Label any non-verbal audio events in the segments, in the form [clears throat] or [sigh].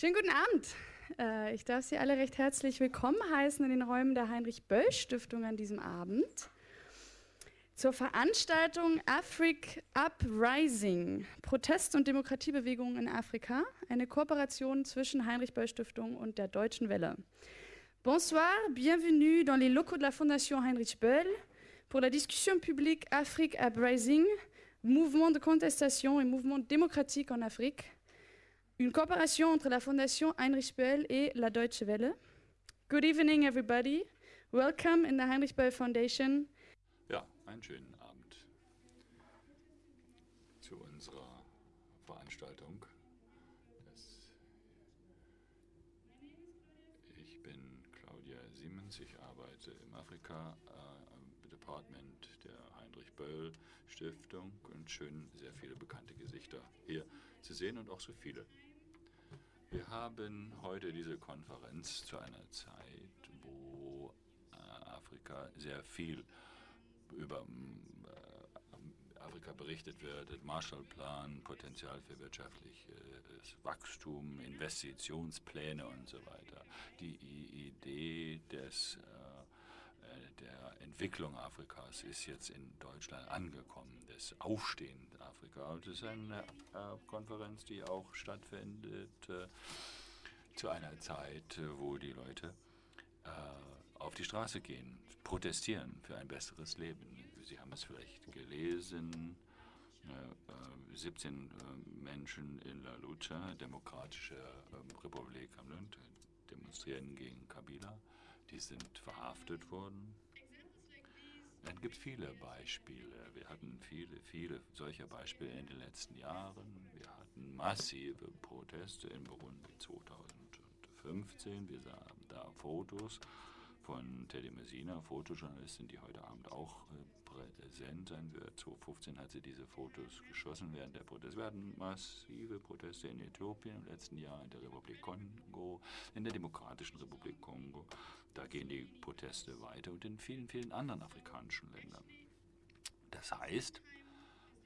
Schönen guten Abend. Äh, ich darf Sie alle recht herzlich willkommen heißen in den Räumen der Heinrich-Böll-Stiftung an diesem Abend zur Veranstaltung Afrik Uprising, Protest- und Demokratiebewegungen in Afrika, eine Kooperation zwischen Heinrich-Böll-Stiftung und der Deutschen Welle. Bonsoir, bienvenue dans les locaux de la Fondation Heinrich Böll pour la discussion publique Afrique Uprising, mouvement de contestation et mouvement démocratique en Afrique une coopération entre la Fondation Heinrich Böll et la Deutsche Welle. Good evening, everybody. Welcome in the Heinrich Böll Foundation. Ja, einen schönen Abend zu unserer Veranstaltung. Das ich bin Claudia Siemens, ich arbeite im Afrika äh, Department der Heinrich Böll Stiftung und schön sehr viele bekannte Gesichter hier zu sehen und auch so viele wir haben heute diese Konferenz zu einer Zeit, wo äh, Afrika sehr viel über äh, Afrika berichtet wird, Marshallplan, Potenzial für wirtschaftliches Wachstum, Investitionspläne und so weiter. Die Idee des äh, der Entwicklung Afrikas ist jetzt in Deutschland angekommen, das Aufstehen Afrika. Das ist eine äh, Konferenz, die auch stattfindet äh, zu einer Zeit, wo die Leute auf die Straße gehen, protestieren für ein besseres Leben. Sie haben es vielleicht gelesen. 17 Menschen in La Lucha, Demokratische ähm, Republik am Lund, demonstrieren gegen Kabila. Die sind verhaftet worden. Es gibt viele Beispiele. Wir hatten viele, viele solcher Beispiele in den letzten Jahren. Wir hatten massive Proteste in Burundi 2015. Wir sahen da Fotos von Teddy Messina, Fotojournalistin, die heute Abend auch äh, präsent sein wird. 2015 hat sie diese Fotos geschossen während der Proteste. Wir hatten massive Proteste in Äthiopien im letzten Jahr, in der Republik Kongo, in der Demokratischen Republik Kongo. Da gehen die Proteste weiter und in vielen, vielen anderen afrikanischen Ländern. Das heißt,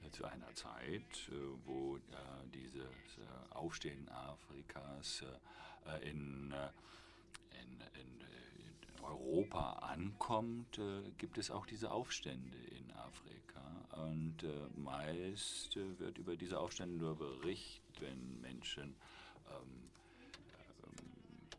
äh, zu einer Zeit, äh, wo dieses Aufstehen Afrikas in, in, in Europa ankommt, äh, gibt es auch diese Aufstände in Afrika. Und äh, meist äh, wird über diese Aufstände nur berichtet, wenn Menschen ähm,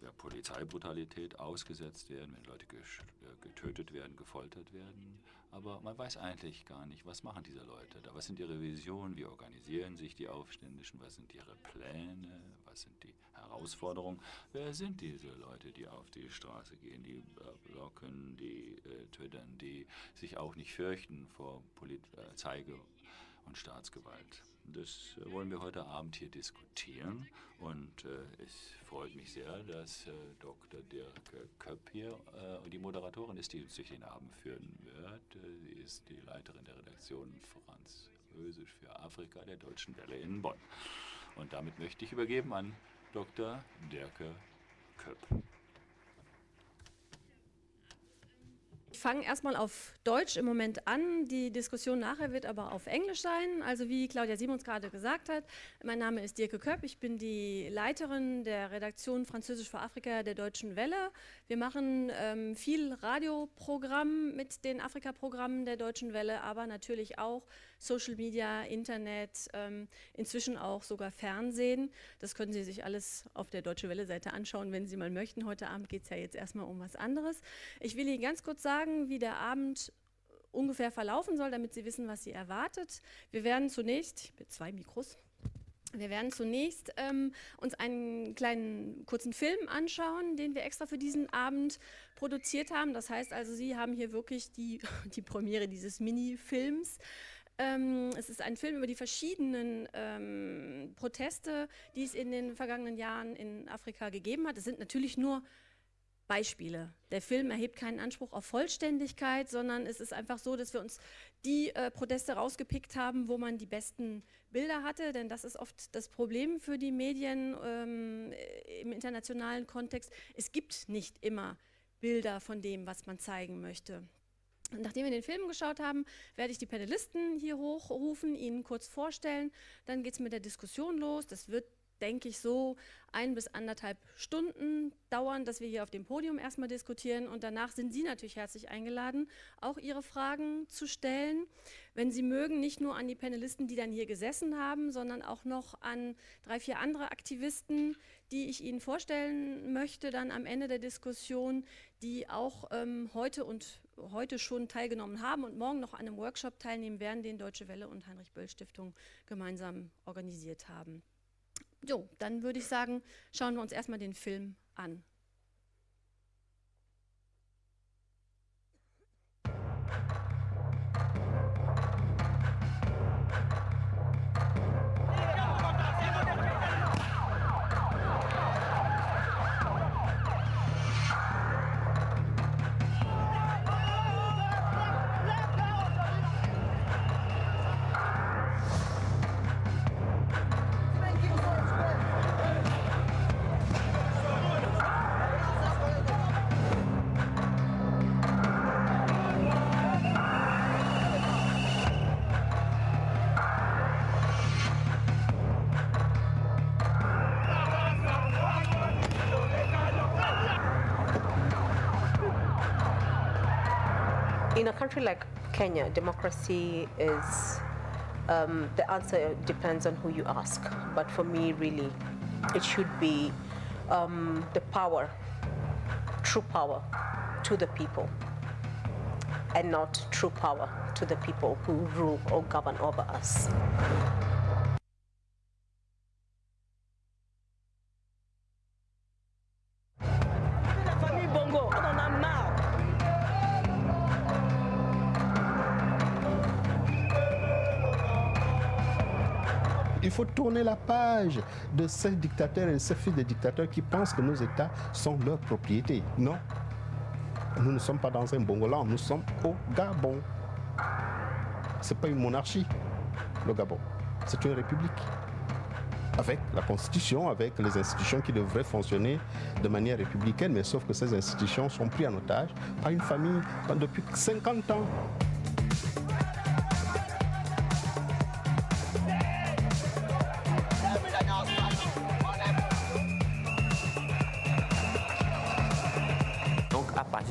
der Polizeibrutalität ausgesetzt werden, wenn Leute äh, getötet werden, gefoltert werden. Aber man weiß eigentlich gar nicht, was machen diese Leute da? Was sind ihre Visionen? Wie organisieren sich die Aufständischen? Was sind ihre Pläne? Was sind die Herausforderungen? Wer sind diese Leute, die auf die Straße gehen, die äh, blocken, die äh, twittern, die sich auch nicht fürchten vor Polizei und Staatsgewalt? Das wollen wir heute Abend hier diskutieren und äh, es freut mich sehr, dass äh, Dr. Dirk Köpp hier äh, die Moderatorin ist, die uns durch den Abend führen wird. Äh, sie ist die Leiterin der Redaktion Französisch für Afrika der Deutschen Welle in Bonn. Und damit möchte ich übergeben an Dr. Dirk Köpp. Ich fange erstmal auf Deutsch im Moment an. Die Diskussion nachher wird aber auf Englisch sein. Also wie Claudia Simons gerade gesagt hat, mein Name ist Dirke Köpp. Ich bin die Leiterin der Redaktion Französisch für Afrika der Deutschen Welle. Wir machen ähm, viel Radioprogramm mit den Afrika-Programmen der Deutschen Welle, aber natürlich auch Social Media, Internet, ähm, inzwischen auch sogar Fernsehen. Das können Sie sich alles auf der Deutsche Welle-Seite anschauen, wenn Sie mal möchten. Heute Abend geht es ja jetzt erstmal um was anderes. Ich will Ihnen ganz kurz sagen, sagen, wie der Abend ungefähr verlaufen soll, damit Sie wissen, was Sie erwartet. Wir werden zunächst, mit zwei Mikros, wir werden zunächst ähm, uns einen kleinen kurzen Film anschauen, den wir extra für diesen Abend produziert haben. Das heißt also, Sie haben hier wirklich die, [laughs] die Premiere dieses Mini-Films. Ähm, es ist ein Film über die verschiedenen ähm, Proteste, die es in den vergangenen Jahren in Afrika gegeben hat. Es sind natürlich nur Beispiele. Der Film erhebt keinen Anspruch auf Vollständigkeit, sondern es ist einfach so, dass wir uns die äh, Proteste rausgepickt haben, wo man die besten Bilder hatte, denn das ist oft das Problem für die Medien ähm, im internationalen Kontext. Es gibt nicht immer Bilder von dem, was man zeigen möchte. Nachdem wir den Film geschaut haben, werde ich die Panelisten hier hochrufen, Ihnen kurz vorstellen. Dann geht es mit der Diskussion los. Das wird denke ich, so ein bis anderthalb Stunden dauern, dass wir hier auf dem Podium erstmal diskutieren und danach sind Sie natürlich herzlich eingeladen, auch Ihre Fragen zu stellen. Wenn Sie mögen, nicht nur an die Panelisten, die dann hier gesessen haben, sondern auch noch an drei, vier andere Aktivisten, die ich Ihnen vorstellen möchte, dann am Ende der Diskussion, die auch ähm, heute und heute schon teilgenommen haben und morgen noch an einem Workshop teilnehmen werden, den Deutsche Welle und Heinrich Böll Stiftung gemeinsam organisiert haben. Jo, dann würde ich sagen, schauen wir uns erstmal den Film an. Country like Kenya, democracy is um, the answer depends on who you ask. But for me, really, it should be um, the power, true power, to the people, and not true power to the people who rule or govern over us. Faut tourner la page de ces dictateurs et ces fils de dictateurs qui pensent que nos États sont leur propriété. Non. Nous ne sommes pas dans un Bongoland, nous sommes au Gabon. Ce n'est pas une monarchie, le Gabon. C'est une république. Avec la constitution, avec les institutions qui devraient fonctionner de manière républicaine, mais sauf que ces institutions sont prises en otage par une famille depuis 50 ans.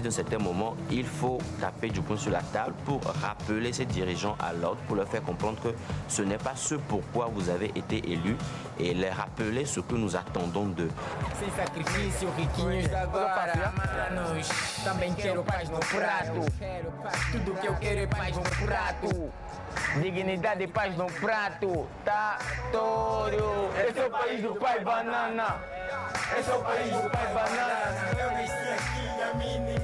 D'un certain moment, il faut taper du poing sur la table pour rappeler ces dirigeants à l'ordre, pour leur faire comprendre que ce n'est pas ce pourquoi vous avez été élus et les rappeler ce que nous attendons d'eux. Dignidade paz no prato. Tá todo. Esse é o país do pai banana. Esse é o país do pai banana. Eu nasci aqui, a mim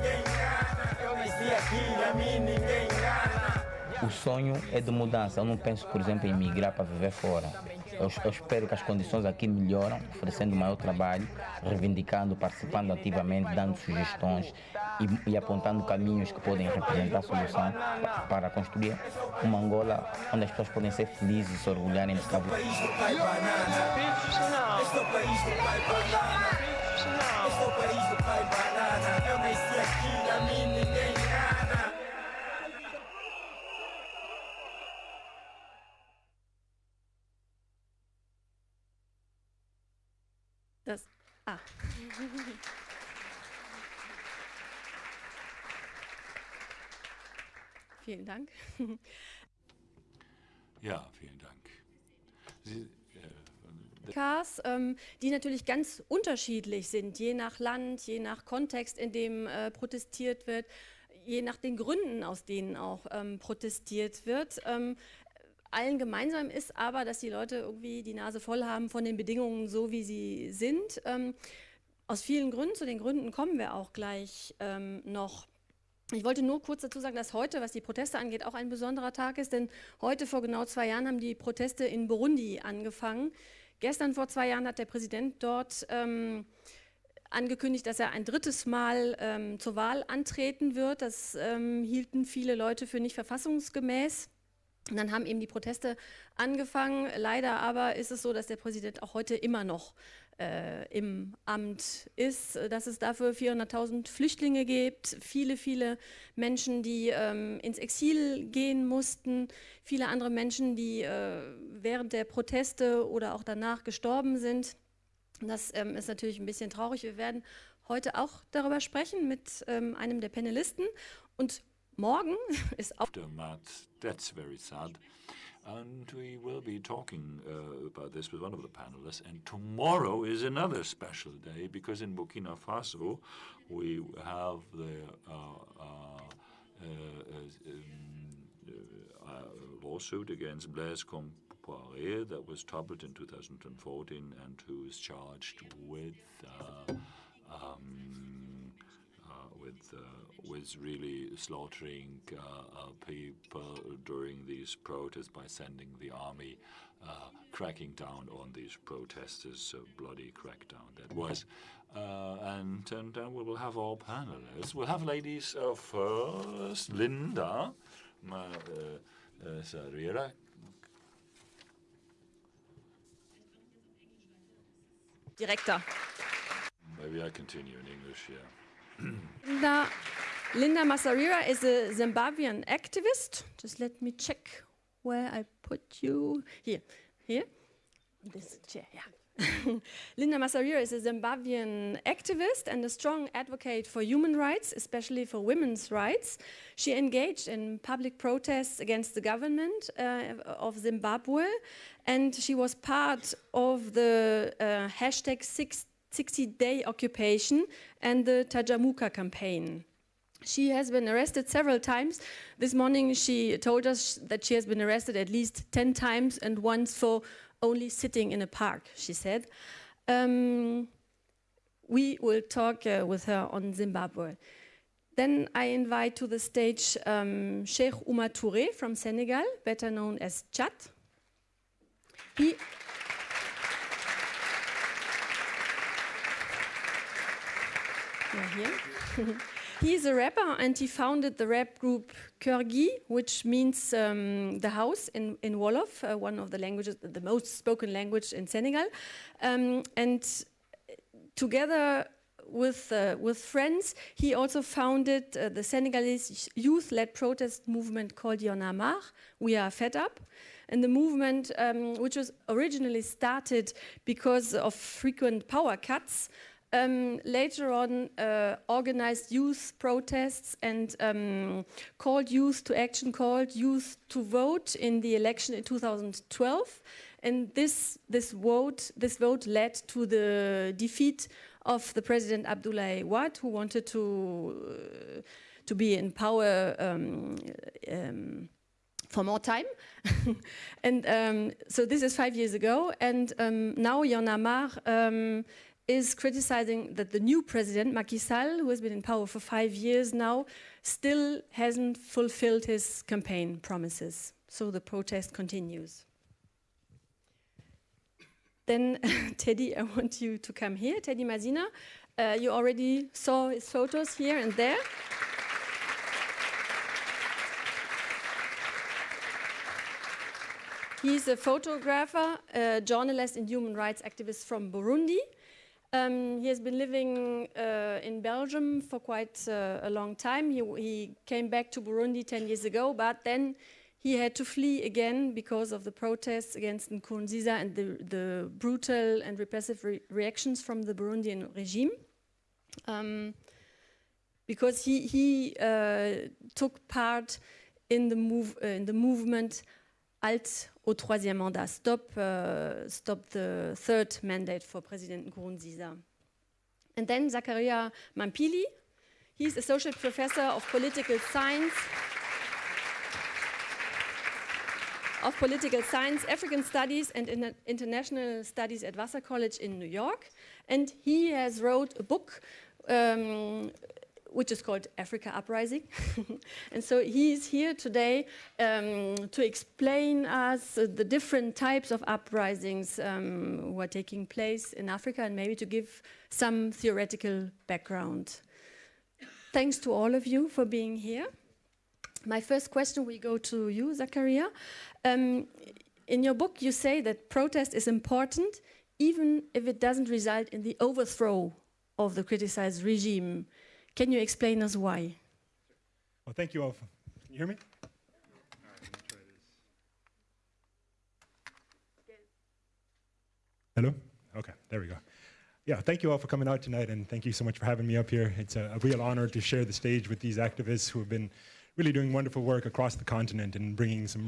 aqui, a mim ninguém engana. O sonho é de mudança. Eu não penso, por exemplo, em migrar para viver fora. Eu, eu, espero que as condições aqui melhoram, oferecendo maior trabalho, reivindicando, participando ativamente, dando sugestões e, e apontando caminhos que podem representar solução para construir uma Angola onde as pessoas podem ser felizes e se orgulharem de Cabo Verde. Das, ah. [laughs] Vielen Dank. [laughs] Ja, vielen Dank. Sie, Cars, ähm, die natürlich ganz unterschiedlich sind, je nach Land, je nach Kontext, in dem äh, protestiert wird, je nach den Gründen, aus denen auch ähm, protestiert wird. Ähm, allen gemeinsam ist aber, dass die Leute irgendwie die Nase voll haben von den Bedingungen so, wie sie sind. Ähm, aus vielen Gründen, zu den Gründen kommen wir auch gleich ähm, noch. Ich wollte nur kurz dazu sagen, dass heute, was die Proteste angeht, auch ein besonderer Tag ist, denn heute vor genau zwei Jahren haben die Proteste in Burundi angefangen. Gestern vor zwei Jahren hat der Präsident dort ähm, angekündigt, dass er ein drittes Mal ähm, zur Wahl antreten wird. Das ähm, hielten viele Leute für nicht verfassungsgemäß. Und dann haben eben die Proteste angefangen. Leider aber ist es so, dass der Präsident auch heute immer noch äh, im Amt ist, dass es dafür 400.000 Flüchtlinge gibt, viele, viele Menschen, die ähm, ins Exil gehen mussten, viele andere Menschen, die äh, während der Proteste oder auch danach gestorben sind. Das ähm, ist natürlich ein bisschen traurig. Wir werden heute auch darüber sprechen mit ähm, einem der Panelisten. Und morgen [laughs] ist auch... That's very sad. And we will be talking uh, about this with one of the panelists. And tomorrow is another special day because in Burkina Faso we have the uh, uh, uh um, uh, lawsuit against Blaise Compaoré that was toppled in 2014 and who is charged with uh, um, with was really slaughtering uh, uh, people during these protests by sending the army uh, cracking down on these protesters, a bloody crackdown that was. Uh, and, and then we will have our panelists. We'll have ladies uh, first, Linda Sarira. Director. Maybe I continue in English, yeah. Linda, Linda Masarira is a Zimbabwean activist. Just let me check where I put you. Here, here. This chair, yeah. [laughs] Linda Masarira is a Zimbabwean activist and a strong advocate for human rights, especially for women's rights. She engaged in public protests against the government uh, of Zimbabwe and she was part of the uh, hashtag 6 60-day occupation and the Tajamuka campaign. She has been arrested several times. This morning she told us that she has been arrested at least 10 times and once for only sitting in a park, she said. Um, we will talk uh, with her on Zimbabwe. Then I invite to the stage um, Cheikh Oumar Touré from Senegal, better known as Thiat. He here. [laughs] He's a rapper and he founded the rap group Keur Gui, which means um, the house in, in Wolof, uh, one of the languages, the most spoken language in Senegal. Um, and together with, uh, with friends, he also founded uh, the Senegalese youth-led protest movement called Y'en a marre, We Are Fed Up. And the movement, um, which was originally started because of frequent power cuts, um, later on uh, organized youth protests and um, called youth to action, called youth to vote in the election in 2012. And this, this, vote, this vote led to the defeat of the President Abdoulaye Wade, who wanted to, uh, to be in power um, um for more time. [laughs] and um, so this is five years ago. And um, now Y'en a marre um, is criticizing that the new president, Macky Sall, who has been in power for five years now, still hasn't fulfilled his campaign promises. So the protest continues. Then, [laughs] Teddy, I want you to come here. Teddy Mazina, uh, you already saw his photos here and there. He's a photographer, a journalist and human rights activist from Burundi. Um, he has been living uh, in Belgium for quite uh, a long time. He, he, came back to Burundi 10 years ago, but then he had to flee again because of the protests against Nkurunziza and the, the brutal and repressive re reactions from the Burundian regime. Um, because he, he uh, took part in the, move, uh, in the movement Halte au troisième mandat, stop, uh, stop the third mandate for President Nkurunziza. And then Zachariah Mampilly, he's associate professor of political science of political science, African studies and in international studies at Vassar College in New York. And he has wrote a book um, which is called Africa Uprising. [laughs] and so he's here today um, to explain us uh, the different types of uprisings um, who are taking place in Africa and maybe to give some theoretical background. Thanks to all of you for being here. my first question will go to you, Zachariah. Um, in your book, you say that protest is important even if it doesn't result in the overthrow of the criticized regime. Can you explain us why? Well, thank you all. For, can you hear me? Hello? Okay, there we go. Yeah, thank you all for coming out tonight, and thank you so much for having me up here. It's a, a, real honor to share the stage with these activists who have been really doing wonderful work across the continent and bringing some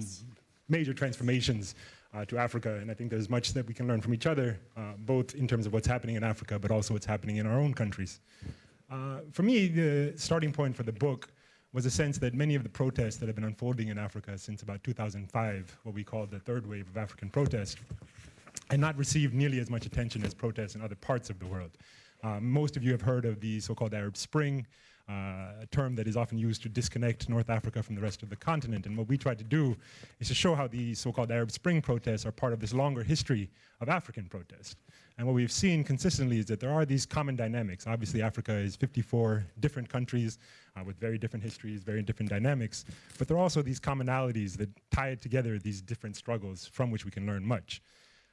major transformations uh, to Africa. And I think there's much that we can learn from each other, uh, both in terms of what's happening in Africa, but also what's happening in our own countries. Uh, for me, the starting point for the book was a sense that many of the protests that have been unfolding in Africa since about 2005, what we call the third wave of African protest, had not received nearly as much attention as protests in other parts of the world. Uh, most of you have heard of the so-called Arab Spring, a term that is often used to disconnect North Africa from the rest of the continent. And what we try to do is to show how the so-called Arab Spring protests are part of this longer history of African protest. And what we've seen consistently is that there are these common dynamics. Obviously, Africa is 54 different countries uh, with very different histories, very different dynamics. But there are also these commonalities that tie together these different struggles from which we can learn much.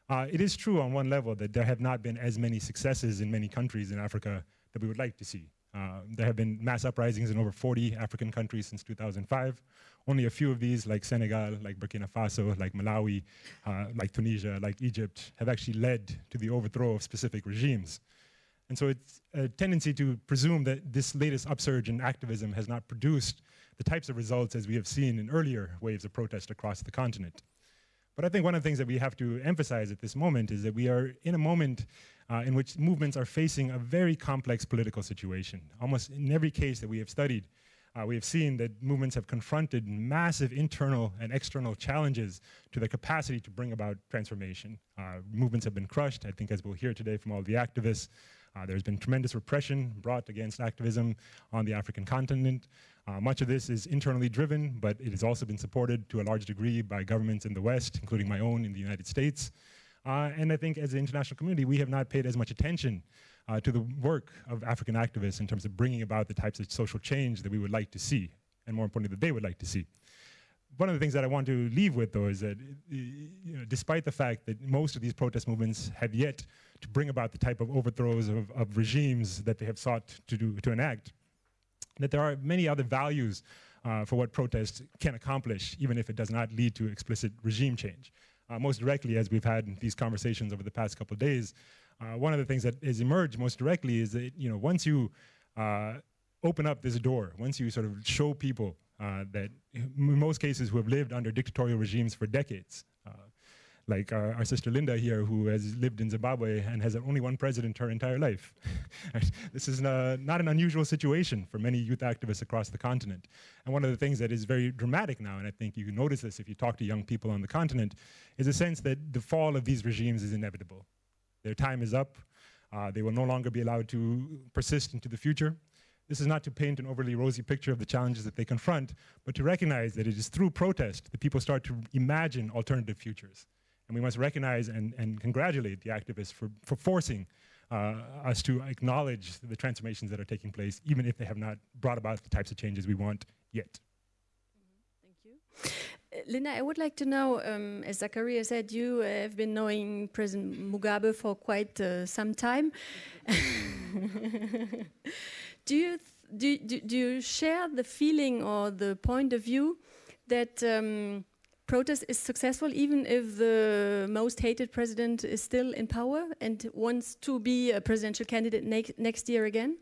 Uh, it is true on one level that there have not been as many successes in many countries in Africa that we would like to see. Uh, there have been mass uprisings in over 40 African countries since 2005. Only a few of these, like Senegal, like Burkina Faso, like Malawi, uh, like Tunisia, like Egypt, have actually led to the overthrow of specific regimes. And so it's a tendency to presume that this latest upsurge in activism has not produced the types of results as we have seen in earlier waves of protest across the continent. But I think one of the things that we have to emphasize at this moment is that we are in a moment uh, in which movements are facing a very complex political situation. Almost in every case that we have studied, uh, we have seen that movements have confronted massive internal and external challenges to their capacity to bring about transformation. Uh, movements have been crushed, I think as we'll hear today from all the activists. Uh, there's been tremendous repression brought against activism on the African continent. Uh, much of this is internally driven, but it has also been supported to a large degree by governments in the West, including my own in the United States. Uh, and I think as an international community, we have not paid as much attention uh, to the work of African activists in terms of bringing about the types of social change that we would like to see, and more importantly, that they would like to see. One of the things that I want to leave with, though, is that you know, despite the fact that most of these protest movements have yet to bring about the type of overthrows of, of regimes that they have sought to, do, to enact, that there are many other values uh, for what protest can accomplish, even if it does not lead to explicit regime change uh, most directly as we've had these conversations over the past couple of days. Uh, one of the things that has emerged most directly is that, you know, once you uh, open up this door, once you sort of show people uh, that in most cases who have lived under dictatorial regimes for decades, like our, our, sister Linda here, who has lived in Zimbabwe and has only one president her entire life. [laughs] this is uh, not an unusual situation for many youth activists across the continent. And one of the things that is very dramatic now, and I think you can notice this if you talk to young people on the continent, is a sense that the fall of these regimes is inevitable. Their time is up. Uh, they will no longer be allowed to persist into the future. This is not to paint an overly rosy picture of the challenges that they confront, but to recognize that it is through protest that people start to imagine alternative futures. And we must recognize and, and congratulate the activists for, for forcing uh, us to acknowledge the transformations that are taking place, even if they have not brought about the types of changes we want yet. Thank you. Linda, I would like to know, um, as Zachariah said, you have been knowing President Mugabe for quite uh, some time. [laughs] do, you do, do, do, you share the feeling or the point of view that um, protest is successful even if the most hated president is still in power and wants to be a presidential candidate ne next year again?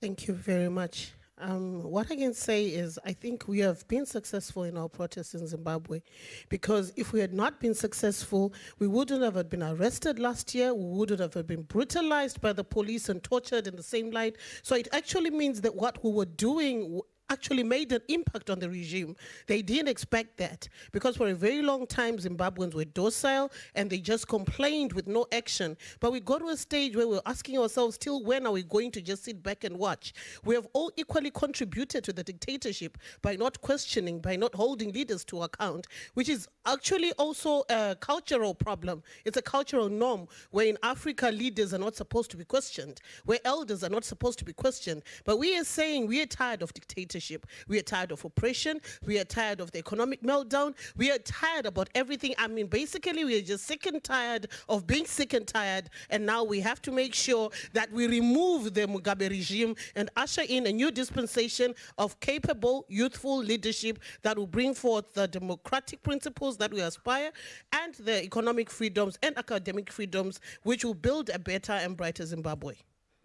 Thank you very much. Um, what I can say is I think we have been successful in our protests in Zimbabwe because if we had not been successful, we wouldn't have been arrested last year, we wouldn't have been brutalized by the police and tortured in the same light. So it actually means that what we were doing actually made an impact on the regime. They didn't expect that because for a very long time Zimbabweans were docile and they just complained with no action. But we got to a stage where we're asking ourselves, till when are we going to just sit back and watch? We have all equally contributed to the dictatorship by not questioning, by not holding leaders to account, which is actually also a cultural problem. It's a cultural norm where in Africa leaders are not supposed to be questioned, where elders are not supposed to be questioned. But we are saying we are tired of dictatorship dictatorship. We are tired of oppression. We are tired of the economic meltdown. We are tired about everything. I mean, basically, we are just sick and tired of being sick and tired. And now we have to make sure that we remove the Mugabe regime and usher in a new dispensation of capable, youthful leadership that will bring forth the democratic principles that we aspire and the economic freedoms and academic freedoms, which will build a better and brighter Zimbabwe.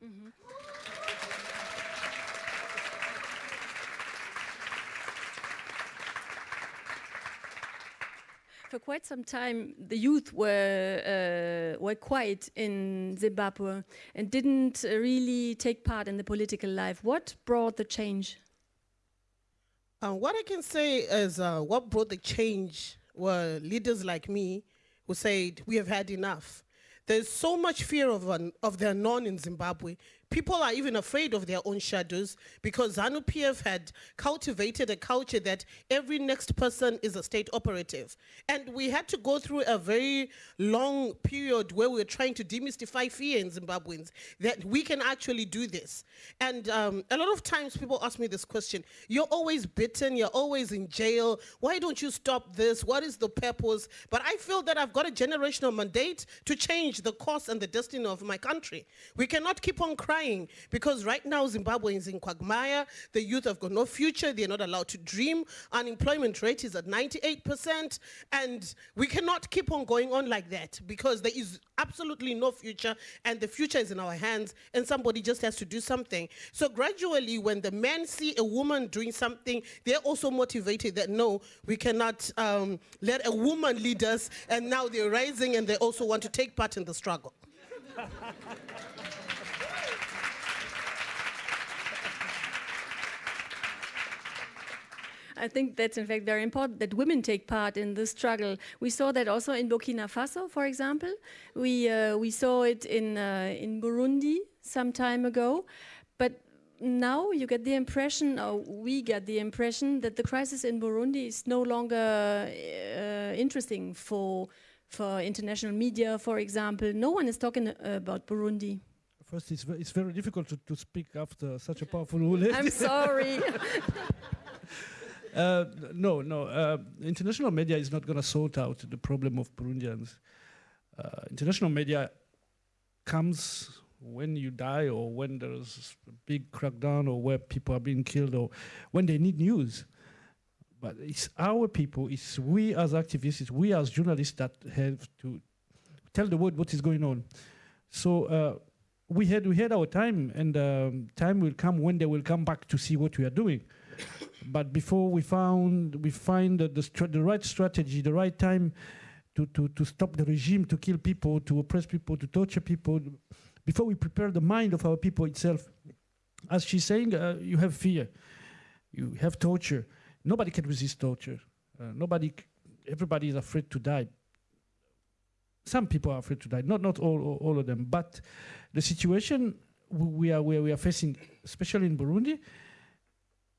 Mm-hmm. For quite some time, the youth were uh, were quiet in Zimbabwe and didn't really take part in the political life. What brought the change? Uh, what I can say is uh, what brought the change were leaders like me who said, we have had enough. There's so much fear of, an, of the unknown in Zimbabwe. People are even afraid of their own shadows because ZANU-PF had cultivated a culture that every next person is a state operative. And we had to go through a very long period where we were trying to demystify fear in Zimbabweans, that we can actually do this. And um, a lot of times people ask me this question, you're always bitten, you're always in jail, why don't you stop this? What is the purpose? But I feel that I've got a generational mandate to change the course and the destiny of my country. We cannot keep on crying because right now Zimbabwe is in quagmire, the youth have got no future, they're not allowed to dream, unemployment rate is at 98%, and we cannot keep on going on like that because there is absolutely no future and the future is in our hands and somebody just has to do something. So gradually when the men see a woman doing something, they're also motivated that no, we cannot um, let a woman lead us. And now they're rising and they also want to take part in the struggle. [laughs] I think that's in fact very important that women take part in the struggle. We saw that also in Burkina Faso, for example. We, uh, we saw it in, uh, in Burundi some time ago. But now you get the impression, or we get the impression, that the crisis in Burundi is no longer uh, interesting for, for international media, for example. No one is talking about Burundi. First, it's, it's very difficult to, to speak after such a powerful lady. I'm sorry. [laughs] Uh, no, no. Uh, international media is not going to sort out the problem of Burundians. Uh, international media comes when you die or when there's a big crackdown or where people are being killed or when they need news. But it's our people, it's we as activists, it's we as journalists that have to tell the world what is going on. So uh, we had we had our time, and um, time will come when they will come back to see what we are doing. But before we found we find the, the, the right strategy, the right time to, to, to stop the regime, to kill people, to oppress people, to torture people, before we prepare the mind of our people itself. As she's saying, uh, you have fear, you have torture. Nobody can resist torture. Uh, nobody, everybody is afraid to die. Some people are afraid to die, not not all all, all of them. But the situation we are we are facing, especially in Burundi,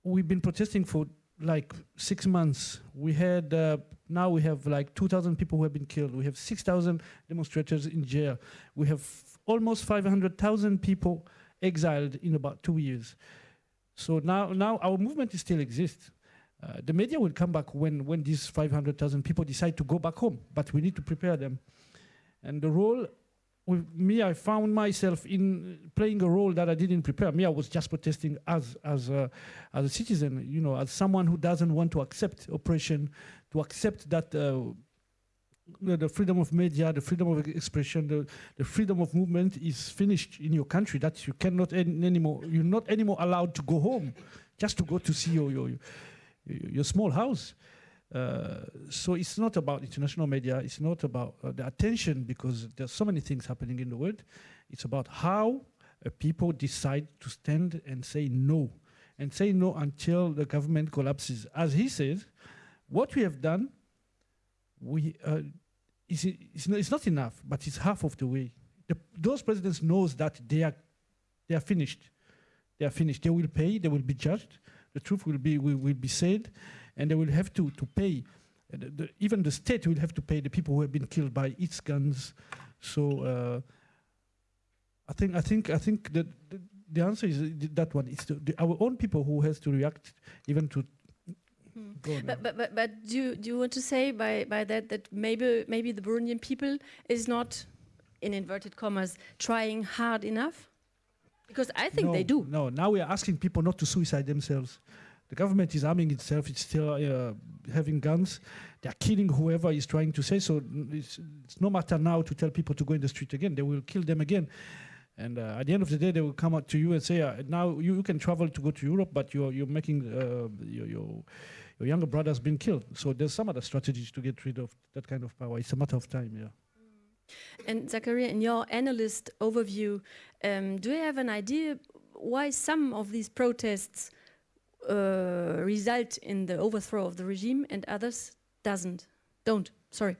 we've been protesting for like six months. We had uh, now we have like 2,000 people who have been killed. We have 6,000 demonstrators in jail. We have almost 500,000 people exiled in about two years. So now, now our movement still exists. Uh, the media will come back when, when these 500,000 people decide to go back home, but we need to prepare them. And the role with me, I found myself in playing a role that I didn't prepare. Me, I was just protesting as as a, as a citizen, you know, as someone who doesn't want to accept oppression, to accept that uh, the freedom of media, the freedom of expression, the, the freedom of movement is finished in your country. That you cannot an- anymore. You're not anymore allowed to go home, just to go to see your, your, your small house. Uh, so it's not about international media. It's not about uh, the attention because there's so many things happening in the world. It's about how uh, people decide to stand and say no, and say no until the government collapses. As he says, what we have done, we uh, is it's, not, it's not enough, but it's half of the way. The, those presidents knows that they are they are finished. They are finished. They will pay. They will be judged. The truth will be will, will be said, and they will have to to pay. Uh, the, the, even the state will have to pay the people who have been killed by its guns. So uh, I think I think I think that the, the answer is uh, that one. It's our own people who has to react even to. On, But, but, but, but do, you, do you want to say by, by that that maybe, maybe the Burundian people is not, in inverted commas, trying hard enough? Because I think no, they do. No, now we are asking people not to suicide themselves. The government is arming itself. It's still uh, having guns. They are killing whoever is trying to say so. It's, it's no matter now to tell people to go in the street again. They will kill them again. And uh, at the end of the day, they will come out to you and say, uh, "Now you, you can travel to go to Europe, but you're you're making uh, your, your your younger brother has been killed." So there's some other strategies to get rid of that kind of power. It's a matter of time. Yeah. And Zachariah, in your analyst overview, um, do you have an idea why some of these protests uh, result in the overthrow of the regime and others doesn't? Don't. Sorry.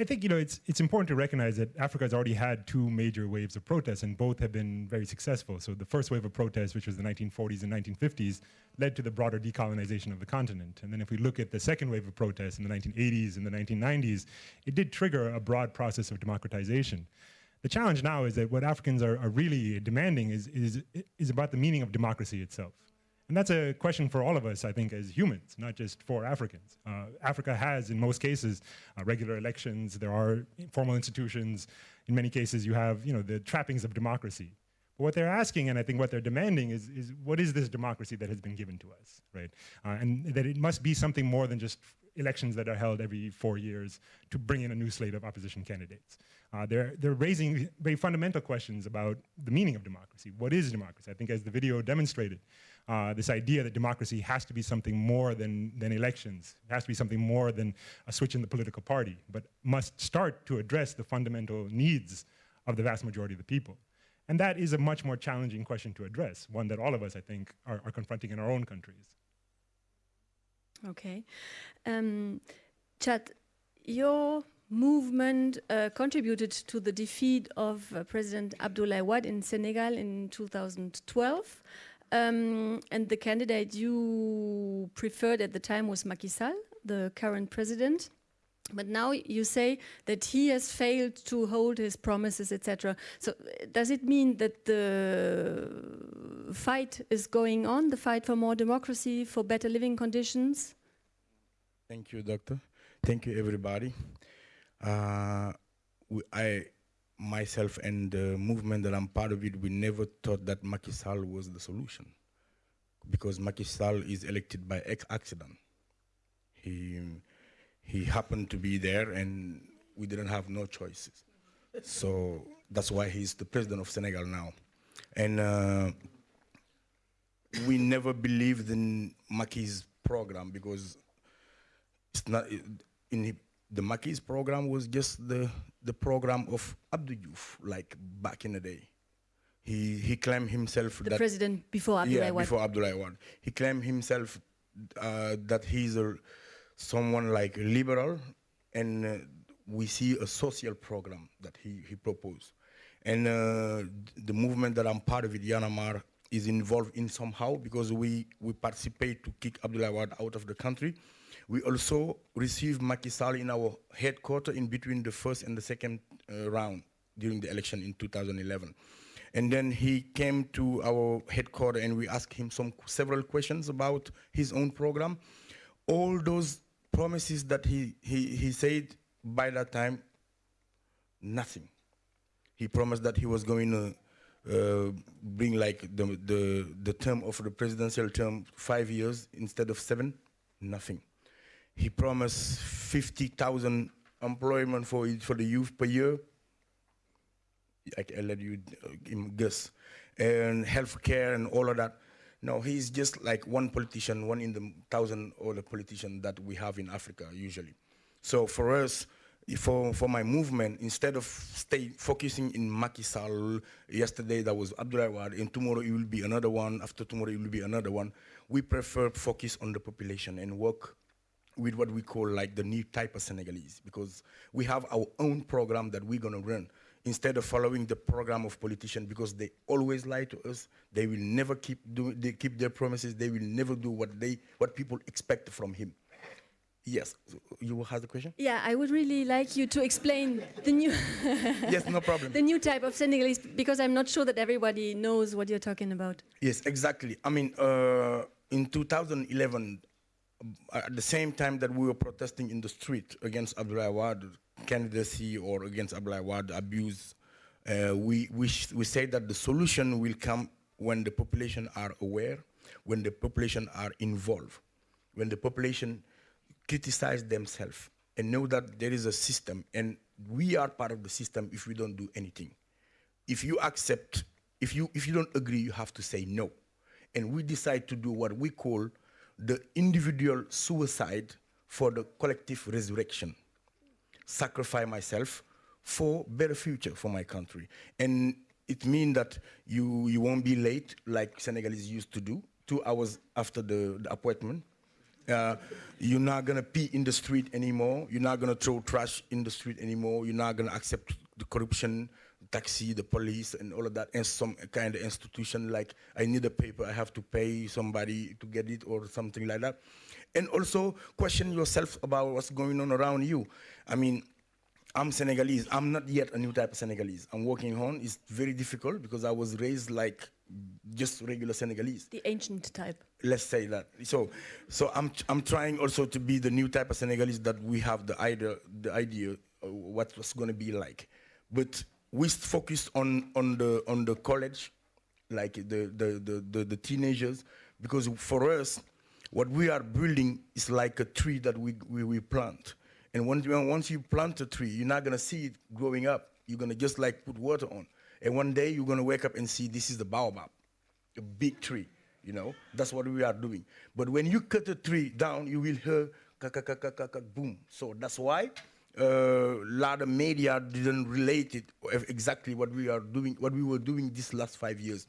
I think you know it's it's important to recognize that Africa has already had two major waves of protests, and both have been very successful. So the first wave of protests, which was the 1940s and 1950s, led to the broader decolonization of the continent. And then if we look at the second wave of protests in the 1980s and the 1990s, it did trigger a broad process of democratization. The challenge now is that what Africans are, are really demanding is, is, is about the meaning of democracy itself. And that's a question for all of us, I think, as humans, not just for Africans. Uh, Africa has, in most cases, uh, regular elections. There are formal institutions. In many cases, you have, you know, the trappings of democracy. But what they're asking, and I think what they're demanding, is, is what is this democracy that has been given to us, right? Uh, and that it must be something more than just elections that are held every four years to bring in a new slate of opposition candidates. Uh, they're, they're raising very fundamental questions about the meaning of democracy. What is democracy? I think as the video demonstrated, uh, this idea that democracy has to be something more than, than elections, it has to be something more than a switch in the political party, but must start to address the fundamental needs of the vast majority of the people. And that is a much more challenging question to address, one that all of us, I think, are, are confronting in our own countries. Okay. Um, Thiat, your movement uh, contributed to the defeat of uh, President Abdoulaye Wade in Senegal in 2012. Um, and the candidate you preferred at the time was Macky Sall, the current president. But now you say that he has failed to hold his promises, etc. So uh, does it mean that the fight is going on, the fight for more democracy, for better living conditions? Thank you, doctor. Thank you, everybody. Uh, I, myself, and the movement that I'm part of it, we never thought that Macky Sall was the solution, because Macky Sall is elected by accident. He he happened to be there, and we didn't have no choices. so that's why he's the president of Senegal now, and. Uh, we never believed in Macky's program because it's not in the- Macky's program was just the the program of Abdou Diouf, like back in the day. He he claimed himself The that president before Abdoulaye yeah before Abdoulaye Wade. He claimed himself uh, that he's a someone like liberal, and uh, we see a social program that he he proposed, and uh, the movement that I'm part of it, Y'en a marre, is involved in somehow because we we participate to kick Wade out of the country. We also received Macky Sall in our headquarters in between the first and the second uh, round during the election in 2011. And then he came to our headquarters and we asked him some several questions about his own program. All those promises that he, he, he said by that time, nothing. He promised that he was going to uh, bring like the, the, the term of the presidential term five years instead of seven, nothing. He promised 50,000 employment for, for the youth per year, I, I let you uh, guess, and healthcare and all of that. No, he's just like one politician, one in the thousand other politician that we have in Africa usually. So for us, for for my movement, instead of stay focusing in Macky Sall, yesterday that was Wade, and tomorrow it will be another one. After tomorrow it will be another one. We prefer focus on the population and work with what we call like the new type of Senegalese because we have our own program that we're gonna run instead of following the program of politicians because they always lie to us. They will never keep do they keep their promises. They will never do what they what people expect from him. Yes, you have the question? Yeah, I would really like you to explain the new [laughs] yes, no problem. [laughs] the new type of Senegalese because I'm not sure that everybody knows what you're talking about. Yes, exactly. I mean, uh, in 2011, uh, at the same time that we were protesting in the street against Abdoulaye Wade candidacy or against Abdoulaye Wade abuse, uh, we, we, we say that the solution will come when the population are aware, when the population are involved, when the population criticize themselves and know that there is a system and we are part of the system if we don't do anything. If you accept, if you, if you don't agree, you have to say no. And we decide to do what we call the individual suicide for the collective resurrection. Sacrifice myself for better future for my country. And it means that you, you won't be late like Senegalese used to do, two hours after the, the appointment. Uh, you're not gonna pee in the street anymore. You're not gonna throw trash in the street anymore. You're not gonna accept the corruption, taxi, the police, and all of that, and some kind of institution like I need a paper, I have to pay somebody to get it or something like that. And also question yourself about what's going on around you. I mean, I'm Senegalese. I'm not yet a new type of Senegalese. I'm working on. It's very difficult because I was raised like just regular Senegalese. The ancient type. Let's say that. So, so I'm I'm trying also to be the new type of Senegalese that we have the idea the idea of what was going to be like, but we focused on on the on the college, like the the the the, the teenagers, because for us, what we are building is like a tree that we we, we plant. And once you, once you plant a tree, you're not gonna see it growing up. You're gonna just like put water on. And one day you're gonna wake up and see this is the baobab, a big tree. You know, that's what we are doing. But when you cut a tree down, you will hear ka ka ka ka, ka boom. So that's why a uh, lot of media didn't relate it exactly what we are doing, what we were doing these last five years.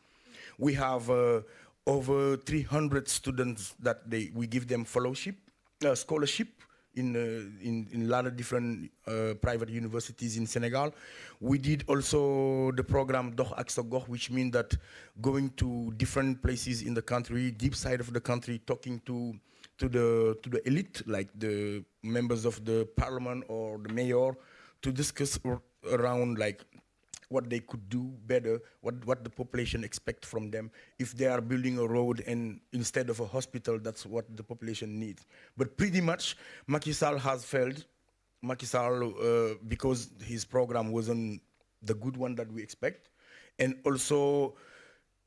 We have uh, over 300 students that they we give them fellowship, uh, scholarship in, uh, in, in a lot of different uh, private universities in Senegal. We did also the program Doh Aksagoh, which means that going to different places in the country, deep side of the country, talking to to the to the elite, like the members of the parliament or the mayor, to discuss around like what they could do better, what, what the population expect from them. If they are building a road and instead of a hospital, that's what the population needs. But pretty much, Macky Sall has failed. Macky Sall, uh, because his program wasn't the good one that we expect. And also,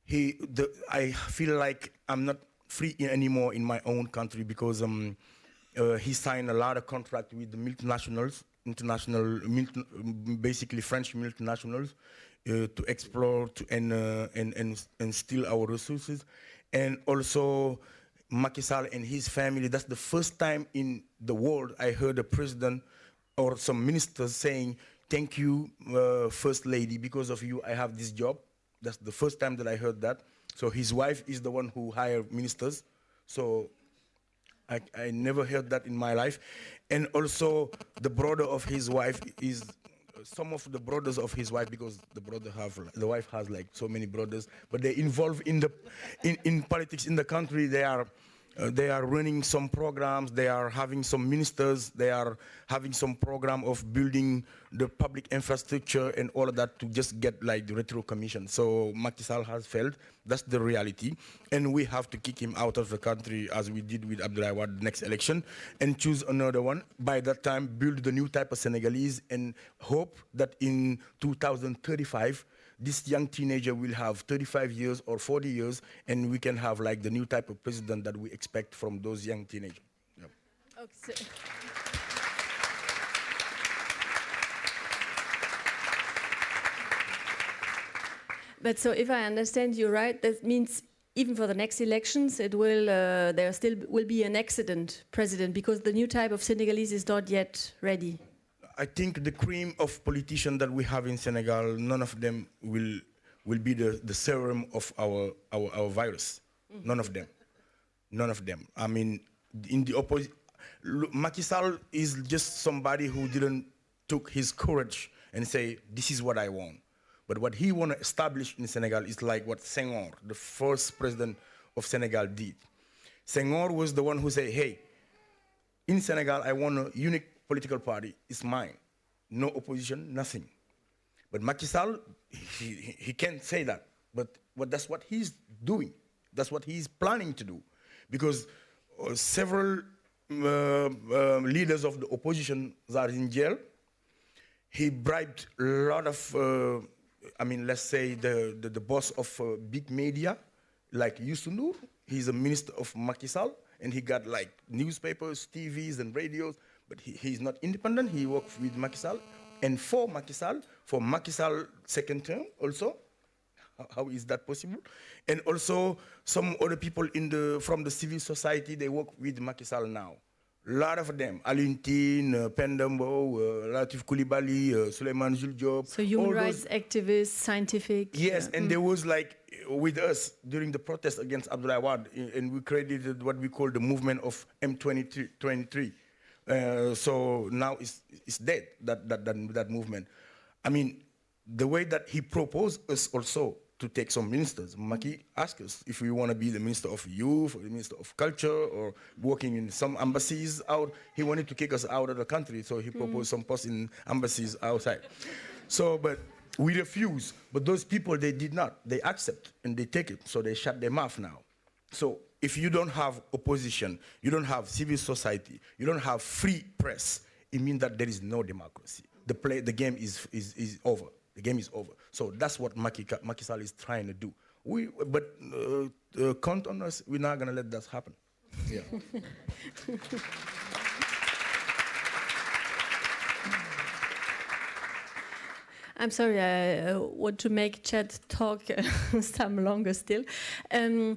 he, the, I feel like I'm not free anymore in my own country because um, uh, he signed a lot of contract with the multinationals international, basically French multinationals, uh, to explore to, and, uh, and, and, and steal our resources. And also Macky Sall and his family, that's the first time in the world I heard a president or some ministers saying, thank you, uh, First Lady, because of you I have this job. That's the first time that I heard that. So his wife is the one who hired ministers. So I, I never heard that in my life. And also the brother of his wife is some of the brothers of his wife because the brother have the wife has like so many brothers but they involved in the in, in politics in the country they are uh, they are running some programs, they are having some ministers, they are having some program of building the public infrastructure and all of that to just get like the retro commission. So Macky Sall has failed, that's the reality. And we have to kick him out of the country as we did with Abdoulaye Wade next election and choose another one. By that time, build the new type of Senegalese and hope that in 2035, this young teenager will have 35 years or 40 years, and we can have like the new type of president that we expect from those young teenagers. Okay, but so if I understand you right, that means even for the next elections, it will uh, there still will be an accident president because the new type of Senegalese is not yet ready. I think the cream of politicians that we have in Senegal, none of them will will be the, the serum of our, our, our virus. None of them. None of them. I mean, in the opposite, Macky Sall is just somebody who didn't took his courage and say, this is what I want. But what he want to establish in Senegal is like what Senghor, the first president of Senegal did. Senghor was the one who said, hey, in Senegal, I want a unique political party. is mine. No opposition, nothing. But Macky Sall, he, he, can't say that. But, but that's what he's doing. That's what he's planning to do. Because uh, several uh, uh, leaders of the opposition are in jail. He bribed a lot of, uh, I mean, let's say the, the, the boss of uh, big media, like Youssou N'Dour. He's a minister of Macky Sall, and he got like newspapers, TVs, and radios, but he, he's not independent. He works with Macky Sall. And for Macky Sall, for Macky Sall second term also, how is that possible? And also some other people in the, from the civil society, they work with Macky Sall now. A lot of them, Alioune Tine, uh, Penda Mbow, uh, Latif Coulibaly, uh, Suleiman Jules So human all rights those- activists, scientific. Yes, uh, and mm. there was like uh, with us during the protest against Abdoulaye Wade, i- and we created what we call the movement of M23. 23. Uh, so now it's, it's dead, that, that, that, that movement. I mean, the way that he proposed us also to take some ministers, Macky asked us if we want to be the minister of youth or the minister of culture or working in some embassies out. He wanted to kick us out of the country, so he proposed some posts in embassies outside. So, but we refuse. But those people, they did not. They accept and they take it. So they shut their mouth now. So if you don't have opposition, you don't have civil society, you don't have free press, it means that there is no democracy. The play, the game is, is, is over. The game is over. So that's what Macky, Ka- Macky Sall is trying to do. We, but uh, uh, count on us. We're not gonna let that happen. Yeah. [laughs] I'm sorry, I uh, want to make Thiat talk uh, [laughs] some longer still. Um,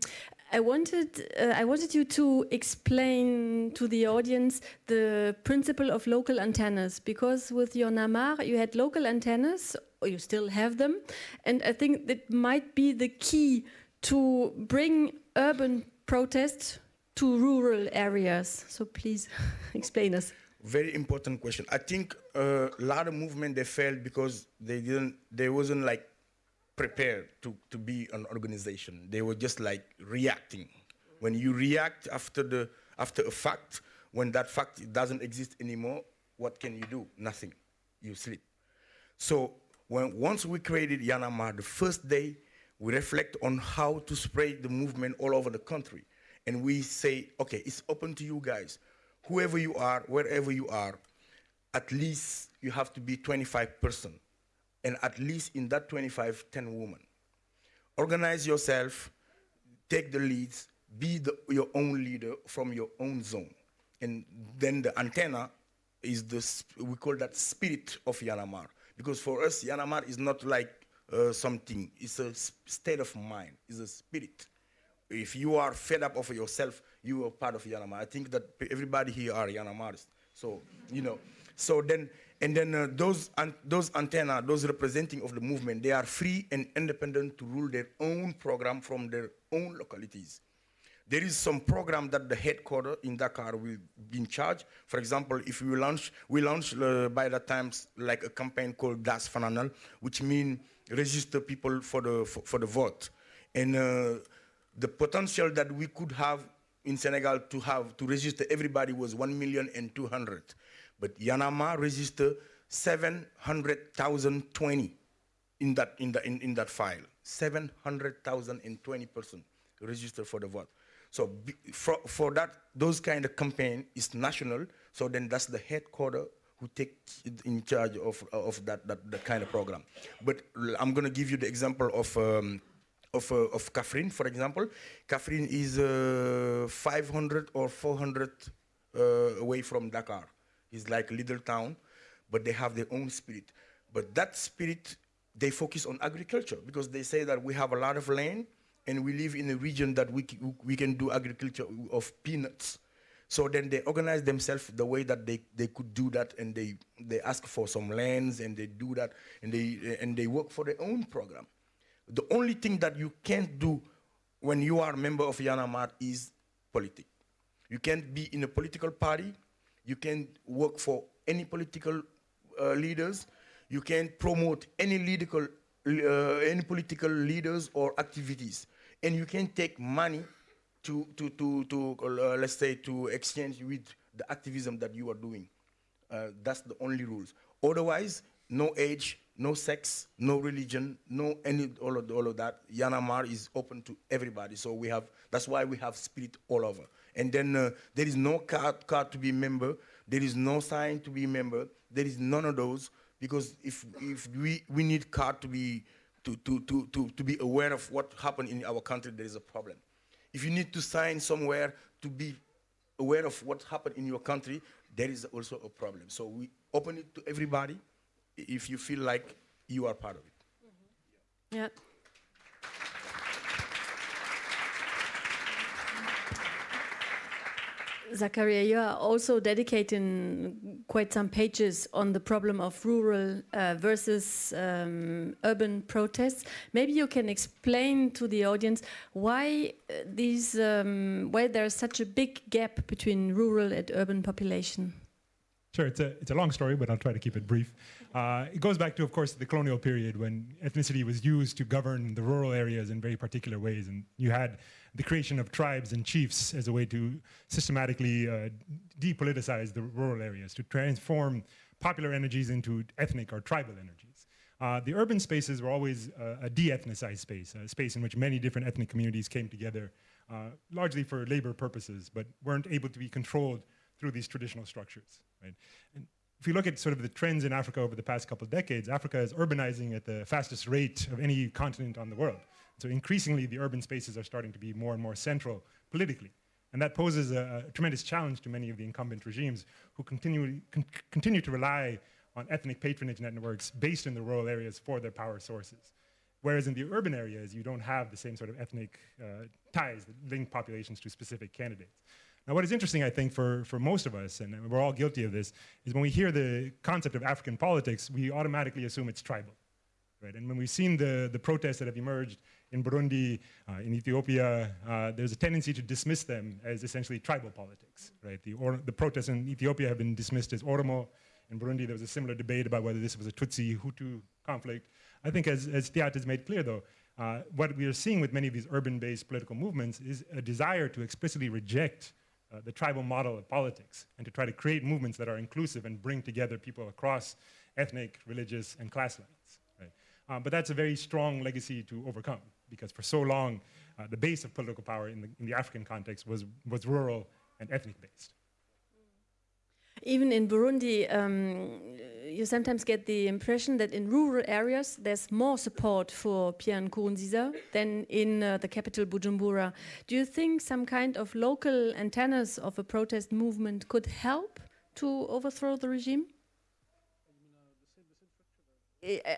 I wanted, uh, I wanted you to explain to the audience the principle of local antennas, because with Y'en a marre, you had local antennas, or you still have them, and I think that might be the key to bring urban protests to rural areas. So please [laughs] explain us. Very important question. I think uh, a lot of movement they failed because they didn't, they wasn't like prepared to, to be an organization. They were just like reacting. When you react after the after a fact, when that fact doesn't exist anymore, what can you do? Nothing. You sleep. So when once we created Y'en a marre, the first day we reflect on how to spread the movement all over the country. And we say, okay, it's open to you guys. Whoever you are, wherever you are, at least you have to be 25 person. And at least in that 25, 10 women. Organize yourself, take the leads, be the, your own leader from your own zone. And then the antenna is the, we call that spirit of Y'en a marre. Because for us, Y'en a marre is not like uh, something, it's a state of mind, it's a spirit. If you are fed up of yourself, you are part of Y'en a marre. I think that everybody here are Y'en a marres. So, you know, so then, and then uh, those, an- those antenna, those representing of the movement, they are free and independent to rule their own program from their own localities. There is some program that the headquarter in Dakar will be in charge. For example, if we launch, we launched uh, by that time like a campaign called Daas Fanaanal, which means register people for the for, for the vote. And uh, the potential that we could have in Senegal to have to register everybody was one million and two hundred, but Y'en a marre registered seven hundred thousand twenty in that in the in, in that file. Seven hundred thousand and twenty person registered for the vote. So for, for that, those kind of campaign is national. So then that's the headquarter who take in charge of of that that, that kind of program. But I'm gonna give you the example of. Um, of, uh, of Kaffrine, for example. Kaffrine is uh, 500 or 400 uh, away from Dakar. It's like little town, but they have their own spirit. But that spirit, they focus on agriculture because they say that we have a lot of land and we live in a region that we, we can do agriculture of peanuts. So then they organize themselves the way that they, they could do that and they, they ask for some lands and they do that and they, and they work for their own program. The only thing that you can't do when you are a member of Y'en a marre is politics. You can't be in a political party. You can't work for any political uh, leaders. You can't promote any political, uh, any political leaders or activities. And you can take money to, to, to, to uh, let's say, to exchange with the activism that you are doing. Uh, that's the only rules. Otherwise, no age, no sex, no religion, no any all of all of that. Marre is open to everybody. So we have that's why we have spirit all over. And then uh, there is no card card to be member. There is no sign to be member. There is none of those because if if we we need card to be to to to to, to be aware of what happened in our country, there is a problem. If you need to sign somewhere to be aware of what happened in your country, there is also a problem. So we open it to everybody if you feel like you are part of it. Yeah. Zachariah, you are also dedicating quite some pages on the problem of rural uh, versus um, urban protests. Maybe you can explain to the audience why uh, these, um, why there's such a big gap between rural and urban population. Sure, it's a, it's a long story, but I'll try to keep it brief. Uh, it goes back to, of course, the colonial period when ethnicity was used to govern the rural areas in very particular ways. And you had the creation of tribes and chiefs as a way to systematically uh, depoliticize the rural areas, to transform popular energies into ethnic or tribal energies. Uh, the urban spaces were always uh, a de-ethnicized space, a space in which many different ethnic communities came together, uh, largely for labor purposes, but weren't able to be controlled through these traditional structures. Right? And if you look at sort of the trends in Africa over the past couple of decades, Africa is urbanizing at the fastest rate of any continent on the world. So increasingly, the urban spaces are starting to be more and more central politically. And that poses a, a tremendous challenge to many of the incumbent regimes who continue, con continue to rely on ethnic patronage networks based in the rural areas for their power sources. Whereas in the urban areas, you don't have the same sort of ethnic uh, ties that link populations to specific candidates. Now, what is interesting, I think, for, for most of us, and we're all guilty of this, is when we hear the concept of African politics, we automatically assume it's tribal. Right? And when we've seen the, the protests that have emerged in Burundi, uh, in Ethiopia, uh, there's a tendency to dismiss them as essentially tribal politics. Right? The, or, the protests in Ethiopia have been dismissed as Oromo. In Burundi, there was a similar debate about whether this was a Tutsi-Hutu conflict. I think as, as Thiat has made clear, though, uh, what we are seeing with many of these urban-based political movements is a desire to explicitly reject uh, the tribal model of politics and to try to create movements that are inclusive and bring together people across ethnic, religious, and class lines. Right? Um, but that's a very strong legacy to overcome because for so long, uh, the base of political power in the, in the African context was, was rural and ethnic based. Even in Burundi, um, you sometimes get the impression that in rural areas there's more support for Pierre Nkurunziza than in uh, the capital Bujumbura. Do you think some kind of local antennas of a protest movement could help to overthrow the regime?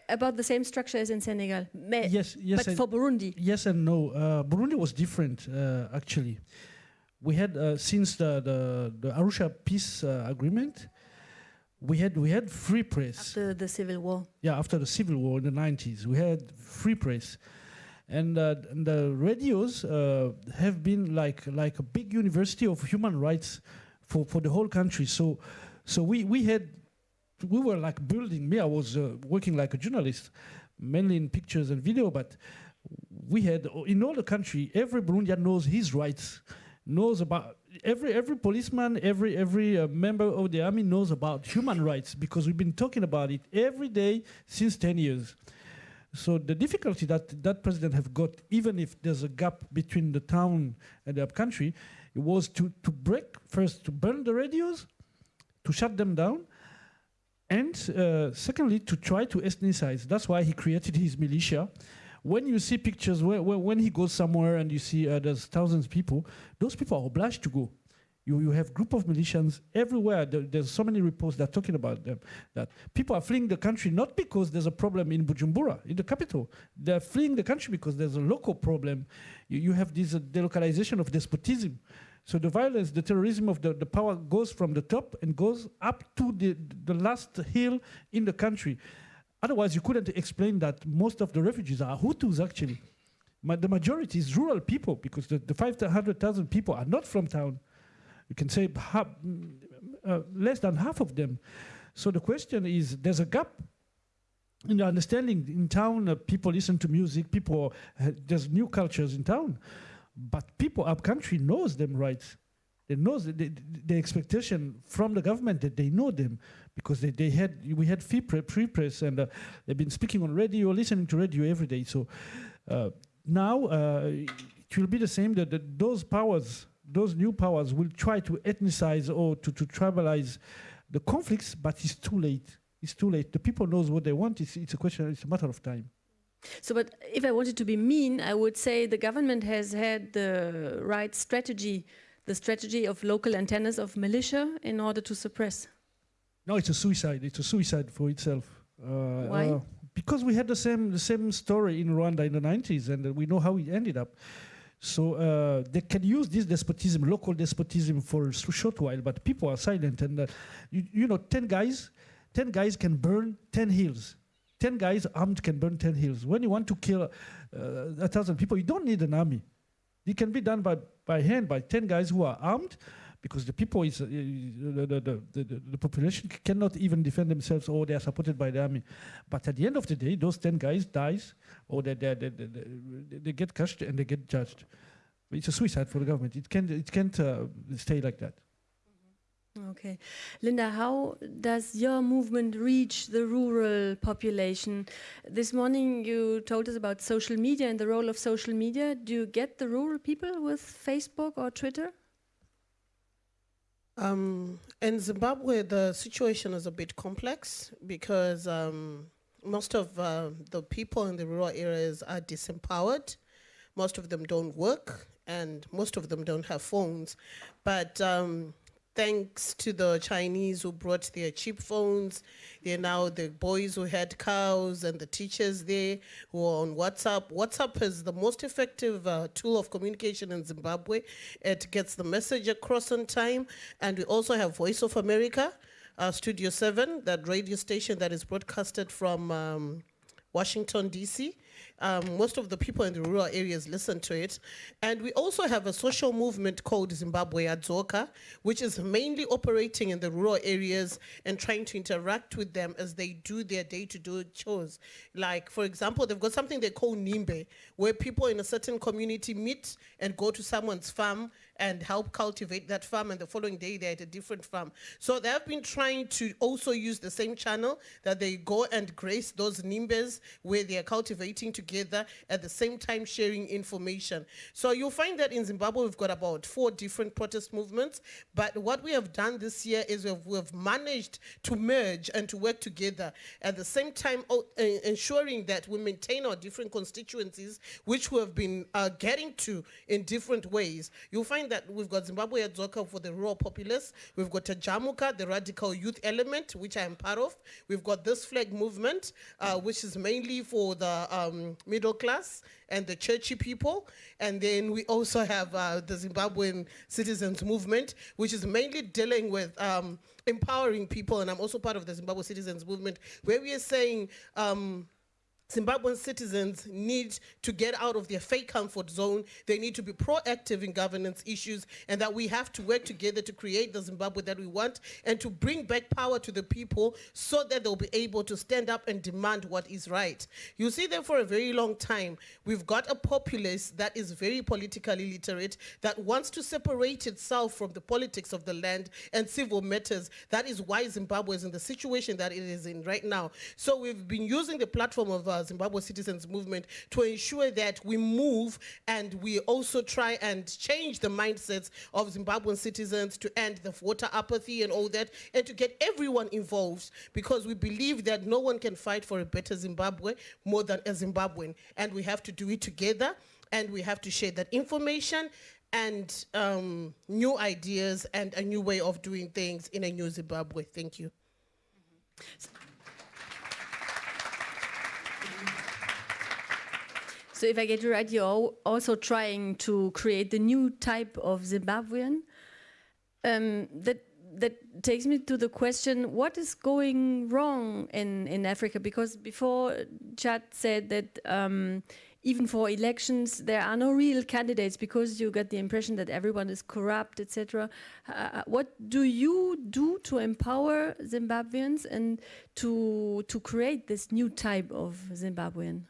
About the same structure as in Senegal. yes, yes. But for Burundi. Yes and no. Uh, Burundi was different, uh, actually we had uh, since the, the, the Arusha peace uh, agreement, we had we had free press after the civil war. Yeah, after the civil war in the 90s, we had free press, and, uh, and the radios uh, have been like like a big university of human rights for for the whole country. So so we we had we were like building. Me, I was uh, working like a journalist, mainly in pictures and video, but we had in all the country every Burundian knows his rights knows about every every policeman, every every uh, member of the army knows about human rights because we've been talking about it every day since 10 years. So the difficulty that that president have got, even if there's a gap between the town and the country, it was to to break first to burn the radios, to shut them down, and uh, secondly to try to ethnicize. That's why he created his militia when you see pictures, when he goes somewhere and you see uh, there's thousands of people, those people are obliged to go. You, you have group of militians everywhere. There, there's so many reports that are talking about them, that people are fleeing the country not because there's a problem in Bujumbura, in the capital. They're fleeing the country because there's a local problem. You, you have this uh, delocalization of despotism. So the violence, the terrorism of the, the power goes from the top and goes up to the, the last hill in the country. Otherwise, you couldn't explain that most of the refugees are Hutus, actually. But the majority is rural people because the, the 500,000 people are not from town. You can say uh, less than half of them. So the question is, there's a gap in the understanding. In town, uh, people listen to music, people, uh, there's new cultures in town. But people up country knows them rights. They know the, the, expectation from the government that they know them because they, they had we had free, pre- press and uh, they've been speaking on radio, listening to radio every day. So uh, now uh, it will be the same that, that those powers, those new powers, will try to ethnicize or to, to tribalize the conflicts, but it's too late. It's too late. The people knows what they want. It's, it's a question. It's a matter of time. So, but if I wanted to be mean, I would say the government has had the right strategy, the strategy of local antennas of militia in order to suppress. No, it's a suicide. It's a suicide for itself. Uh, Why? uh, because we had the same the same story in Rwanda in the 90s, and we know how it ended up. So uh, they can use this despotism, local despotism, for a short while, but people are silent. And uh, you, you know, ten guys, ten guys can burn ten hills. Ten guys armed can burn ten hills. When you want to kill uh, a thousand people, you don't need an army. It can be done by, by hand by 10 guys who are armed because the people is uh, the, the, the, the, population cannot even defend themselves or they are supported by the army. But at the end of the day, those 10 guys dies or they, they, they, they, they- they get crushed and they get judged. It's a suicide for the government. It can't, it can't uh, stay like that. Okay. Linda, how does your movement reach the rural population? This morning you told us about social media and the role of social media. Do you get the rural people with Facebook or Twitter? Um, in Zimbabwe, the situation is a bit complex because um, most of uh, the people in the rural areas are disempowered. Most of them don't work, and most of them don't have phones. But um, thanks to the Chinese who brought their cheap phones, they're now the boys who had cows and the teachers there who are on WhatsApp. WhatsApp is the most effective uh, tool of communication in Zimbabwe. It gets the message across on time. And we also have Voice of America, uh, Studio 7, that radio station that is broadcasted from um, Washington, D.C. Um, most of the people in the rural areas listen to it. And we also have a social movement called Zimbabwe Adzoka, which is mainly operating in the rural areas and trying to interact with them as they do their day-to-day chores. Like, for example, they've got something they call nhimbe, where people in a certain community meet and go to someone's farm and help cultivate that farm and the following day they're at a different farm. So they have been trying to also use the same channel that they go and grace those nhimbes where they are cultivating together at the same time sharing information. So you'll find that in Zimbabwe we've got about four different protest movements, but what we have done this year is we've, we've managed to merge and to work together at the same time oh, uh, ensuring that we maintain our different constituencies which we have been uh, getting to in different ways. You'll find that we've got Zimbabwe Adzoka for the rural populace. We've got Tajamuka, the radical youth element, which I am part of. We've got this flag movement, uh, which is mainly for the um, middle class and the churchy people. And then we also have uh, the Zimbabwean Citizens Movement, which is mainly dealing with um, empowering people. And I'm also part of the Zimbabwe Citizens Movement, where we are saying, um, Zimbabwean citizens need to get out of their fake comfort zone. They need to be proactive in governance issues, and that we have to work together to create the Zimbabwe that we want and to bring back power to the people so that they'll be able to stand up and demand what is right. You see, that for a very long time, we've got a populace that is very politically literate, that wants to separate itself from the politics of the land and civil matters. That is why Zimbabwe is in the situation that it is in right now. So we've been using the platform of uh, Zimbabwe Citizens Movement to ensure that we move and we also try and change the mindsets of Zimbabwean citizens to end the voter apathy and all that, and to get everyone involved because we believe that no one can fight for a better Zimbabwe more than a Zimbabwean, and we have to do it together, and we have to share that information and um, new ideas and a new way of doing things in a new Zimbabwe. Thank you. So if I get you right, you're also trying to create the new type of Zimbabwean. Um, that that takes me to the question: What is going wrong in in Africa? Because before Thiat said that. Um, even for elections, there are no real candidates because you get the impression that everyone is corrupt, etc. Uh, what do you do to empower Zimbabweans and to to create this new type of Zimbabwean?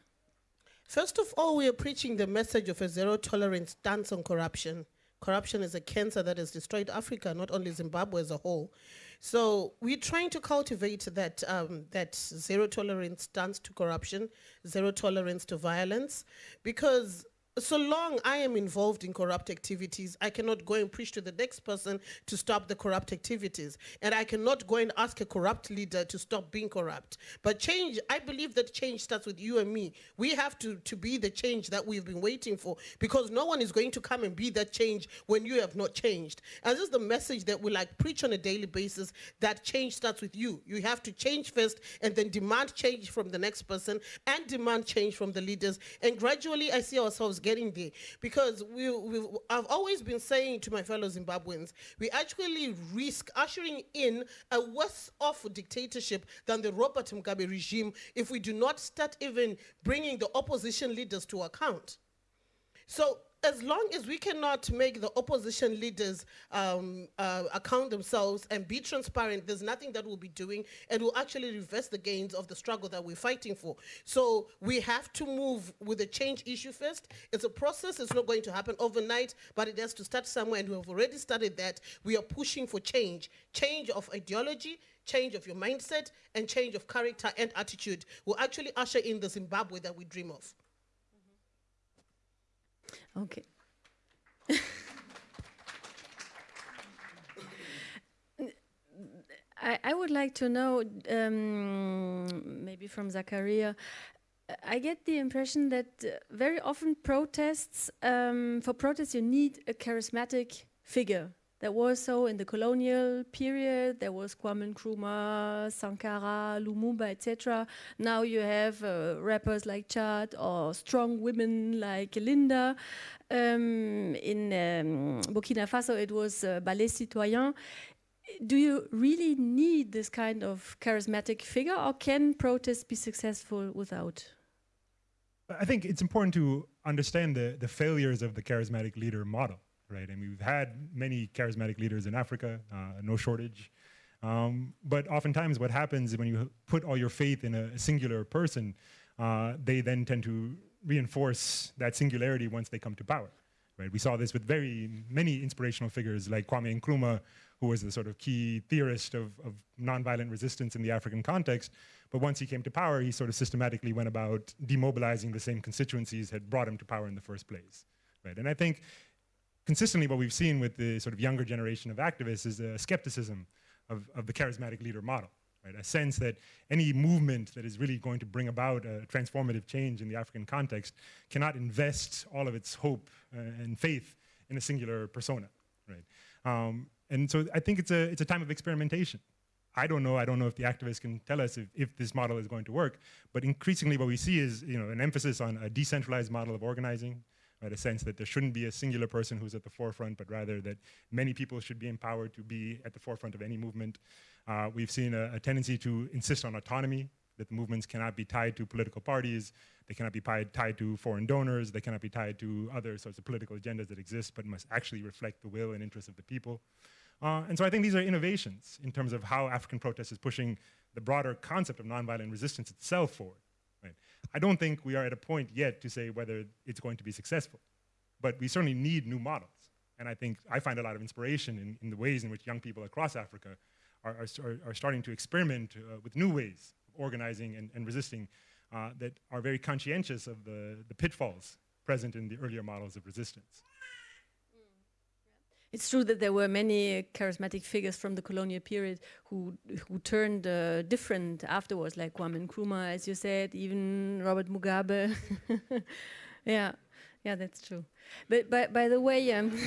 First of all, we are preaching the message of a zero tolerance stance on corruption. Corruption is a cancer that has destroyed Africa, not only Zimbabwe as a whole. So we're trying to cultivate that, um, that zero tolerance stance to corruption, zero tolerance to violence, because so long I am involved in corrupt activities, I cannot go and preach to the next person to stop the corrupt activities. And I cannot go and ask a corrupt leader to stop being corrupt. But change, I believe that change starts with you and me. We have to, to be the change that we've been waiting for because no one is going to come and be that change when you have not changed. And this is the message that we like preach on a daily basis that change starts with you. You have to change first and then demand change from the next person and demand change from the leaders. And gradually I see ourselves getting there because we, I've always been saying to my fellow Zimbabweans, we actually risk ushering in a worse off dictatorship than the Robert Mugabe regime if we do not start even bringing the opposition leaders to account. So as long as we cannot make the opposition leaders um, uh, account themselves and be transparent, there's nothing that we'll be doing and will actually reverse the gains of the struggle that we're fighting for. So we have to move with the change issue first. It's a process, it's not going to happen overnight, but it has to start somewhere and we have already started that. We are pushing for change, change of ideology, change of your mindset, and change of character and attitude will actually usher in the Zimbabwe that we dream of. Okay. I, would like to know, um, maybe from Zachariah, I get the impression that uh, very often protests, um, for protests you need a charismatic figure. That was so in the colonial period. There was Kwame Nkrumah, Sankara, Lumumba, etc. Now you have uh, rappers like Thiat or strong women like Linda. Um, in um, Burkina Faso, it was uh, Balai Citoyen. Do you really need this kind of charismatic figure, or can protests be successful without? I think it's important to understand the, the failures of the charismatic leader model right? And we've had many charismatic leaders in Africa, uh, no shortage. Um, but oftentimes what happens is when you put all your faith in a, singular person, uh, they then tend to reinforce that singularity once they come to power. Right? We saw this with very many inspirational figures like Kwame Nkrumah, who was the sort of key theorist of, of nonviolent resistance in the African context. But once he came to power, he sort of systematically went about demobilizing the same constituencies had brought him to power in the first place. Right? And I think consistently what we've seen with the sort of younger generation of activists is a skepticism of, of the charismatic leader model. Right? A sense that any movement that is really going to bring about a transformative change in the African context cannot invest all of its hope uh, and faith in a singular persona. Right? Um, and so I think it's a, it's a time of experimentation. I don't know, I don't know if the activists can tell us if, if this model is going to work, but increasingly what we see is you know, an emphasis on a decentralized model of organizing, right? A sense that there shouldn't be a singular person who's at the forefront, but rather that many people should be empowered to be at the forefront of any movement. Uh, we've seen a, a, tendency to insist on autonomy, that the movements cannot be tied to political parties, they cannot be tied, to foreign donors, they cannot be tied to other sorts of political agendas that exist, but must actually reflect the will and interests of the people. Uh, and so I think these are innovations in terms of how African protest is pushing the broader concept of nonviolent resistance itself forward. I don't think we are at a point yet to say whether it's going to be successful, but we certainly need new models. And I think I find a lot of inspiration in, in the ways in which young people across Africa are, are, are starting to experiment uh, with new ways of organizing and, and resisting uh, that are very conscientious of the, the pitfalls present in the earlier models of resistance. It's true that there were many charismatic figures from the colonial period who who turned uh, different afterwards, like Kwame Nkrumah, as you said, even Robert Mugabe. [laughs] yeah, yeah, that's true. But by by the way, um, [laughs]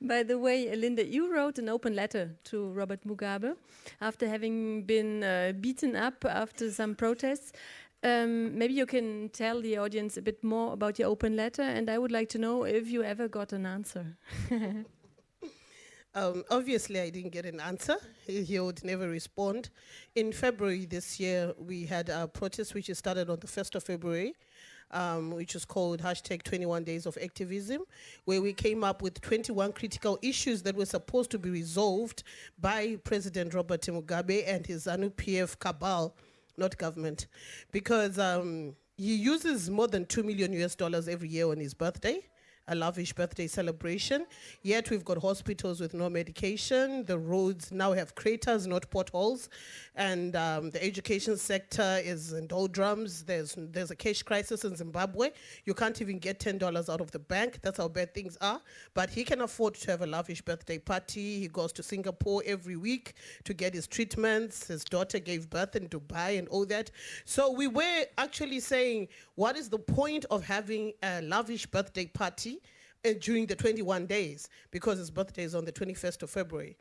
by the way, Linda, you wrote an open letter to Robert Mugabe after having been uh, beaten up after some protests. Um, maybe you can tell the audience a bit more about your open letter, and I would like to know if you ever got an answer. [laughs] um, obviously, I didn't get an answer. He, would never respond. In February this year, we had a protest which started on the 1st of February, um, which was called hashtag 21 days of activism, where we came up with 21 critical issues that were supposed to be resolved by President Robert Mugabe and his ZANU-PF cabal not government, because um, he uses more than 2 million US dollars every year on his birthday a lavish birthday celebration. Yet we've got hospitals with no medication. The roads now have craters, not potholes. And um, the education sector is in doldrums. There's, there's a cash crisis in Zimbabwe. You can't even get $10 out of the bank. That's how bad things are. But he can afford to have a lavish birthday party. He goes to Singapore every week to get his treatments. His daughter gave birth in Dubai and all that. So we were actually saying, what is the point of having a lavish birthday party during the 21 days because his birthday is on the 21st of February.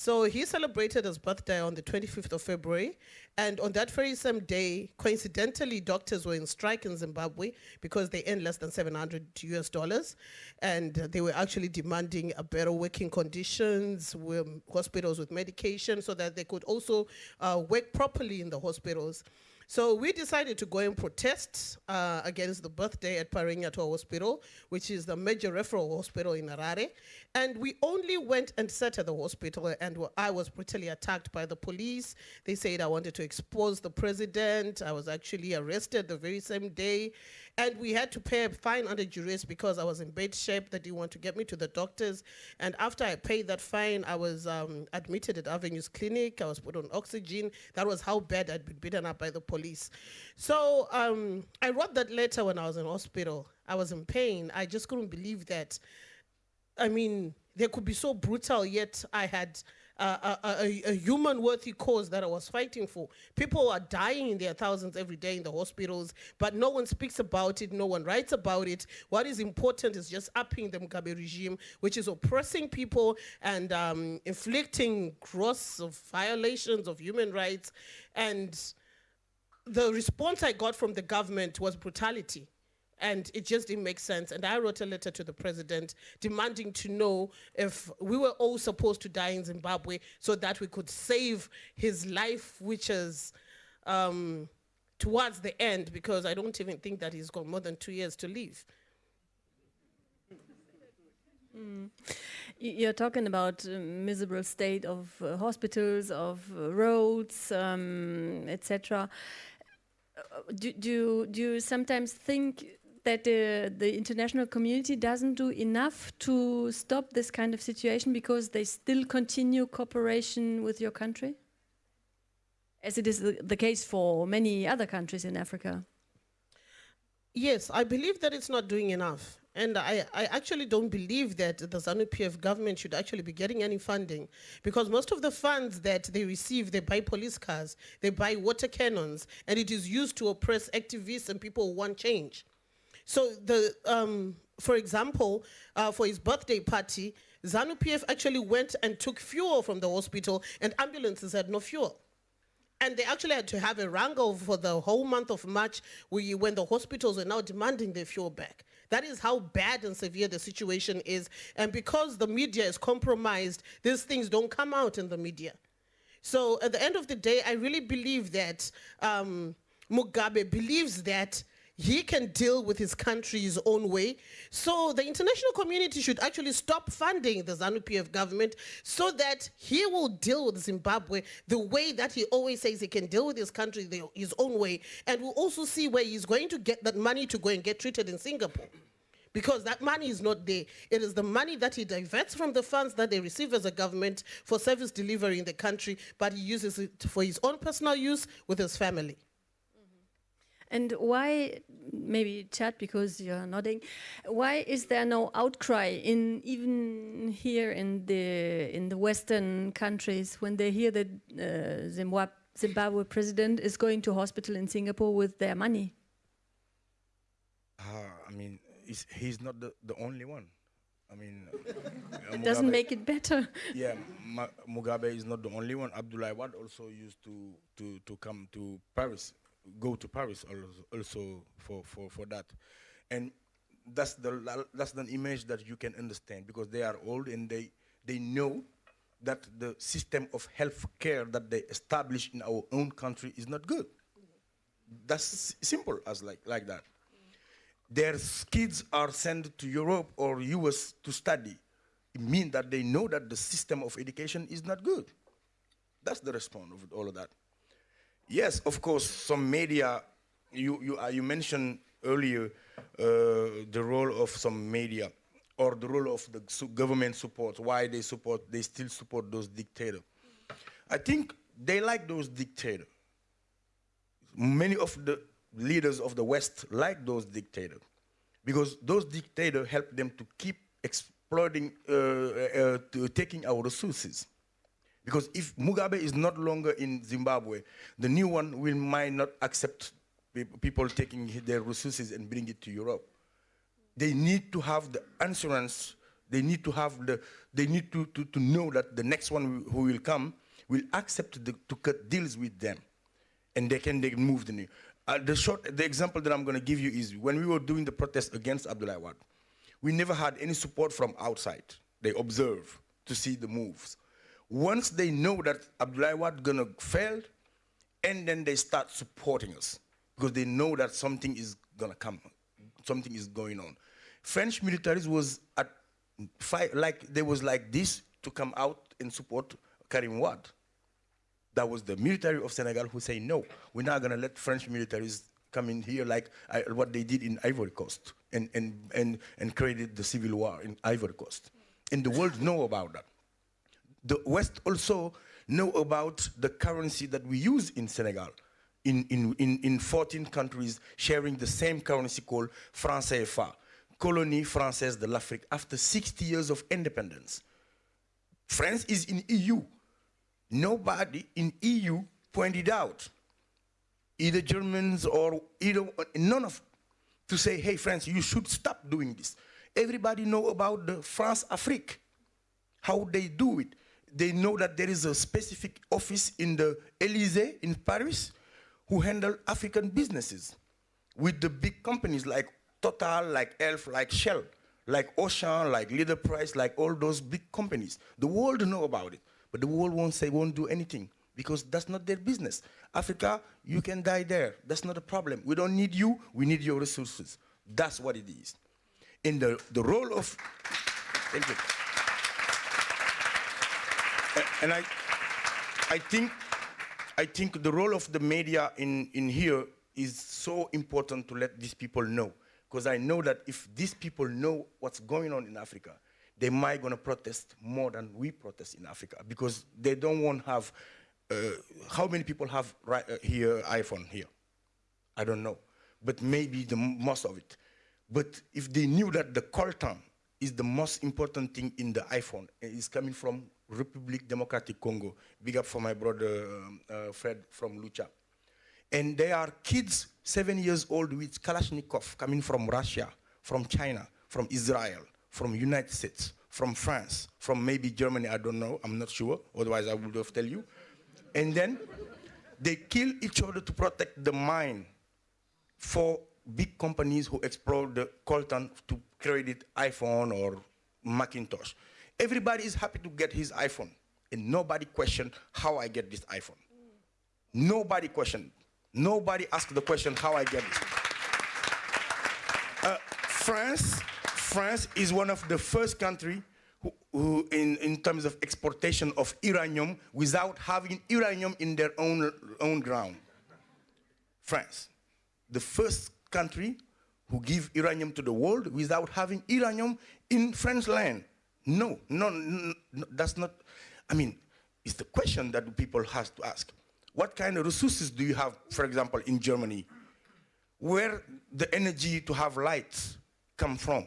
So he celebrated his birthday on the 25th of February, and on that very same day, coincidentally, doctors were in strike in Zimbabwe because they earn less than 700 US dollars, and they were actually demanding a better working conditions, hospitals with medication, so that they could also uh, work properly in the hospitals. So we decided to go and protest uh, against the birthday at Parirenyatwa Hospital, which is the major referral hospital in Harare. And we only went and sat at the hospital and I was brutally attacked by the police. They said I wanted to expose the president. I was actually arrested the very same day. And we had to pay a fine under duress because I was in bad shape. They didn't want to get me to the doctors. And after I paid that fine, I was um, admitted at Avenues Clinic. I was put on oxygen. That was how bad I'd been beaten up by the police. So um, I wrote that letter when I was in hospital. I was in pain. I just couldn't believe that. I mean, they could be so brutal, yet I had a, a, human worthy cause that I was fighting for. People are dying in their thousands every day in the hospitals, but no one speaks about it, no one writes about it. What is important is just upping the Mugabe regime, which is oppressing people and um, inflicting gross violations of human rights. And the response I got from the government was brutality and it just didn't make sense. And I wrote a letter to the president demanding to know if we were all supposed to die in Zimbabwe so that we could save his life, which is um, towards the end, because I don't even think that he's got more than two years to live. Mm. You're talking about uh, miserable state of uh, hospitals, of uh, roads, um, etc. Uh, do, do, do you sometimes think that the, the international community doesn't do enough to stop this kind of situation because they still continue cooperation with your country? As it is the, the case for many other countries in Africa. Yes, I believe that it's not doing enough. And I, I actually don't believe that the ZANU-PF government should actually be getting any funding because most of the funds that they receive, they buy police cars, they buy water cannons, and it is used to oppress activists and people who want change. So the, um, for example, uh, for his birthday party, ZANU-PF actually went and took fuel from the hospital and ambulances had no fuel. And they actually had to have a wrangle for the whole month of March when the hospitals were now demanding their fuel back. That is how bad and severe the situation is. And because the media is compromised, these things don't come out in the media. So at the end of the day, I really believe that um, Mugabe believes that he can deal with his country his own way. So the international community should actually stop funding the ZANU-PF government so that he will deal with Zimbabwe the way that he always says he can deal with his country the, his own way. And we'll also see where he's going to get that money to go and get treated in Singapore because that money is not there. It is the money that he diverts from the funds that they receive as a government for service delivery in the country, but he uses it for his own personal use with his family. And why, maybe Thiat because you're nodding, why is there no outcry in even here in the in the Western countries when they hear that uh, Zimbabwe, Zimbabwe president is going to hospital in Singapore with their money? Uh, I mean, he's not the, the only one. I mean, uh, [laughs] it doesn't make it better. [laughs] yeah, Ma Mugabe is not the only one. Abdoulaye Wade also used to to to come to Paris go to Paris also for, for, for that. And that's the, that's the image that you can understand because they are old and they, they know that the system of health care that they establish in our own country is not good. That's simple as like, like that. Their kids are sent to Europe or US to study. It means that they know that the system of education is not good. That's the response of all of that. Yes, of course, some media you, you, uh, you mentioned earlier uh, the role of some media or the role of the government support, why they support, they still support those dictators. I think they like those dictators. Many of the leaders of the West like those dictators because those dictators help them to keep exploiting, uh, uh, to taking our resources. Because if Mugabe is not longer in Zimbabwe, the new one will might not accept people taking their resources and bring it to Europe. They need to have the assurance, they need to have the, they need to, to, to know that the next one who will come will accept the, to cut deals with them. And they can they move the new. Uh, the short, the example that I'm going to give you is when we were doing the protest against Abdoulaye Wade, we never had any support from outside. They observe to see the moves. Once they know that Abdoulaye Wade gonna fail, and then they start supporting us because they know that something is gonna come, something is going on. French militaries was at fight like they was like this to come out and support Karim Wade. That was the military of Senegal who say no, we're not gonna let French militaries come in here like uh, what they did in Ivory Coast and, and, and, and created the civil war in Ivory Coast. And the world know about that. The West also know about the currency that we use in Senegal in, in, in, in 14 countries sharing the same currency called franc CFA, Colonie Française de l'Afrique, after 60 years of independence. France is in EU. Nobody in EU pointed out, either Germans or either, none of, to say, hey, France, you should stop doing this. Everybody know about the France Afrique, how they do it. They know that there is a specific office in the Elysee in Paris who handle African businesses with the big companies like Total, like Elf, like Shell, like Auchan, like Leader Price, like all those big companies. The world know about it, but the world won't say, won't do anything because that's not their business. Africa, you can die there. That's not a problem. We don't need you, we need your resources. That's what it is. In the, the role of, thank you. And I, I think I think the role of the media in, in here is so important to let these people know. Because I know that if these people know what's going on in Africa, they might gonna protest more than we protest in Africa because they don't want to have, uh, how many people have right, uh, here iPhone here? I don't know, but maybe the most of it. But if they knew that the coltan is the most important thing in the iPhone, it's coming from Republic Democratic Congo. Big up for my brother um, uh, Fred from Lucha. And they are kids, seven years old with Kalashnikov coming from Russia, from China, from Israel, from United States, from France, from maybe Germany, I don't know, I'm not sure, otherwise I would have tell you. And then they kill each other to protect the mine for big companies who explore the coltan to create iPhone or Macintosh. Everybody is happy to get his iPhone, and nobody question how I get this iPhone. Nobody question. Nobody ask the question how I get it. Uh, France, France is one of the first country who, who in, in terms of exportation of uranium without having uranium in their own, own ground. France, the first country who give uranium to the world without having uranium in French land. No, no, no, that's not, I mean, it's the question that people have to ask. What kind of resources do you have, for example, in Germany? Where the energy to have lights come from?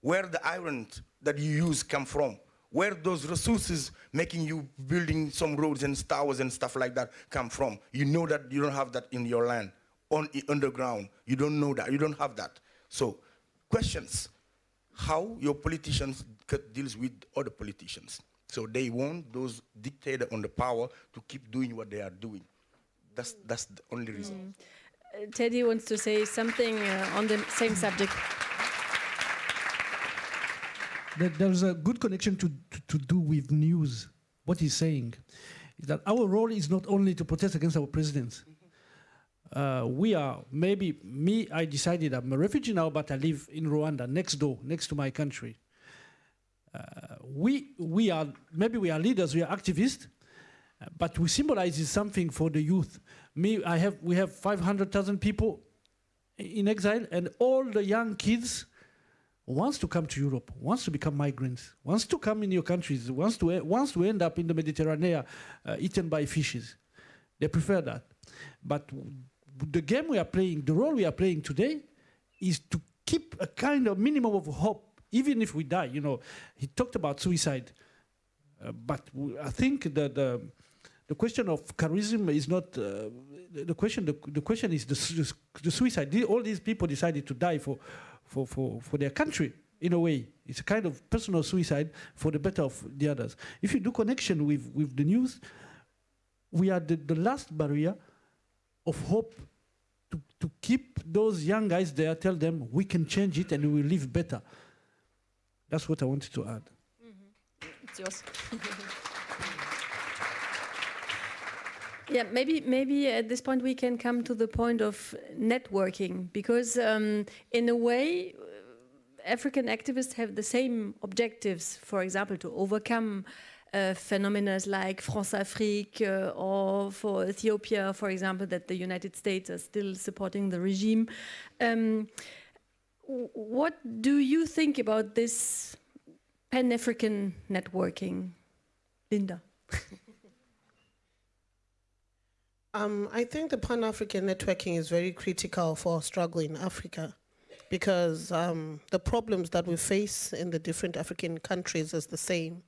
Where the iron that you use come from? Where those resources making you building some roads and towers and stuff like that come from? You know that you don't have that in your land, on underground. You don't know that, you don't have that. So, questions how your politicians deals with other politicians. So they want those dictators on the power to keep doing what they are doing. That's, that's the only reason. Mm. Uh, Teddy wants to say something uh, on the same subject. There's a good connection to, to, to do with news. What he's saying is that our role is not only to protest against our president, uh, we are, maybe me, I decided I'm a refugee now, but I live in Rwanda, next door, next to my country. Uh, we, we are, maybe we are leaders, we are activists, uh, but we symbolize something for the youth. Me, I have, we have 500,000 people in exile, and all the young kids wants to come to Europe, wants to become migrants, wants to come in your countries, wants to wants to end up in the Mediterranean, uh, eaten by fishes. They prefer that. But the game we are playing, the role we are playing today, is to keep a kind of minimum of hope, even if we die. You know, he talked about suicide, uh, but I think that the, the question of charisma is not uh, the, the, question. The, the question is the, the suicide. All these people decided to die for, for, for, for their country in a way. It's a kind of personal suicide for the better of the others. If you do connection with, with the news, we are the, the last barrier of hope to, to keep those young guys there, tell them we can change it and we will live better. That's what I wanted to add. Mm -hmm. It's yours. [laughs] yeah, maybe maybe at this point we can come to the point of networking because um, in a way African activists have the same objectives, for example, to overcome uh, phenomena like France-Afrique uh, or for Ethiopia, for example, that the United States are still supporting the regime. Um, what do you think about this Pan-African networking? Linda. [laughs] um, I think the Pan-African networking is very critical for struggle in Africa because um, the problems that we face in the different African countries is the same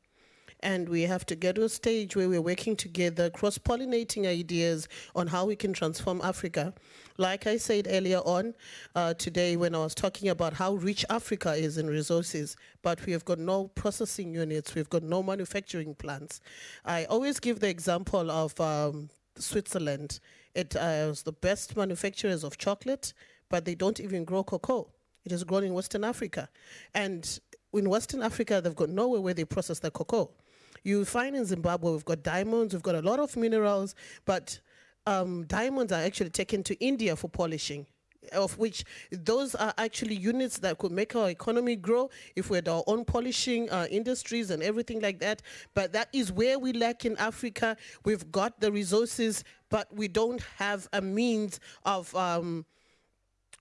and we have to get to a stage where we're working together, cross-pollinating ideas on how we can transform Africa. Like I said earlier on uh, today when I was talking about how rich Africa is in resources, but we have got no processing units, we've got no manufacturing plants. I always give the example of um, Switzerland. It uh, the best manufacturers of chocolate, but they don't even grow cocoa. It is grown in Western Africa. And in Western Africa, they've got nowhere where they process the cocoa. You find in Zimbabwe, we've got diamonds, we've got a lot of minerals, but um, diamonds are actually taken to India for polishing of which those are actually units that could make our economy grow if we had our own polishing uh, industries and everything like that. But that is where we lack in Africa. We've got the resources, but we don't have a means of um,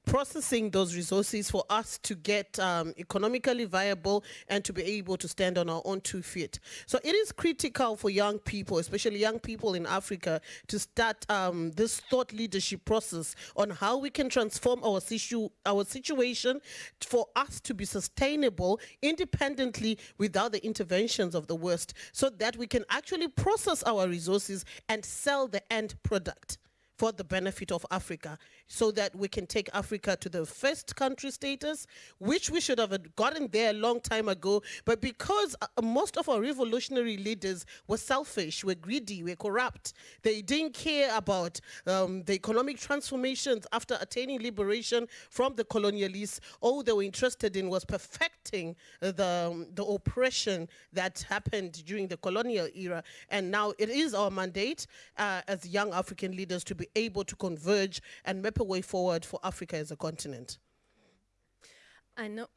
processing those resources for us to get um, economically viable and to be able to stand on our own two feet. So it is critical for young people, especially young people in Africa, to start um, this thought leadership process on how we can transform our, situ our situation for us to be sustainable independently without the interventions of the West so that we can actually process our resources and sell the end product for the benefit of Africa so that we can take Africa to the first country status, which we should have gotten there a long time ago. But because uh, most of our revolutionary leaders were selfish, were greedy, were corrupt, they didn't care about um, the economic transformations after attaining liberation from the colonialists. All they were interested in was perfecting the, um, the oppression that happened during the colonial era. And now it is our mandate uh, as young African leaders to be able to converge and map a way forward for Africa as a continent. I know.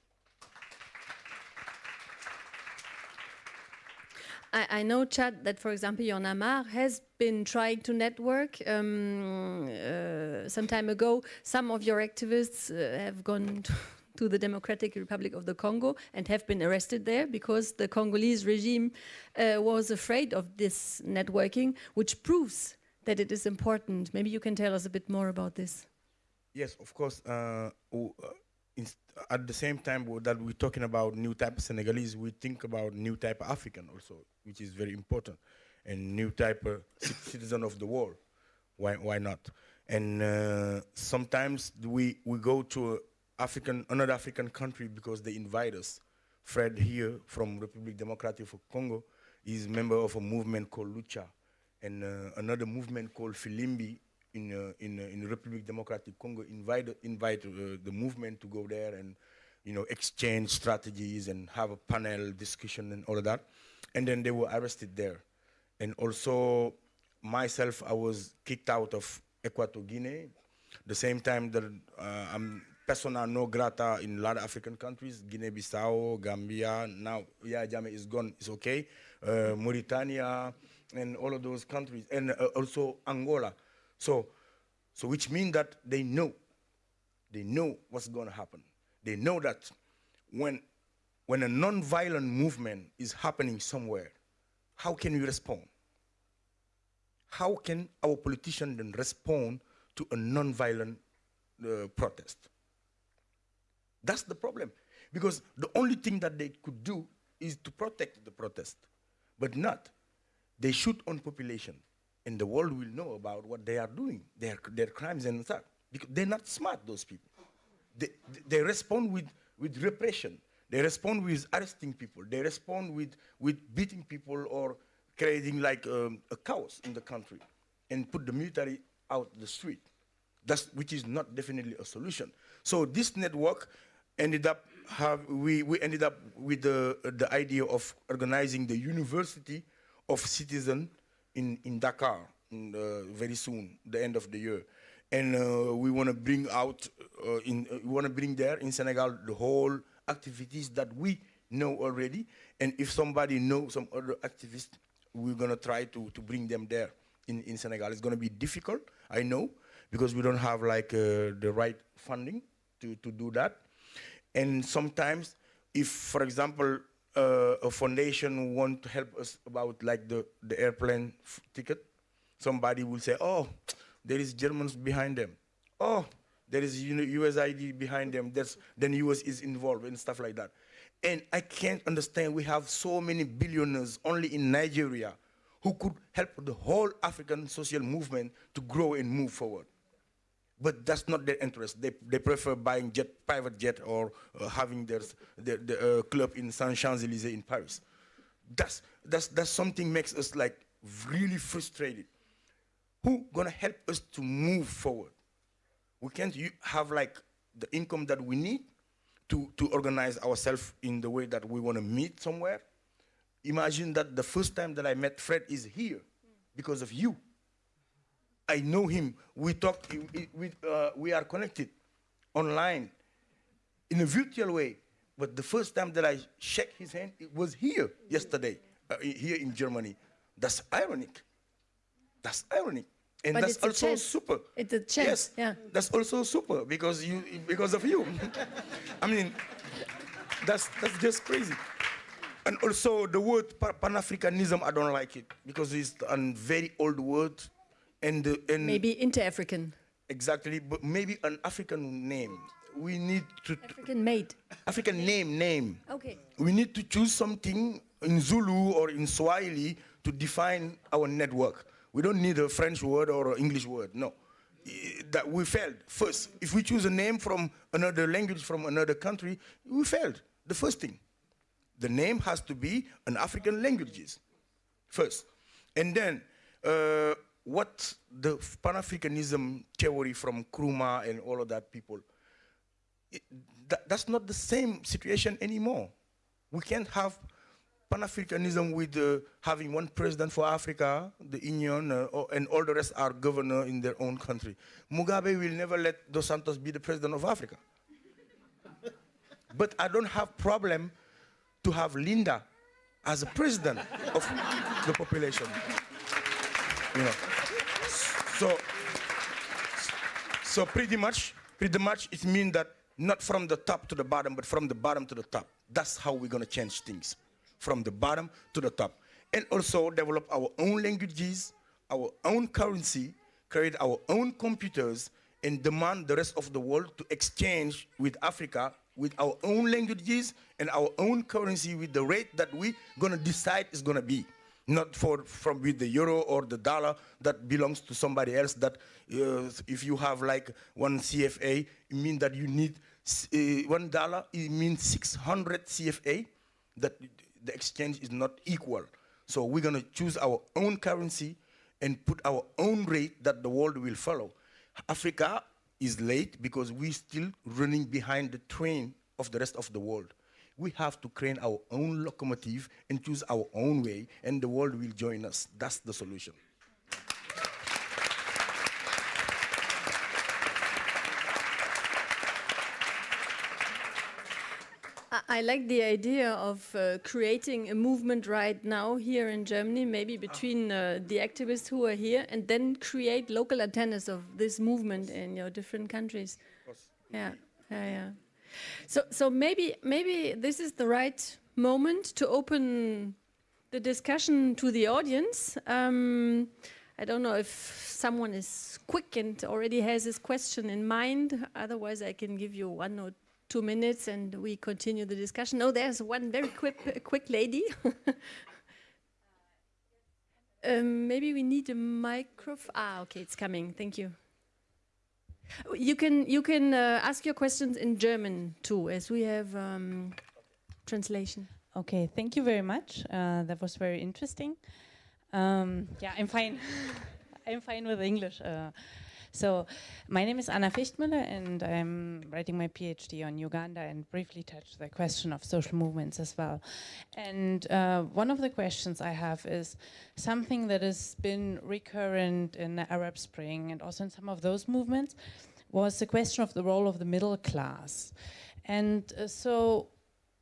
I, I, know, Chad, that for example, Y'en a marre has been trying to network. Um, uh, some time ago, some of your activists uh, have gone [laughs] to the Democratic Republic of the Congo and have been arrested there because the Congolese regime uh, was afraid of this networking, which proves that it is important. Maybe you can tell us a bit more about this. Yes, of course. Uh, uh at the same time that we're talking about new type of Senegalese, we think about new type of African also, which is very important, and new type of citizen of the world. Why, why not? And uh, sometimes we, we go to African, another African country because they invite us. Fred here from Republic Democratic of Congo is member of a movement called Lucha, and uh, another movement called Filimbi in uh, in uh, in Republic Democratic Congo invite invite uh, the movement to go there and you know exchange strategies and have a panel discussion and all of that, and then they were arrested there, and also myself I was kicked out of Equatorial Guinea, the same time that uh, I'm persona no grata in a lot of African countries, Guinea-Bissau, Gambia. Now, yeah, Jammeh is gone, it's okay. Uh, Mauritania, and all of those countries, and uh, also Angola. So, so which means that they know They know what's going to happen. They know that when, when a non-violent movement is happening somewhere, how can we respond? How can our politicians then respond to a non-violent uh, protest? That's the problem. Because the only thing that they could do is to protect the protest, but not. They shoot on population, and the world will know about what they are doing, their, their crimes and stuff. Because they're not smart, those people. They, they respond with, with repression. They respond with arresting people. They respond with, with beating people or creating like um, a chaos in the country and put the military out the street. That's, which is not definitely a solution. So this network ended up have we, we ended up with the the idea of organizing the University of Citizen in in Dakar in, uh, very soon, the end of the year, and uh, we want to bring out uh, in uh, we want to bring there in Senegal the whole activities that we know already, and if somebody knows some other activists, we're gonna try to to bring them there in in Senegal. It's gonna be difficult, I know, because we don't have like uh, the right funding to to do that. And sometimes, if, for example, uh, a foundation want to help us about like the, the airplane ticket, somebody will say, oh, there is Germans behind them. Oh, there is USAID behind them. That's, then US is involved and stuff like that. And I can't understand we have so many billionaires only in Nigeria who could help the whole African social movement to grow and move forward but that's not their interest. They, they prefer buying jet, private jet or uh, having their, their, their uh, club in Saint Champs-Élysées in Paris. That's, that's, that's something makes us like really frustrated. Who gonna help us to move forward? We can't have like the income that we need to, to organize ourselves in the way that we wanna meet somewhere. Imagine that the first time that I met Fred is here because of you. I know him. We talk, we, uh, we are connected online in a virtual way. But the first time that I shook his hand, it was here yesterday, uh, here in Germany. That's ironic. That's ironic. And but that's also super. It's a chance. Yes, yeah. That's also super because you because of you. [laughs] I mean, that's that's just crazy. And also the word Pan-Africanism, I don't like it because it's a very old word and, and maybe inter-African. Exactly, but maybe an African name. We need to African made. African name name. Okay. We need to choose something in Zulu or in Swahili to define our network. We don't need a French word or an English word. No, that we failed first. If we choose a name from another language from another country, we failed. The first thing, the name has to be an African languages first, and then. Uh, what the Pan-Africanism theory from Nkrumah and all of that people, it, that, that's not the same situation anymore. We can't have Pan-Africanism with uh, having one president for Africa, the Union, uh, and all the rest are governor in their own country. Mugabe will never let Dos Santos be the president of Africa. but I don't have problem to have Linda as a president of the population. You know. So, so pretty much, pretty much it means that not from the top to the bottom, but from the bottom to the top. That's how we're gonna change things, from the bottom to the top. And also develop our own languages, our own currency, create our own computers, and demand the rest of the world to exchange with Africa with our own languages and our own currency with the rate that we're gonna decide is gonna be not for from with the euro or the dollar that belongs to somebody else that uh, if you have like one CFA it means that you need uh, one dollar it means 600 CFA that the exchange is not equal. So we're going to choose our own currency and put our own rate that the world will follow. Africa is late because we're still running behind the train of the rest of the world we have to create our own locomotive and choose our own way, and the world will join us. That's the solution. I like the idea of uh, creating a movement right now here in Germany, maybe between uh, the activists who are here, and then create local antennas of this movement in your different countries. Yeah, yeah, yeah. So, so maybe, maybe this is the right moment to open the discussion to the audience. Um, I don't know if someone is quick and already has this question in mind. Otherwise, I can give you one or two minutes and we continue the discussion. Oh, there's one very quick, quick lady. [laughs] um, maybe we need a microphone. Ah, okay, it's coming. Thank you. You can you can uh, ask your questions in German too, as we have um, translation. Okay, thank you very much. Uh, that was very interesting. Um, yeah, I'm fine. [laughs] I'm fine with English. Uh, so, my name is Anna Fichtmüller, and I'm writing my PhD on Uganda and briefly touch the question of social movements as well. And uh, one of the questions I have is something that has been recurrent in the Arab Spring and also in some of those movements was the question of the role of the middle class. And uh, so,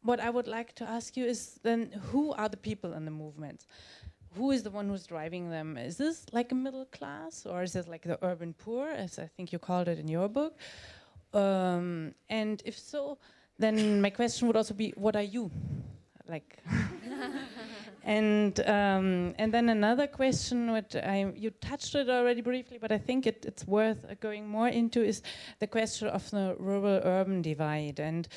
what I would like to ask you is then who are the people in the movement? Who is the one who's driving them? Is this like a middle class or is it like the urban poor, as I think you called it in your book? Um, and if so, then my question would also be, what are you? Like, [laughs] and um, and then another question, which I you touched it already briefly, but I think it, it's worth uh, going more into, is the question of the rural-urban divide. And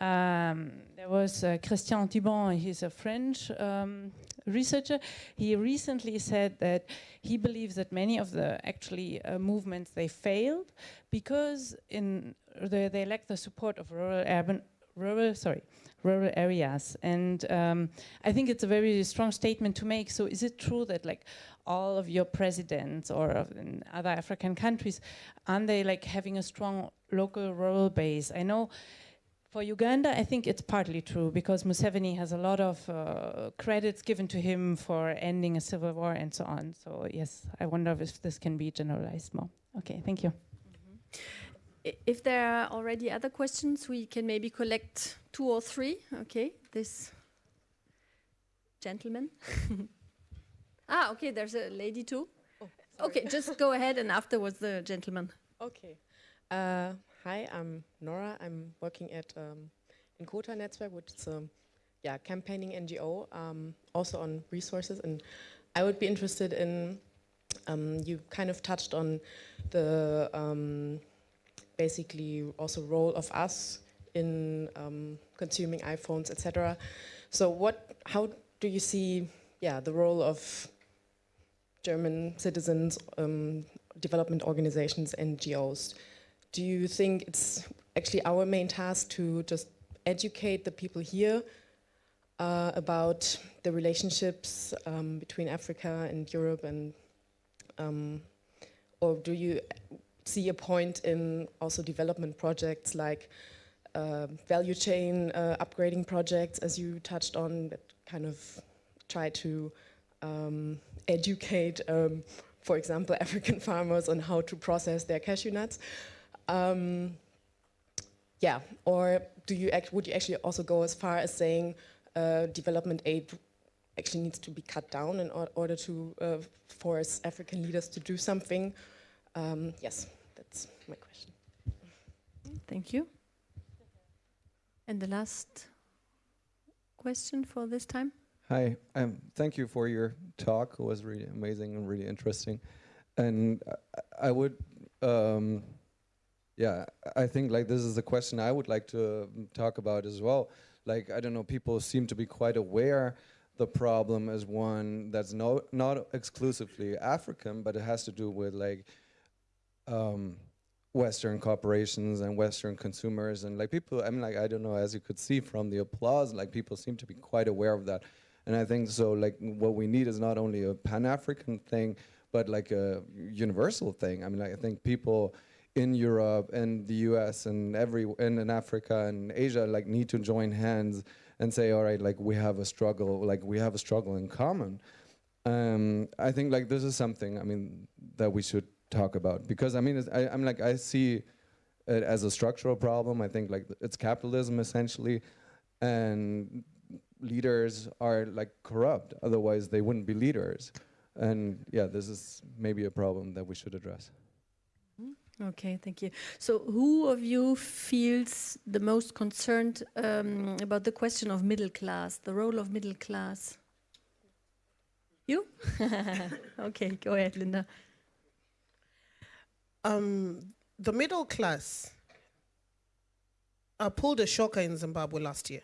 um, there was uh, Christian Thibon, he's a French um, researcher. He recently said that he believes that many of the actually uh, movements they failed because in the, they lack the support of rural urban rural sorry rural areas and um, I think it's a very strong statement to make so is it true that like all of your presidents or in other African countries aren't they like having a strong local rural base I know for Uganda, I think it's partly true because Museveni has a lot of uh, credits given to him for ending a civil war and so on. So yes, I wonder if this can be generalized more. Okay, thank you. Mm -hmm. If there are already other questions, we can maybe collect two or three. Okay, this gentleman. [laughs] ah, okay, there's a lady too. Oh, okay, just go ahead and afterwards the gentleman. Okay. Uh, Hi, I'm Nora. I'm working at um, Inkota Network, which is a yeah, campaigning NGO, um, also on resources. And I would be interested in, um, you kind of touched on the um, basically also role of us in um, consuming iPhones, etc. So what, how do you see yeah, the role of German citizens, um, development organizations, NGOs do you think it's actually our main task to just educate the people here uh, about the relationships um, between Africa and Europe and um, or do you see a point in also development projects like uh, value chain uh, upgrading projects as you touched on that kind of try to um, educate um, for example [laughs] African farmers on how to process their cashew nuts um, yeah, or do you act, would you actually also go as far as saying uh, development aid actually needs to be cut down in or order to uh, force African leaders to do something? Um, yes, that's my question. Thank you. And the last question for this time? Hi, um, thank you for your talk. It was really amazing and really interesting. And I, I would um, yeah, I think like this is a question I would like to um, talk about as well. Like I don't know, people seem to be quite aware the problem is one that's no not exclusively African, but it has to do with like um, Western corporations and Western consumers and like people. I mean, like I don't know, as you could see from the applause, like people seem to be quite aware of that. And I think so. Like what we need is not only a Pan African thing, but like a universal thing. I mean, like, I think people in Europe and the US and every and in Africa and Asia like need to join hands and say all right like we have a struggle like we have a struggle in common. Um, I think like this is something I mean that we should talk about because I mean I, I'm like I see it as a structural problem. I think like it's capitalism essentially and leaders are like corrupt. Otherwise they wouldn't be leaders. And yeah this is maybe a problem that we should address Okay, thank you. So, who of you feels the most concerned um, about the question of middle class, the role of middle class? You? [laughs] okay, go ahead, Linda. Um, the middle class uh, pulled a shocker in Zimbabwe last year.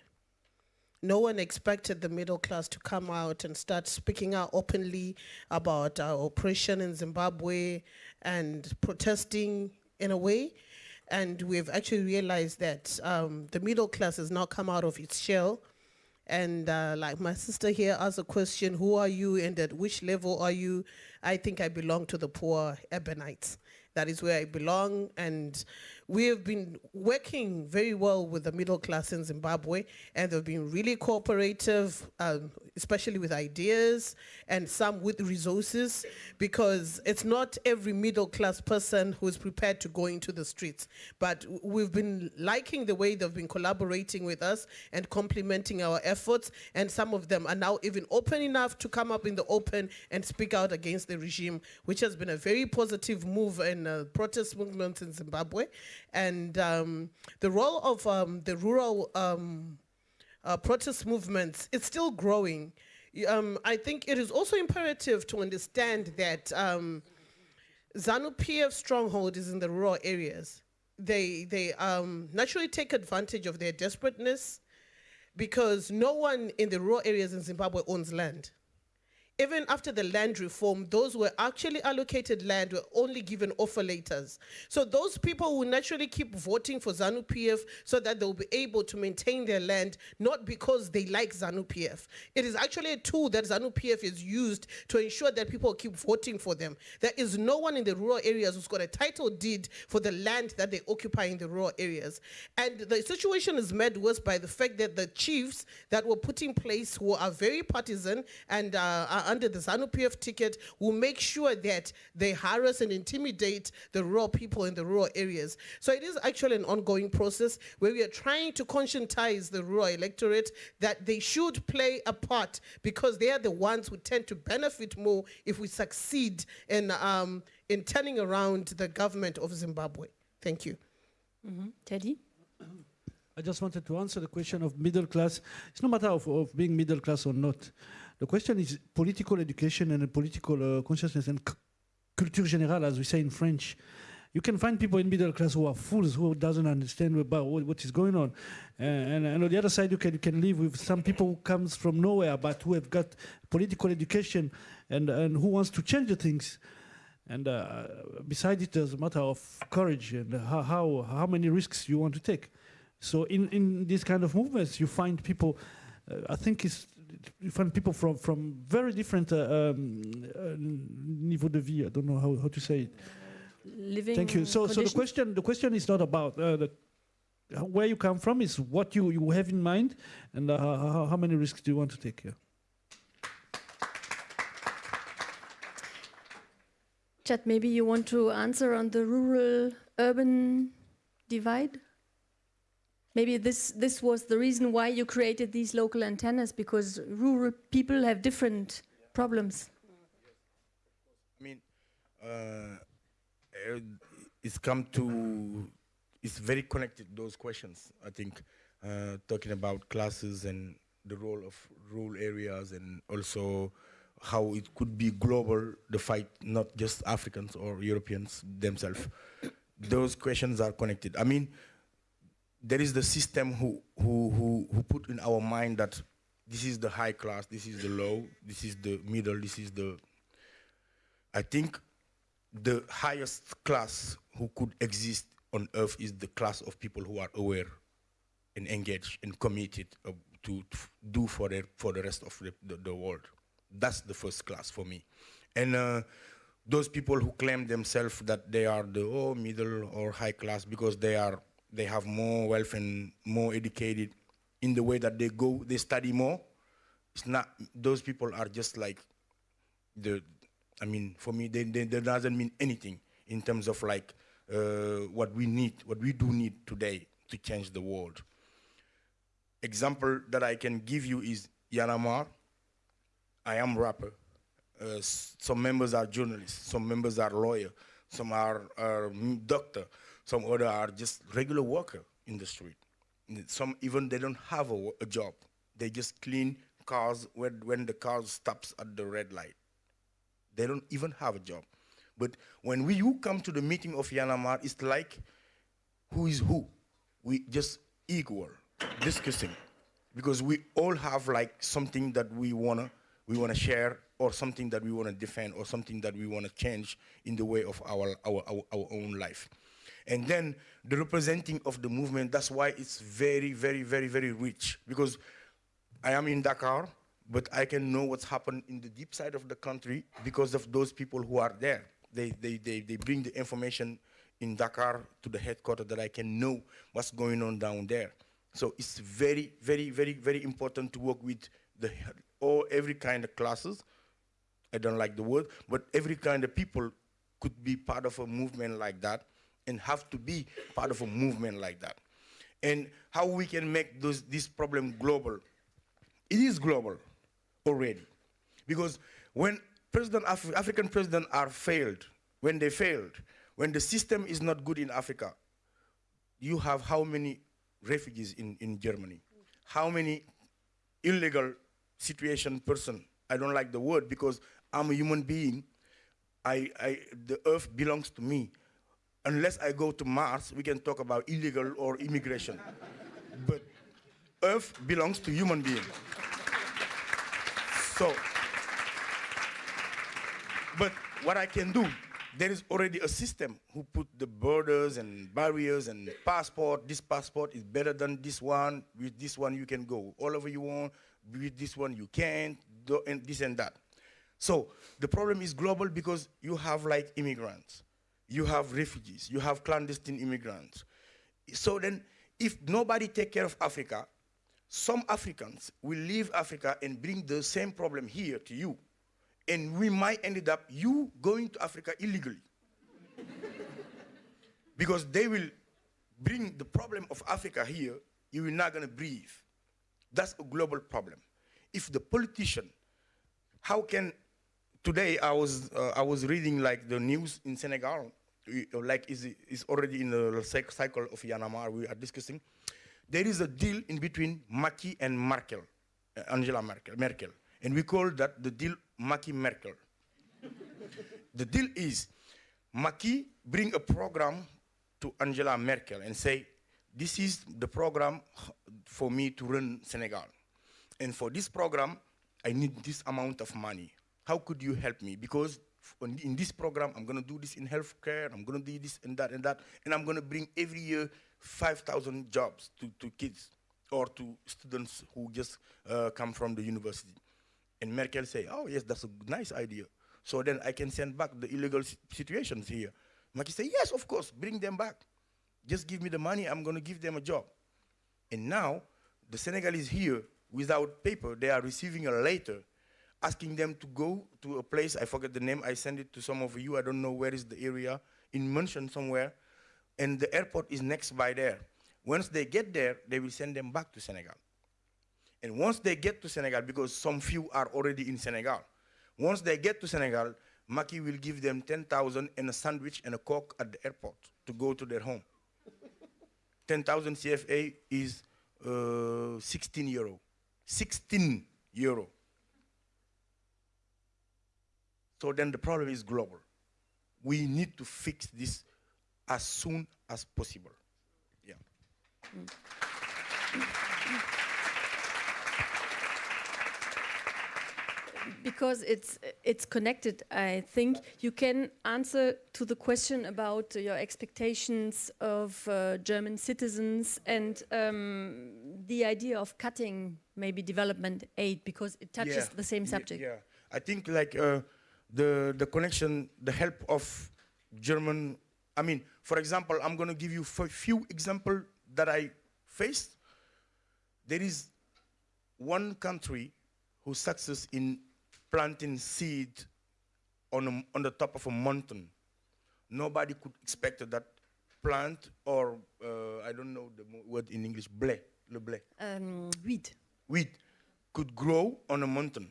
No one expected the middle class to come out and start speaking out openly about our oppression in Zimbabwe and protesting in a way. And we've actually realized that um, the middle class has now come out of its shell. And uh, like my sister here asked a question, who are you and at which level are you? I think I belong to the poor Ebonites. That is where I belong. And we have been working very well with the middle class in Zimbabwe, and they've been really cooperative, um, especially with ideas and some with resources, because it's not every middle class person who is prepared to go into the streets. But we've been liking the way they've been collaborating with us and complementing our efforts, and some of them are now even open enough to come up in the open and speak out against the regime, which has been a very positive move in uh, protest movements in Zimbabwe and um, the role of um, the rural um, uh, protest movements is still growing. Um, I think it is also imperative to understand that um, ZANU-PF stronghold is in the rural areas. They, they naturally take advantage of their desperateness because no one in the rural areas in Zimbabwe owns land even after the land reform, those who were actually allocated land were only given offer letters. So those people will naturally keep voting for ZANU-PF so that they'll be able to maintain their land, not because they like ZANU-PF. It is actually a tool that ZANU-PF is used to ensure that people keep voting for them. There is no one in the rural areas who's got a title deed for the land that they occupy in the rural areas. And the situation is made worse by the fact that the chiefs that were put in place who are very partisan and uh, are under the ZANU-PF ticket will make sure that they harass and intimidate the rural people in the rural areas. So it is actually an ongoing process where we are trying to conscientize the rural electorate that they should play a part because they are the ones who tend to benefit more if we succeed in, um, in turning around the government of Zimbabwe. Thank you. Mm -hmm. Teddy? I just wanted to answer the question of middle class. It's no matter of, of being middle class or not. The question is political education and political uh, consciousness and culture générale, as we say in French. You can find people in middle class who are fools, who doesn't understand about what, is going on. Uh, and, and, on the other side, you can, you can live with some people who comes from nowhere, but who have got political education and, and who wants to change the things. And uh, beside it, there's a matter of courage and how, how, how many risks you want to take. So in, in these kind of movements, you find people, uh, I think it's find people from from very different uh, um, uh, niveau de vie. I don't know how, how to say it. Living Thank you. So, so the question the question is not about uh, the, where you come from. Is what you you have in mind, and uh, how, how many risks do you want to take here? Chad, maybe you want to answer on the rural-urban divide? Maybe this, this was the reason why you created these local antennas, because rural people have different problems. I mean, uh, it's come to, it's very connected, those questions, I think, uh, talking about classes and the role of rural areas and also how it could be global, the fight, not just Africans or Europeans themselves. Those questions are connected. I mean, there is the system who, who, who, who put in our mind that this is the high class, this is the low, this is the middle, this is the... I think the highest class who could exist on earth is the class of people who are aware and engaged and committed uh, to, to, do for the, for the rest of the, the, the, world. That's the first class for me. And uh, those people who claim themselves that they are the oh, middle or high class because they are they have more wealth and more educated in the way that they go, they study more. It's not, those people are just like the, I mean, for me, they, they, they doesn't mean anything in terms of like uh, what we need, what we do need today to change the world. Example that I can give you is a. I am rapper. Uh, some members are journalists, some members are lawyer, some are, are doctor, some other are just regular worker in the street. Some even they don't have a, a job. They just clean cars when, when the car stops at the red light. They don't even have a job. But when we you come to the meeting of Y'en a marre, it's like who is who. We just equal discussing because we all have like something that we wanna we wanna share or something that we wanna defend or something that we wanna change in the way of our our, our, our own life. And then the representing of the movement, that's why it's very, very, very, very rich. Because I am in Dakar, but I can know what's happened in the deep side of the country because of those people who are there. They, they, they, they bring the information in Dakar to the headquarters that I can know what's going on down there. So it's very, very, very, very important to work with the all every kind of classes. I don't like the word, but every kind of people could be part of a movement like that and have to be part of a movement like that. And how we can make those, this problem global. It is global already. Because when President Af African presidents are failed, when they failed, when the system is not good in Africa, you have how many refugees in, in Germany? How many illegal situation person? I don't like the word because I'm a human being. I, I, the earth belongs to me. Unless I go to Mars, we can talk about illegal or immigration. but earth belongs to human being. So, but what I can do, there is already a system who put the borders and barriers and passport. This passport is better than this one. With this one, you can go all over you want. With this one, you can't. And this and that. So the problem is global because you have like immigrants, you have refugees, you have clandestine immigrants. So then, if nobody take care of Africa, some Africans will leave Africa and bring the same problem here to you. And we might end up you going to Africa illegally. [laughs] because they will bring the problem of Africa here, you will not gonna breathe. That's a global problem. If the politician, how can, today I was, uh, I was reading like the news in Senegal, uh, like is, is already in the cycle of Y'en a marre we are discussing. There is a deal in between Macky and Merkel, uh, Angela Merkel, Merkel, and we call that the deal Macky-Merkel. [laughs] the deal is Macky bring a program to Angela Merkel and say, this is the program for me to run Senegal. And for this program, I need this amount of money. How could you help me? Because on- in this program, I'm gonna do this in healthcare, I'm gonna do this and that and that, and I'm gonna bring every year 5,000 jobs to, to kids or to students who just uh, come from the university. And Merkel say, oh yes, that's a nice idea. So then I can send back the illegal si- situations here. Macky say, yes, of course, bring them back. Just give me the money, I'm gonna give them a job. And now, the Senegalese here, without paper, they are receiving a letter asking them to go to a place, I forget the name, I send it to some of you, I don't know where is the area, in München somewhere, and the airport is next by there. Once they get there, they will send them back to Senegal. And once they get to Senegal, because some few are already in Senegal, once they get to Senegal, Macky will give them 10,000 and a sandwich and a coke at the airport to go to their home. [laughs] 10,000 CFA is uh, 16 euro. 16 euro. So then the problem is global. We need to fix this as soon as possible. Yeah. because it's it's connected i think you can answer to the question about your expectations of uh, german citizens and um, the idea of cutting maybe development aid because it touches Yeah, the same subject Yeah, I think like uh, the the connection, the help of German. I mean, for example, I'm going to give you a few examples that I faced. There is one country who success in planting seed on a, on the top of a mountain. Nobody could expect that plant or uh, I don't know the word in English, blé, le blé um, weed wheat could grow on a mountain.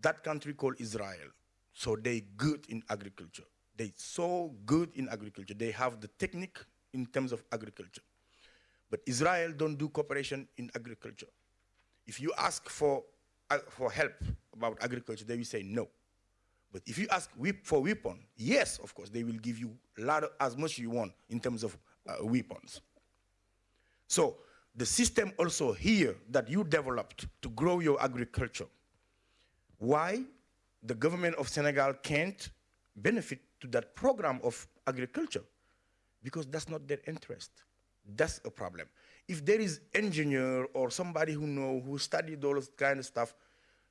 That country called Israel. So they good in agriculture. They're so good in agriculture. They have the technique in terms of agriculture. But Israel don't do cooperation in agriculture. If you ask for, uh, for help about agriculture, they will say no. But if you ask for weapon, yes, of course, they will give you lot of, as much you want in terms of uh, weapons. So the system also here that you developed to grow your agriculture, why the government of Senegal can't benefit to that program of agriculture? Because that's not their interest. That's a problem. If there is engineer or somebody who know, who studied all this kind of stuff,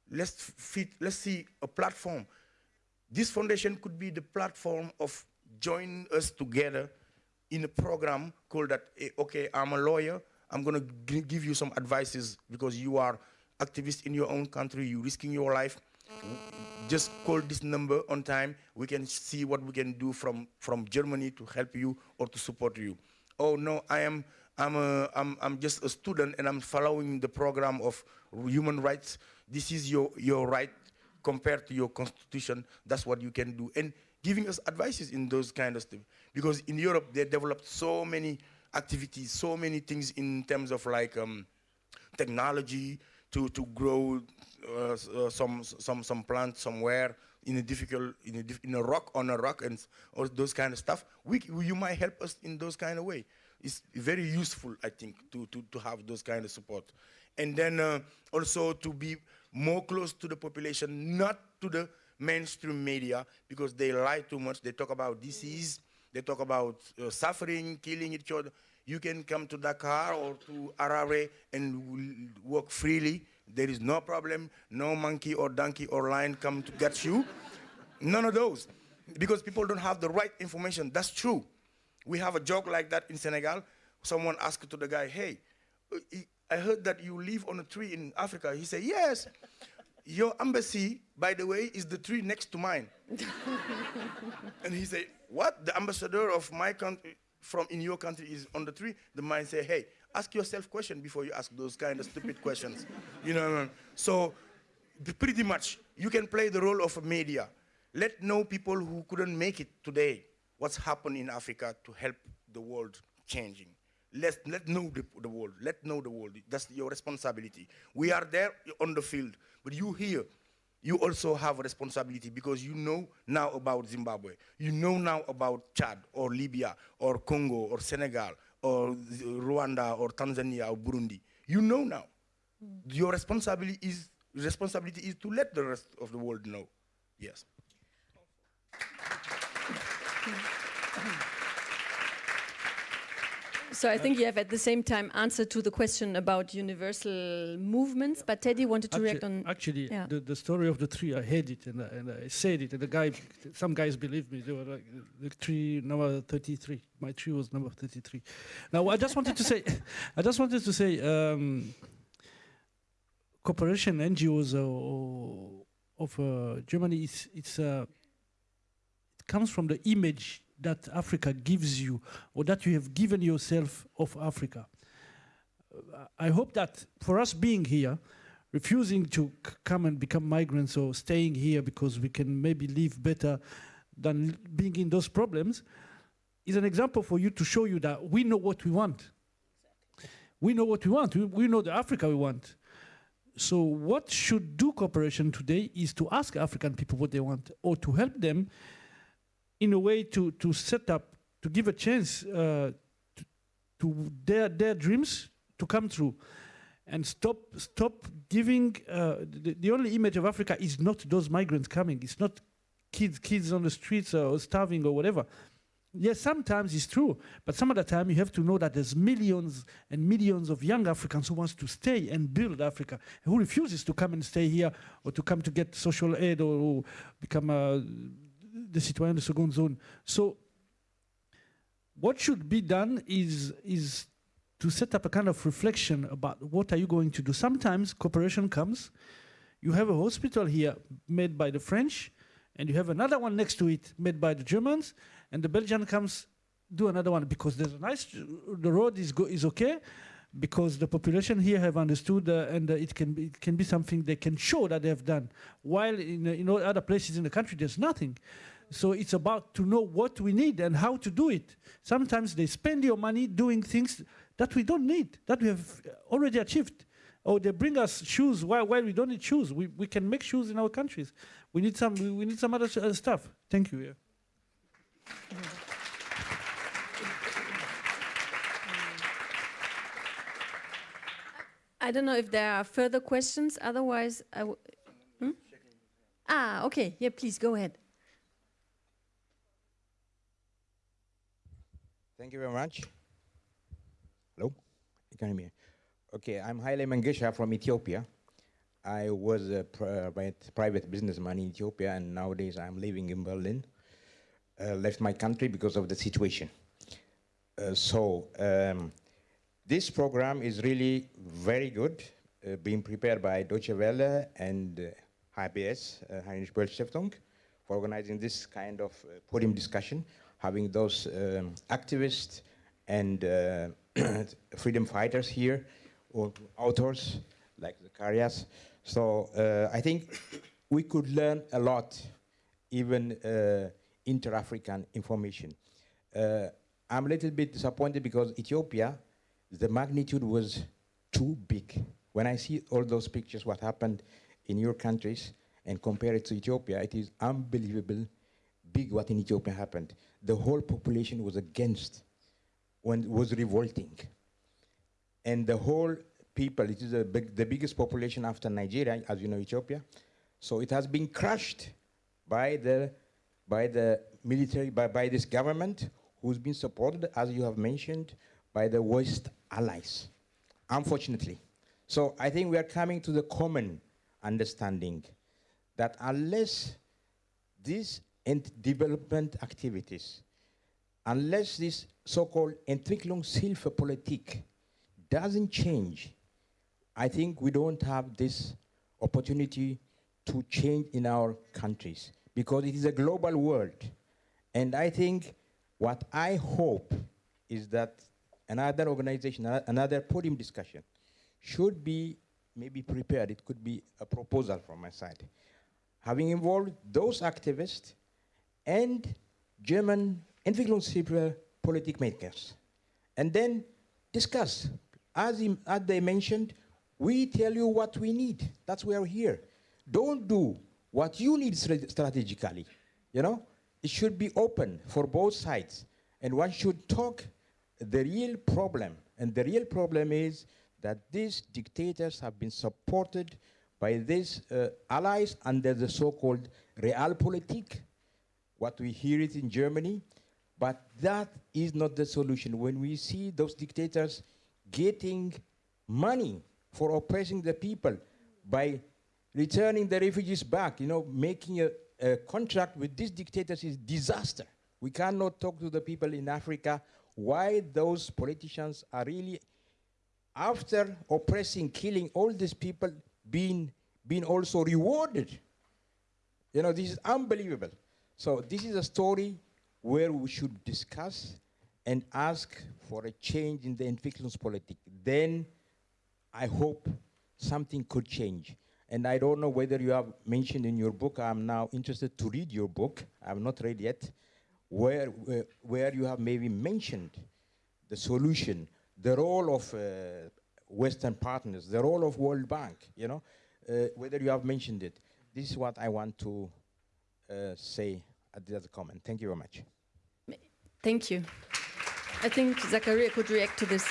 let's fit, let's see a platform. This foundation could be the platform of join us together in a program called that, eh, okay, I'm a lawyer, I'm gonna give you some advices because you are activist in your own country, you're risking your life. Just call this number on time. We can see what we can do from, from Germany to help you or to support you. Oh no, I am I'm, a, I'm, I'm just a student and I'm following the program of human rights. This is your, your right compared to your constitution. That's what you can do. And giving us advices in those kind of stuff. Because in Europe, they developed so many activities, so many things in terms of like um, technology to, to grow some, some, some plant somewhere in a difficult, in a, in a rock, on a rock and all those kind of stuff. We, you might help us in those kind of way. It's very useful, I think, to, to, to have those kind of support. And then uh, also to be more close to the population, not to the mainstream media, because they lie too much. They talk about disease, they talk about uh, suffering, killing each other. You can come to Dakar or to Harare and walk freely. There is no problem. No monkey or donkey or lion come to get you. None of those. Because people don't have the right information. That's true. We have a joke like that in Senegal. Someone asked to the guy, hey, I heard that you live on a tree in Africa. He said, yes. Your embassy, by the way, is the tree next to mine. [laughs] and he said, what? The ambassador of my country from in your country is on the tree? The man say, hey, ask yourself question before you ask those kind of stupid questions. You know, I mean? so pretty much you can play the role of a media. Let know people who couldn't make it today what's happened in Africa to help the world changing. Let, let know the, the world, let know the world. That's your responsibility. We are there on the field, but you here, you also have a responsibility because you know now about Zimbabwe. You know now about Chad or Libya or Congo or Senegal or Rwanda or Tanzania or Burundi. You know now. Mm. Your responsibility is, responsibility is to let the rest of the world know. Yes. So I think you have at the same time answered to the question about universal movements, but Teddy wanted to actually, react on... Actually, yeah. the, the story of the tree, I heard it and, I, and I said it, and the guy, some guys believed me, they were like, the tree number 33, my tree was number 33. Now, I just wanted to say, [laughs] I just wanted to say, um, cooperation NGOs uh, of uh, Germany, it's, it's uh, it comes from the image that Africa gives you or that you have given yourself of Africa. I hope that for us being here, refusing to come and become migrants or staying here because we can maybe live better than being in those problems is an example for you to show you that we know what we want. We know what we want. We know the Africa we want. So what should do cooperation today is to ask African people what they want or to help them in a way to, to set up, to give a chance uh, to, to, their, their dreams to come true. And stop, stop giving, uh, the, the only image of Africa is not those migrants coming. It's not kids, kids on the streets or starving or whatever. Yes, sometimes it's true, but some of the time you have to know that there's millions and millions of young Africans who wants to stay and build Africa, who refuses to come and stay here or to come to get social aid or become a the citoyens de seconde zone. So what should be done is, is to set up a kind of reflection about what are you going to do. Sometimes cooperation comes, you have a hospital here made by the French, and you have another one next to it made by the Germans, and the Belgian comes do another one because there's a nice, the road is, go, is okay, because the population here have understood uh, and uh, it can be, it can be something they can show that they have done while in, uh, in other places in the country there's nothing So it's about to know what we need and how to do it. Sometimes they spend your money doing things that we don't need, that we have already achieved. Or they bring us shoes while, while we don't need shoes. We, we can make shoes in our countries. We need some, we, need some other uh, stuff. Thank you. Yeah. I don't know if there are further questions. Otherwise, I w hmm? Ah, okay. Yeah, please go ahead. Thank you very much. Hello, you can hear me. Okay, I'm Haile Mengesha from Ethiopia. I was a private, private businessman in Ethiopia, and nowadays I'm living in Berlin. Uh, left my country because of the situation. Uh, so um, this program is really very good, uh, being prepared by Deutsche Welle and uh, HBS, uh, Heinrich Böll Stiftung, for organizing this kind of uh, podium discussion, having those um, activists and uh, [clears throat] freedom fighters here, or authors like Zacharias. So uh, I think we could learn a lot, even uh, inter-African information. I'm a little bit disappointed because Ethiopia the magnitude was too big. When I see all those pictures, what happened in your countries, and compare it to Ethiopia, it is unbelievable big what in Ethiopia happened. The whole population was against, when was revolting. And the whole people, it is big, the biggest population after Nigeria, as you know, Ethiopia. So it has been crushed by the, by the military, by, by this government, who's been supported, as you have mentioned, by the West allies, unfortunately. So I think we are coming to the common understanding that unless these development activities, unless this so-called Entwicklungshilfepolitik doesn't change, I think we don't have this opportunity to change in our countries because it is a global world. And I think what I hope is that another organization, another podium discussion should be maybe prepared. It could be a proposal from my side. Having involved those activists and German Entwicklungshilfe makers. And then discuss. As, in, as they mentioned, we tell you what we need. That's why we're here. Don't do what you need strategically. You know, it should be open for both sides. And one should talk the real problem, and the real problem is that these dictators have been supported by these uh, allies under the so-called Realpolitik, what we hear it in Germany, but that is not the solution. When we see those dictators getting money for oppressing the people by returning the refugees back, you know, making a, a contract with these dictators is disaster. We cannot talk to the people in Africa why those politicians are really, after oppressing, killing all these people, being, being also rewarded. You know, this is unbelievable. So this is a story where we should discuss and ask for a change in the Entwicklungspolitik. Then I hope something could change. And I don't know whether you have mentioned in your book, I'm now interested to read your book. I've not read yet where, where, where you have maybe mentioned the solution, the role of uh, Western partners, the role of World Bank, you know, uh, whether you have mentioned it. This is what I want to uh, say at the other comment. Thank you very much. Thank you. I think Zachariah could react to this.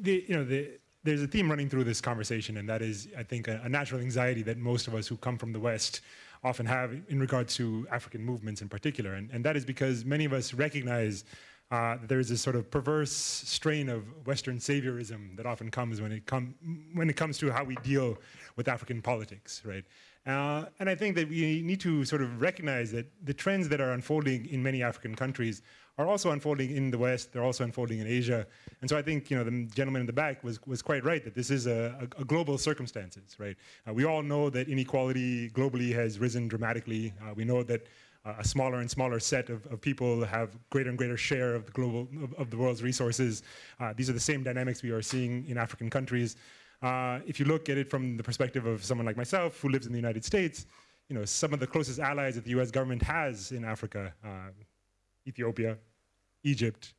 The, you know, the, there's a theme running through this conversation, and that is, I think, a, a natural anxiety that most of us who come from the West often have in regard to African movements in particular. And, and that is because many of us recognize uh, that there is this sort of perverse strain of Western saviorism that often comes when it, com when it comes to how we deal with African politics, right? Uh, and I think that we need to sort of recognize that the trends that are unfolding in many African countries are also unfolding in the West, they're also unfolding in Asia. And so I think, you know, the gentleman in the back was, was quite right that this is a, a, a global circumstances, right? Uh, we all know that inequality globally has risen dramatically. Uh, we know that uh, a smaller and smaller set of, of, people have greater and greater share of the global, of, of the world's resources. Uh, these are the same dynamics we are seeing in African countries. Uh, if you look at it from the perspective of someone like myself who lives in the United States, you know, some of the closest allies that the US government has in Africa, uh, Ethiopia, Egypt,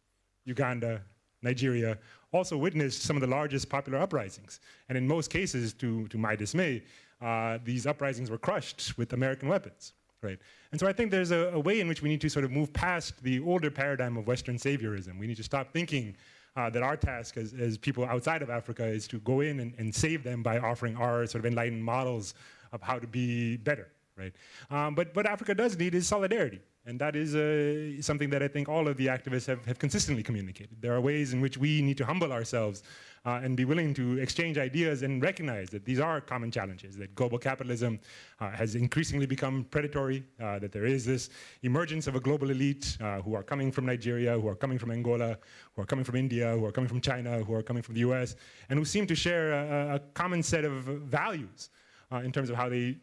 Uganda, Nigeria, also witnessed some of the largest popular uprisings. And in most cases, to, to my dismay, uh, these uprisings were crushed with American weapons. Right. And so I think there's a, a, way in which we need to sort of move past the older paradigm of Western saviorism. We need to stop thinking uh, that our task as, as, people outside of Africa is to go in and, and, save them by offering our sort of enlightened models of how to be better. Right. Um, but what Africa does need is solidarity. And that is uh, something that I think all of the activists have, have consistently communicated. There are ways in which we need to humble ourselves uh, and be willing to exchange ideas and recognize that these are common challenges, that global capitalism uh, has increasingly become predatory, uh, that there is this emergence of a global elite uh, who are coming from Nigeria, who are coming from Angola, who are coming from India, who are coming from China, who are coming from the US, and who seem to share a, a common set of values uh, in terms of how they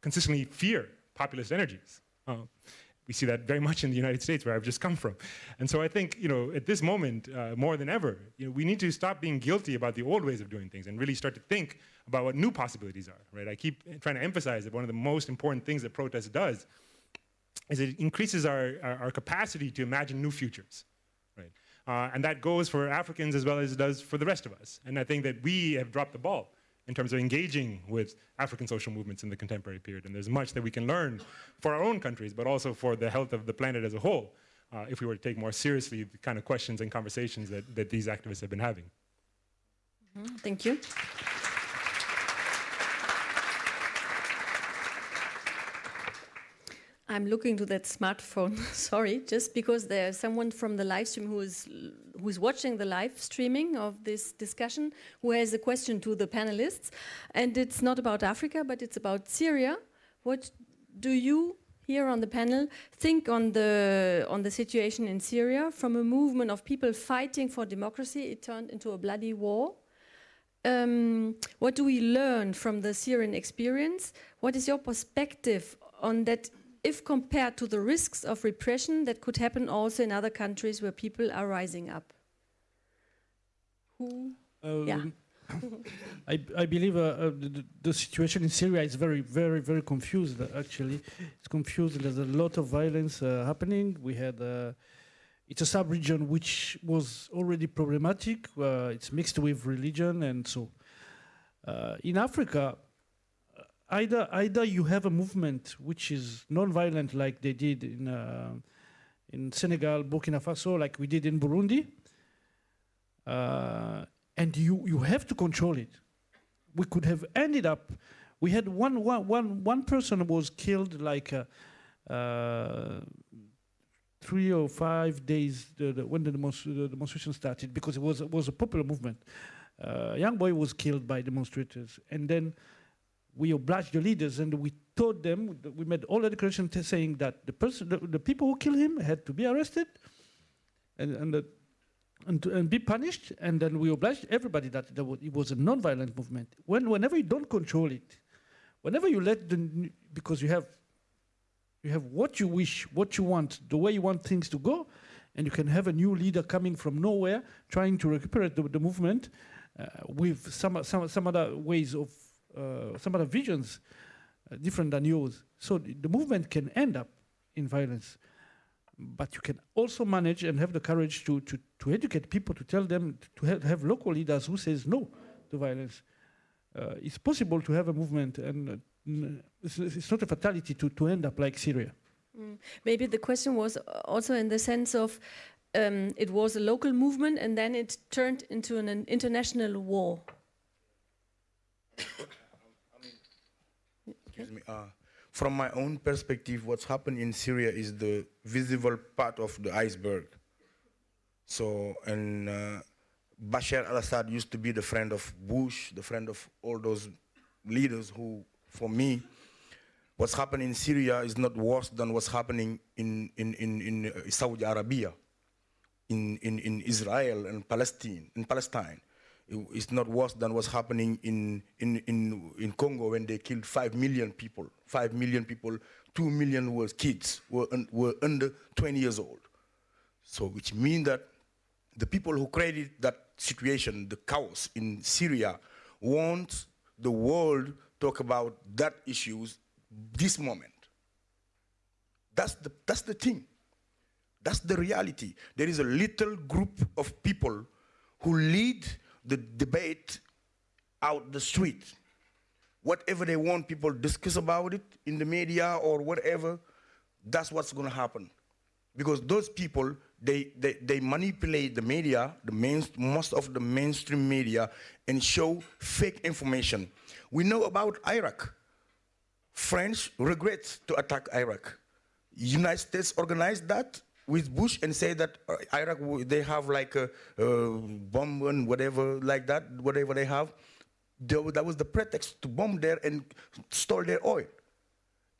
consistently fear populist energies. We see that very much in the United States, where I've just come from. And so I think, you know, at this moment, uh, more than ever, you know, we need to stop being guilty about the old ways of doing things and really start to think about what new possibilities are, right? I keep trying to emphasize that one of the most important things that protest does is it increases our, our, our capacity to imagine new futures, right? Uh, and that goes for Africans as well as it does for the rest of us. And I think that we have dropped the ball in terms of engaging with African social movements in the contemporary period. And there's much that we can learn for our own countries, but also for the health of the planet as a whole, uh, if we were to take more seriously the kind of questions and conversations that, that these activists have been having. Mm -hmm. Thank you. I'm looking to that smartphone, [laughs] sorry, just because there's someone from the live stream who is who's watching the live streaming of this discussion who has a question to the panelists. And it's not about Africa, but it's about Syria. What do you here on the panel think on the on the situation in Syria from a movement of people fighting for democracy it turned into a bloody war um, what do we learn from the Syrian experience what is your perspective on that if compared to the risks of repression that could happen also in other countries where people are rising up? Who? Um, yeah. [laughs] I, I, believe uh, uh, the, the, situation in Syria is very, very, very confused, actually. It's confused. There's a lot of violence uh, happening. We had, uh, it's a sub-region which was already problematic. Uh, it's mixed with religion. And so uh, in Africa, either either you have a movement which is non-violent like they did in uh, in Senegal, Burkina Faso, like we did in Burundi, uh, and you you have to control it. We could have ended up. We had one one one one person was killed like. Uh, uh three or five days the, the, when the, demonstration started because it was, it was a popular movement. Uh, young boy was killed by demonstrators and then we obliged the leaders and we told them, we made all the declarations saying that the person, the, the, people who killed him had to be arrested and, and, and, to, and, be punished. And then we obliged everybody that it was a non-violent movement. When, whenever you don't control it, whenever you let the, because you have, you have what you wish, what you want, the way you want things to go, and you can have a new leader coming from nowhere trying to recuperate the, the movement uh, with some, some, some other ways of some other visions uh, different than yours. So the, movement can end up in violence but you can also manage and have the courage to, to, to educate people, to tell them, to have, have local leaders who says no to violence. Uh, it's possible to have a movement and uh, it's, it's, not a fatality to, to end up like Syria. Mm. Maybe the question was also in the sense of um, it was a local movement and then it turned into an international war. Excuse me. Uh, from my own perspective, what's happened in Syria is the visible part of the iceberg. So, and uh, Bashar al-Assad used to be the friend of Bush, the friend of all those leaders who, for me, what's happening in Syria is not worse than what's happening in, in, in, in uh, Saudi Arabia, in, in, in Israel and Palestine, in Palestine it's not worse than what's happening in, in, in, in Congo when they killed 5 million people. 5 million people, 2 million were kids, were, un, were under 20 years old. So which means that the people who created that situation, the chaos in Syria, want the world talk about that issues this moment. That's the, that's the thing. That's the reality. There is a little group of people who lead the debate out the street. Whatever they want, people discuss about it in the media or whatever, that's what's going to happen. Because those people, they, they, they manipulate the media, the main, most of the mainstream media, and show fake information. We know about Iraq. French regrets to attack Iraq. United States organized that with Bush and say that uh, Iraq, they have like a, a bomb and whatever like that, whatever they have. That was the pretext to bomb there and store their oil.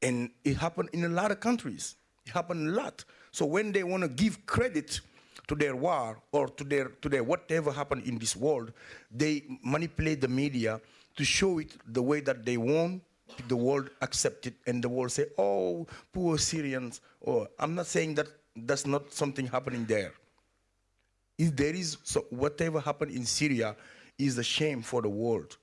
And it happened in a lot of countries. It happened a lot. So when they want to give credit to their war or to their, to their whatever happened in this world, they manipulate the media to show it the way that they want the world accept it and the world say, oh, poor Syrians. Or I'm not saying that that's not something happening there. If there is so whatever happened in Syria is a shame for the world.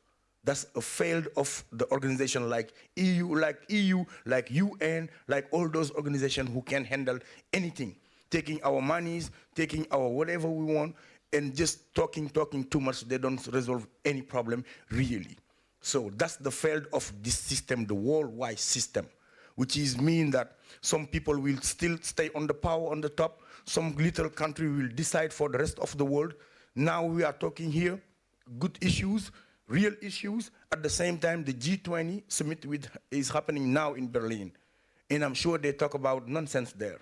That's a failed of the organization like EU, like EU, like UN, like all those organizations who can handle anything. Taking our monies, taking our whatever we want, and just talking, talking too much, they don't resolve any problem really. So that's the failed of this system, the worldwide system, which is mean that some people will still stay on the power on the top, some little country will decide for the rest of the world. Now we are talking here, good issues, real issues. At the same time, the G20 summit with, is happening now in Berlin. And I'm sure they talk about nonsense there.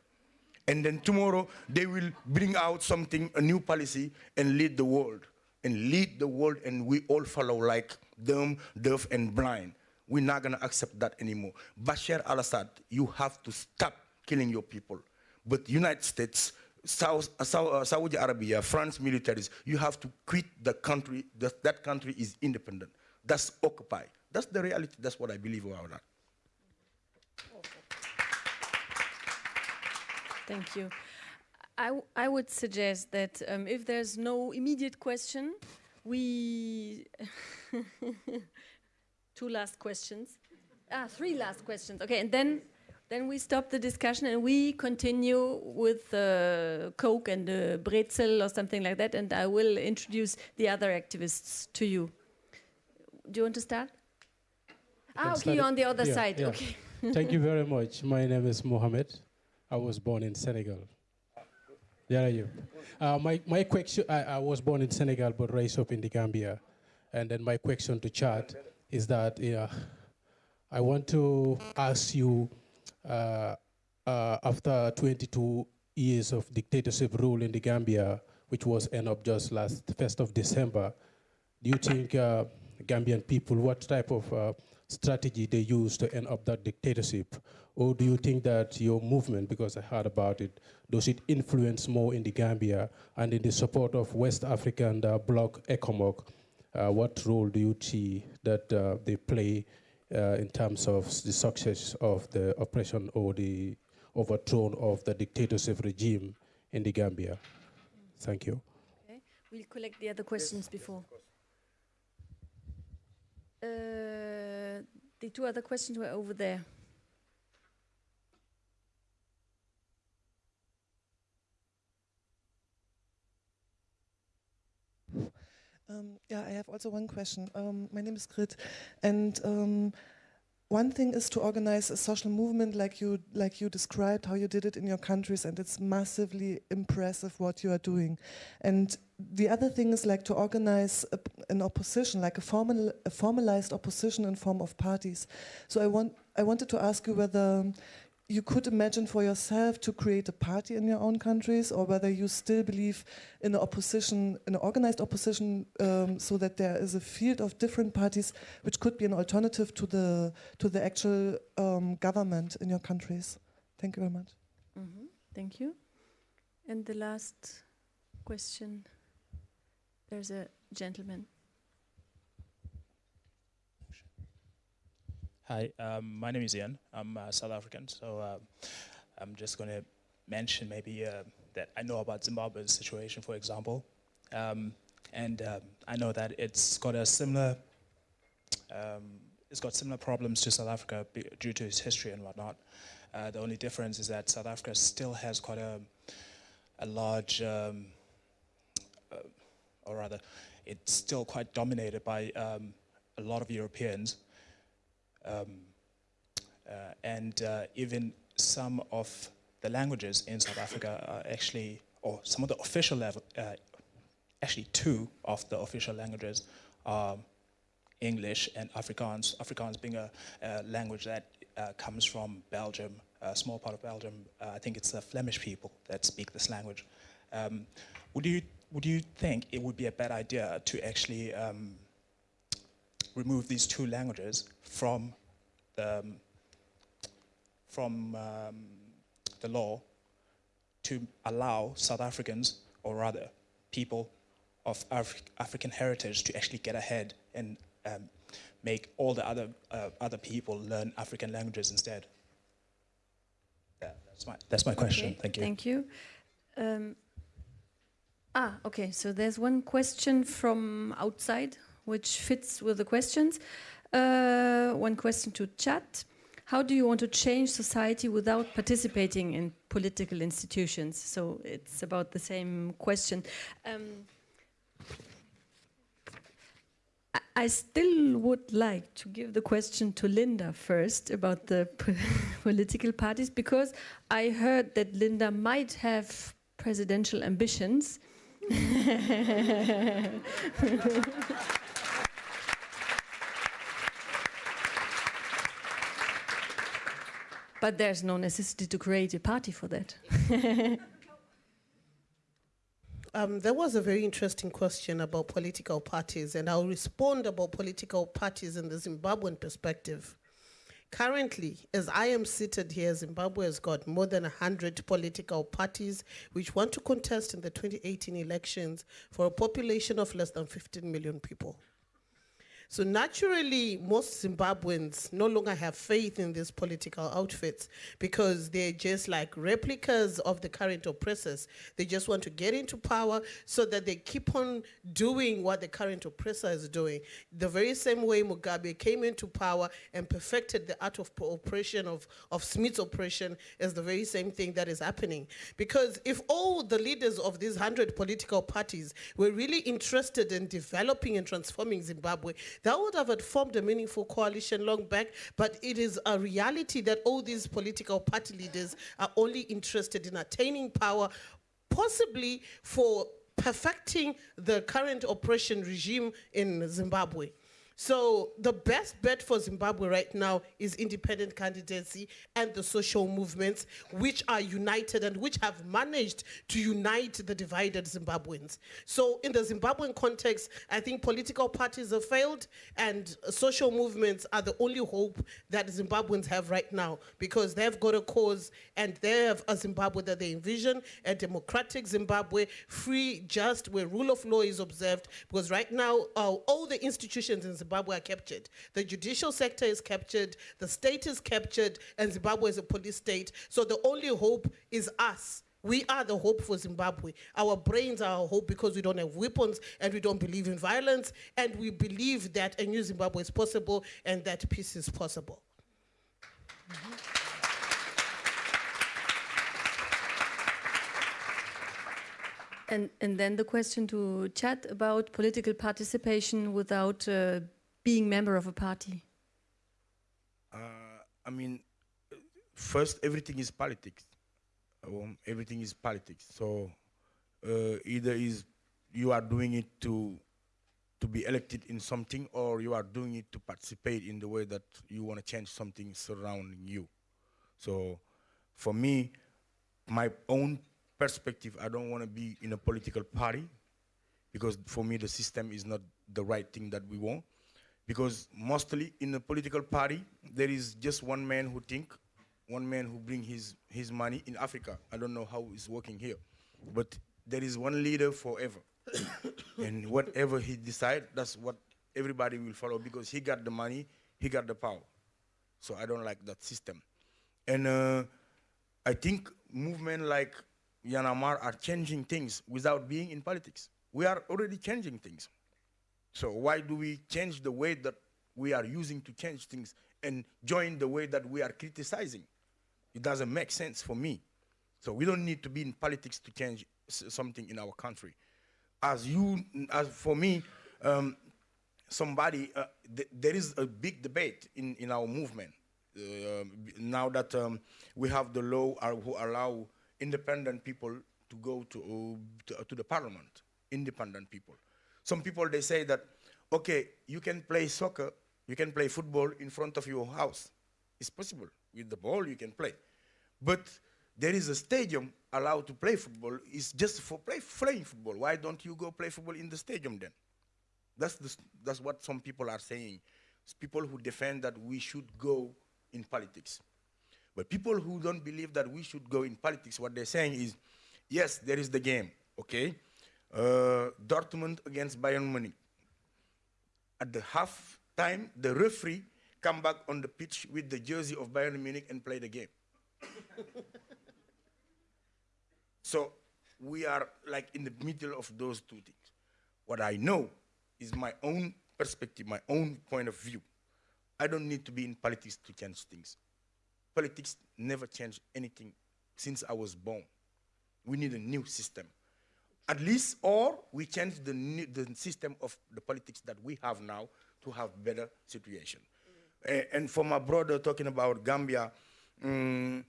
And then tomorrow, they will bring out something, a new policy, and lead the world. And lead the world, and we all follow like dumb, deaf, and blind. We're not going to accept that anymore. Bashar al-Assad, you have to stop killing your people. But United States, South, uh, Saudi Arabia, France militaries, you have to quit the country. That, that country is independent. That's occupy. That's the reality. That's what I believe about that. Thank you. I, I would suggest that um, if there's no immediate question, we [laughs] two last questions. Ah, three last questions. Okay, and then then we stop the discussion and we continue with uh, Coke and uh, Brezel or something like that. And I will introduce the other activists to you. Do you want to start? Ah, okay, you're on the other yeah, side. Yeah. Okay. [laughs] Thank you very much. My name is Mohamed. I was born in Senegal. There are you. Uh, my, my question, I, I, was born in Senegal but raised up in the Gambia. And then my question to Thiat is that yeah, I want to ask you, uh, uh, after 22 years of dictatorship rule in the Gambia, which was end up just last 1st of December, do you think uh, Gambian people, what type of uh, strategy they use to end up that dictatorship? Or do you think that your movement, because I heard about it, does it influence more in the Gambia and in the support of West African uh, bloc ECOMOG? Uh, what role do you see that uh, they play uh, in terms of the success of the oppression or the overthrow of the dictatorship regime in the Gambia? Thank you. Okay. We'll collect the other questions before. Uh, the two other questions were over there. Um, yeah, I have also one question. Um, my name is Grit, and um, one thing is to organize a social movement like you like you described how you did it in your countries, and it's massively impressive what you are doing. And the other thing is like to organize a, an opposition, like a formal a formalized opposition in form of parties. So I want I wanted to ask you whether you could imagine for yourself to create a party in your own countries, or whether you still believe in an opposition, an organized opposition, um, so that there is a field of different parties which could be an alternative to the to the actual um, government in your countries. Thank you very much. Mm -hmm. Thank you. And the last question. There's a gentleman. Hi, um, my name is Ian. I'm uh, South African, so uh, I'm just going to mention maybe uh, that I know about Zimbabwe's situation, for example, um, and um, I know that it's got a similar, um, it's got similar problems to South Africa due to its history and whatnot. Uh, the only difference is that South Africa still has quite a, a large, um, uh, or rather, it's still quite dominated by a lot of Europeans. Um, uh, and uh, even some of the languages in South Africa are actually, or some of the official level, uh, actually two of the official languages are English and Afrikaans. Afrikaans being a, a language that uh, comes from Belgium, a small part of Belgium. Uh, I think it's the Flemish people that speak this language. Um, would you would you think it would be a bad idea to actually um, remove these two languages from the um, from um, the law to allow South Africans, or rather people of Af African heritage, to actually get ahead and um, make all the other uh, other people learn African languages instead. Yeah, that's my that's my question. Okay, Thank you. Thank you. Um, ah, okay. So there's one question from outside which fits with the questions. Uh, one question to Thiat. How do you want to change society without participating in political institutions? So it's about the same question. Um, I- still would like to give the question to Linda first about the [laughs] political parties because I heard that Linda might have presidential ambitions. [laughs] but there's no necessity to create a party for that. [laughs] Um, there was a very interesting question about political parties, and I'll respond about political parties in the Zimbabwean perspective. Currently, as I am seated here, Zimbabwe has got more than 100 political parties which want to contest in the 2018 elections for a population of less than 15 million people. So naturally, most Zimbabweans no longer have faith in these political outfits because they're just like replicas of the current oppressors. They just want to get into power so that they keep on doing what the current oppressor is doing. The very same way Mugabe came into power and perfected the art of oppression of, of Smith's oppression is the very same thing that is happening. Because if all the leaders of these 100 political parties were really interested in developing and transforming Zimbabwe, that would have formed a meaningful coalition long back, but it is a reality that all these political party leaders are only interested in attaining power, possibly for perfecting the current oppression regime in Zimbabwe. So the best bet for Zimbabwe right now is independent candidacy and the social movements which are united and which have managed to unite the divided Zimbabweans. So in the Zimbabwean context, I think political parties have failed and social movements are the only hope that Zimbabweans have right now because they've got a cause and they have a Zimbabwe that they envision, a democratic Zimbabwe, free, just, where rule of law is observed because right now uh, all the institutions in Zimbabwe are captured. The judicial sector is captured, the state is captured, and Zimbabwe is a police state. So the only hope is us. We are the hope for Zimbabwe. Our brains are our hope because we don't have weapons and we don't believe in violence, and we believe that a new Zimbabwe is possible and that peace is possible. And, and then the question to Thiat about political participation without uh, being member of a party. Uh, I mean, first, everything is politics. Um, everything is politics. So uh, either is you are doing it to to be elected in something, or you are doing it to participate in the way that you want to change something surrounding you. So, for me, my own perspective, I don't want to be in a political party because for me the system is not the right thing that we want. Because mostly in a political party, there is just one man who think, one man who bring his, his money in Africa. I don't know how it's working here, but there is one leader forever. [coughs] and whatever he decide, that's what everybody will follow because he got the money, he got the power. So I don't like that system. And uh, I think movement like Y'en a marre are changing things without being in politics. We are already changing things. So why do we change the way that we are using to change things and join the way that we are criticizing. It doesn't make sense for me. So we don't need to be in politics to change something in our country. As you, as for me, um, somebody, uh, th there is a big debate in, in our movement. Uh, now that um, we have the law uh, who allow independent people to go to, uh, to, to the parliament, independent people. Some people, they say that, okay, you can play soccer, you can play football in front of your house. It's possible. With the ball, you can play. But there is a stadium allowed to play football. It's just for play, playing football. Why don't you go play football in the stadium then? That's, the, that's what some people are saying. It's people who defend that we should go in politics. But people who don't believe that we should go in politics, what they're saying is, yes, there is the game, okay? Uh, Dortmund against Bayern Munich. At the half time, the referee come back on the pitch with the jersey of Bayern Munich and play the game. [laughs] so we are like in the middle of those two things. What I know is my own perspective, my own point of view. I don't need to be in politics to change things. Politics never changed anything since I was born. We need a new system. At least, or we change the, new, the system of the politics that we have now to have better situation. Mm. and for my brother talking about Gambia, um,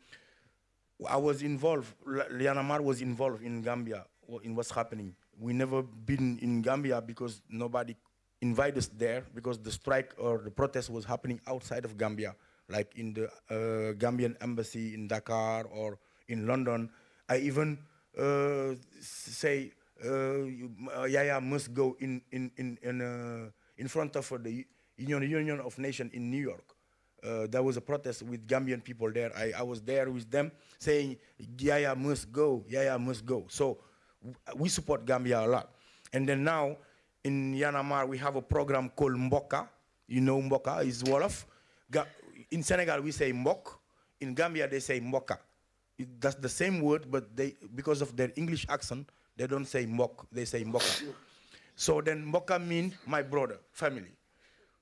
I was involved, Y'en a marre was involved in Gambia, in what's happening. We never been in Gambia because nobody invited us there because the strike or the protest was happening outside of Gambia, like in the uh, Gambian embassy in Dakar or in London. I even uh, say uh, Yahya must go in in in in, uh, in front of the Union Union of Nations in New York. Uh, there was a protest with Gambian people there. I, I was there with them saying Yahya must go, Yahya must go. So we support Gambia a lot. And then now in Y'en a marre we have a program called Mboka. You know Mboka is Wolof. In Senegal we say Mbok. In Gambia they say Mboka. It, that's the same word, but they because of their English accent, they don't say mok, they say moka. so then moka means my brother, family.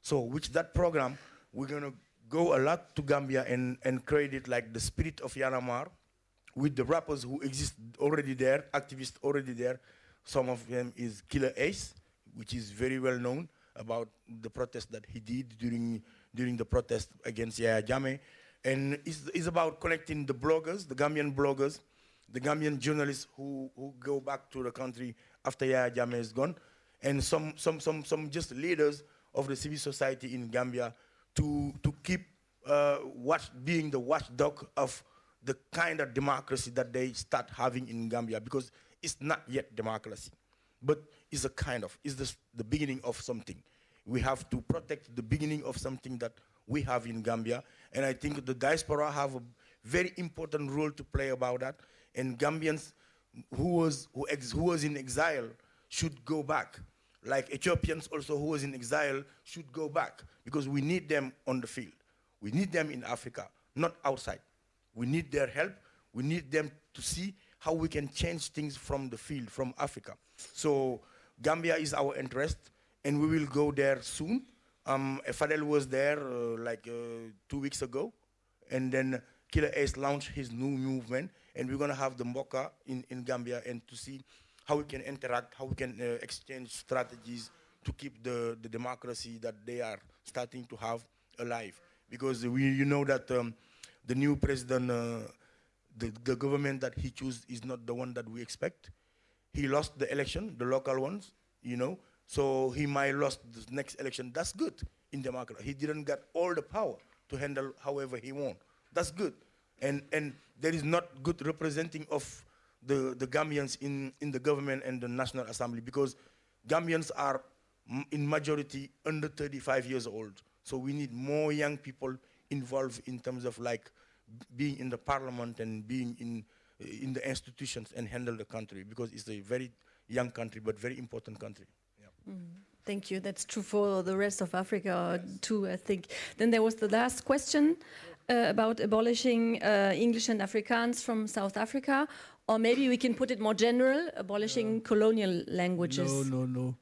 So with that program, we're gonna go a lot to Gambia and, and create it like the spirit of Y'en a marre with the rappers who exist already there, activists already there. Some of them is Killa Ace, which is very well known about the protest that he did during during the protest against Yahya Jammeh. And it's, it's about connecting the bloggers, the Gambian bloggers, the Gambian journalists who, who go back to the country after Yahya Jammeh is gone, and some, some, some, some just leaders of the civil society in Gambia to, to keep uh, watch, being the watchdog of the kind of democracy that they start having in Gambia because it's not yet democracy, but it's a kind of, it's the, the beginning of something. We have to protect the beginning of something that we have in Gambia, and I think the diaspora have a very important role to play about that, and Gambians who was, who, ex, who was in exile should go back like Ethiopians also who was in exile should go back because we need them on the field. We need them in Africa, not outside. We need their help. We need them to see how we can change things from the field, from Africa. So Gambia is our interest, and we will go there soon. Um, Fadel was there uh, like uh, two weeks ago, and then Killa Ace launched his new movement, and we're gonna have the Mboka in, in Gambia and to see how we can interact, how we can uh, exchange strategies to keep the, the democracy that they are starting to have alive. Because we, you know that um, the new president, uh, the, the government that he chose is not the one that we expect. He lost the election, the local ones, you know, so he might lost the next election. That's good in democracy. He didn't get all the power to handle however he want. That's good. And, and there is not good representing of the, the Gambians in, in the government and the National Assembly because Gambians are in majority under 35 years old. So we need more young people involved in terms of like being in the parliament and being in, in the institutions and handle the country because it's a very young country but very important country. Mm. Thank you. That's true for the rest of Africa yes. too, I think. Then there was the last question uh, about abolishing uh, English and Afrikaans from South Africa. Or maybe we can put it more general, abolishing colonial languages. No, no, no.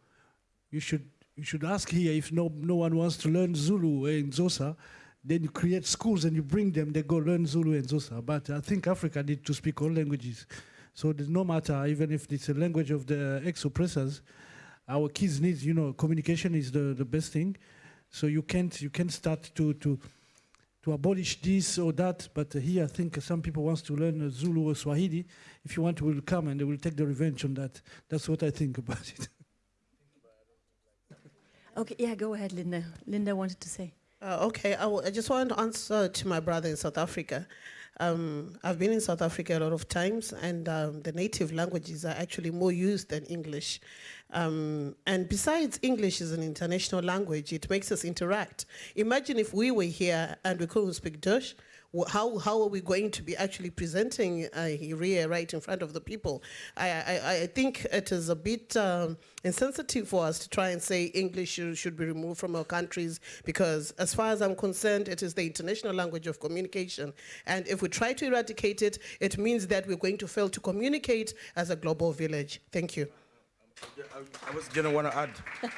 You should you should ask here if no, no one wants to learn Zulu in Xhosa, then you create schools and you bring them, they go learn Zulu and Xhosa. But I think Africa needs to speak all languages. So there's no matter, even if it's a language of the ex-oppressors, our kids need, you know, communication is the, the best thing. So you can't, you can't start to, to, to abolish this or that. But here I think some people wants to learn Zulu or Swahili. If you want, will come and they will take the revenge on that. That's what I think about it. [laughs] Okay, yeah, go ahead, Linda. Linda wanted to say. Uh, okay, I, I just want to answer to my brother in South Africa. Um, I've been in South Africa a lot of times, and um, the native languages are actually more used than English. Um, and besides, English is an international language. It makes us interact. Imagine if we were here and we couldn't speak Dutch. How, how are we going to be actually presenting uh, right in front of the people? I, I, I think it is a bit um, insensitive for us to try and say English should, should be removed from our countries because as far as I'm concerned, it is the international language of communication. And if we try to eradicate it, it means that we're going to fail to communicate as a global village. Thank you. I was gonna want to add.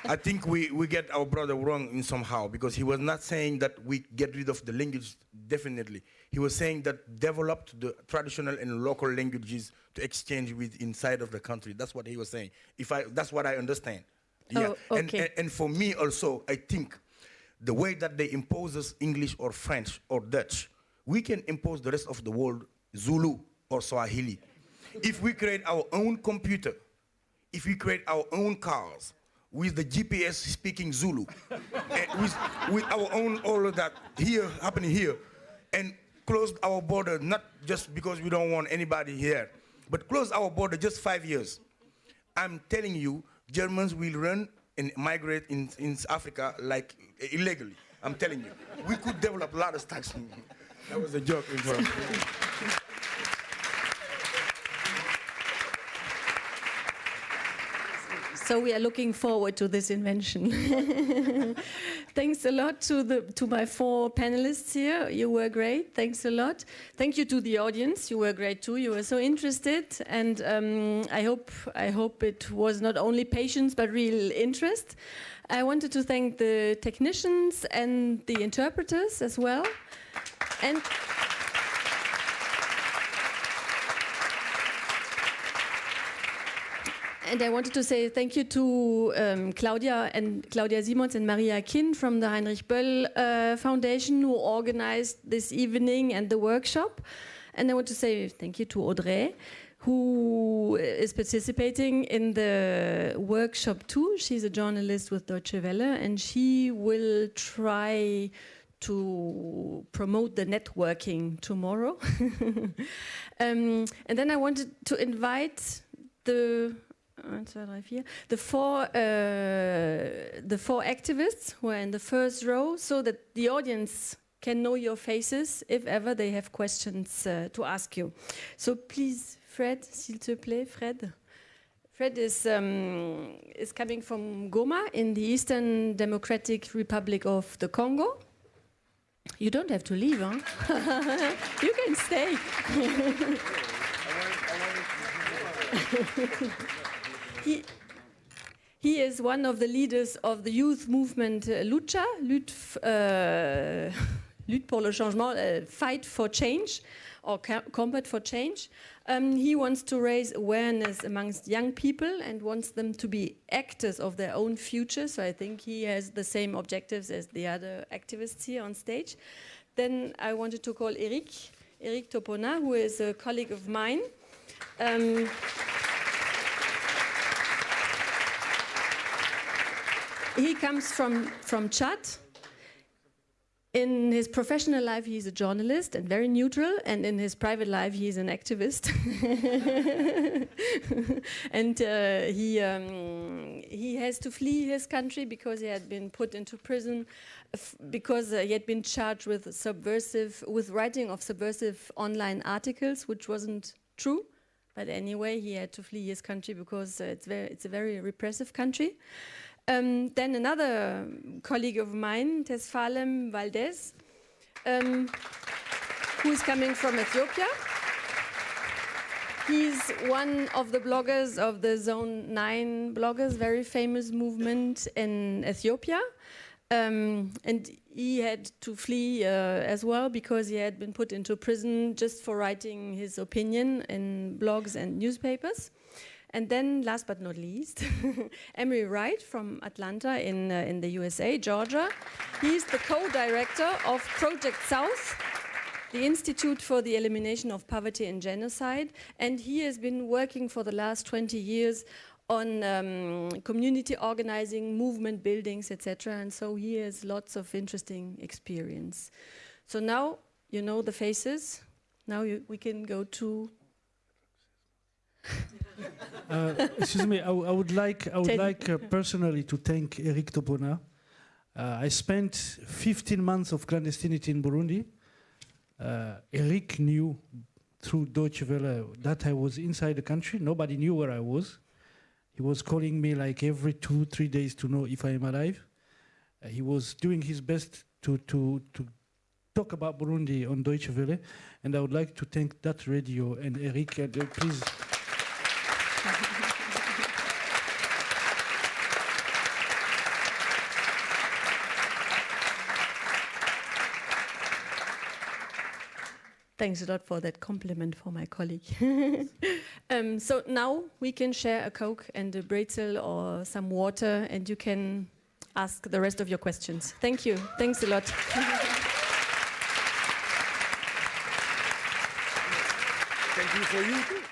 I think we, we get our brother wrong in somehow because he was not saying that we get rid of the language definitely. He was saying that developed the traditional and local languages to exchange with inside of the country. That's what he was saying. If I that's what I understand. Oh, yeah. Oh, and, okay. and and for me also, I think the way that they impose us English or French or Dutch, we can impose the rest of the world Zulu or Swahili. if we create our own computer if we create our own cars with the GPS speaking Zulu, [laughs] with, with our own all of that here happening here, and close our border not just because we don't want anybody here, but close our border just five years. I'm telling you, Germans will run and migrate in, in Africa like illegally. I'm telling you, we could develop a lot of stacks. [laughs] that was a joke. So we are looking forward to this invention. [laughs] Thanks a lot to the to my four panelists here. You were great. Thanks a lot. Thank you to the audience. You were great too. You were so interested, and um, I hope I hope it was not only patience but real interest. I wanted to thank the technicians and the interpreters as well, and. And I wanted to say thank you to um, Claudia and Claudia Simons and Maria Kinn from the Heinrich Böll uh, Foundation who organized this evening and the workshop. And I want to say thank you to Audrey who is participating in the workshop too. She's a journalist with Deutsche Welle and she will try to promote the networking tomorrow. [laughs] um, and then I wanted to invite the one, two, three, four. The four, uh, the four activists who are in the first row, so that the audience can know your faces if ever they have questions uh, to ask you. So please, Fred, s'il te plaît, Fred. Fred is um, is coming from Goma in the Eastern Democratic Republic of the Congo. You don't have to leave, huh? [laughs] you can stay. [laughs] he, he is one of the leaders of the youth movement uh, Lucha, Lutte, uh, [laughs] Lutte pour le changement, uh, Fight for Change, or Combat for Change. Um, he wants to raise awareness amongst young people and wants them to be actors of their own future. So I think he has the same objectives as the other activists here on stage. Then I wanted to call Eric, Eric Topona, who is a colleague of mine. Um, he comes from, from Chad. In his professional life, he's a journalist and very neutral, and in his private life, he's an activist. [laughs] and uh, he, um, he has to flee his country because he had been put into prison, because uh, he had been charged with subversive, with writing of subversive online articles, which wasn't true. But anyway, he had to flee his country because uh, it's, very, it's a very repressive country. Um, then another colleague of mine, Tesfalem Waldyes, um, who is coming from Ethiopia. He's one of the bloggers of the Zone 9 bloggers, very famous movement in Ethiopia. Um, and he had to flee uh, as well because he had been put into prison just for writing his opinion in blogs and newspapers. And then, last but not least, [laughs] Emery Wright from Atlanta in, uh, in the USA, Georgia. He's the co-director of Project South, the Institute for the Elimination of Poverty and Genocide. And he has been working for the last 20 years on um, community organizing, movement buildings, etc. And so he has lots of interesting experience. So now you know the faces. Now you, we can go to Uh, excuse me, I, I would like, I would Ten- like uh, personally to thank Eric Topona. Uh, I spent 15 months of clandestinity in Burundi. Uh, Eric knew through Deutsche Welle that I was inside the country. Nobody knew where I was. He was calling me like every two, three days to know if I am alive. Uh, he was doing his best to, to, to talk about Burundi on Deutsche Welle. And I would like to thank that radio and Eric. And, uh, please. Thanks a lot for that compliment for my colleague. [laughs] um, so now we can share a Coke and a Brezel or some water, and you can ask the rest of your questions. Thank you. Thanks a lot. Thank you for you too.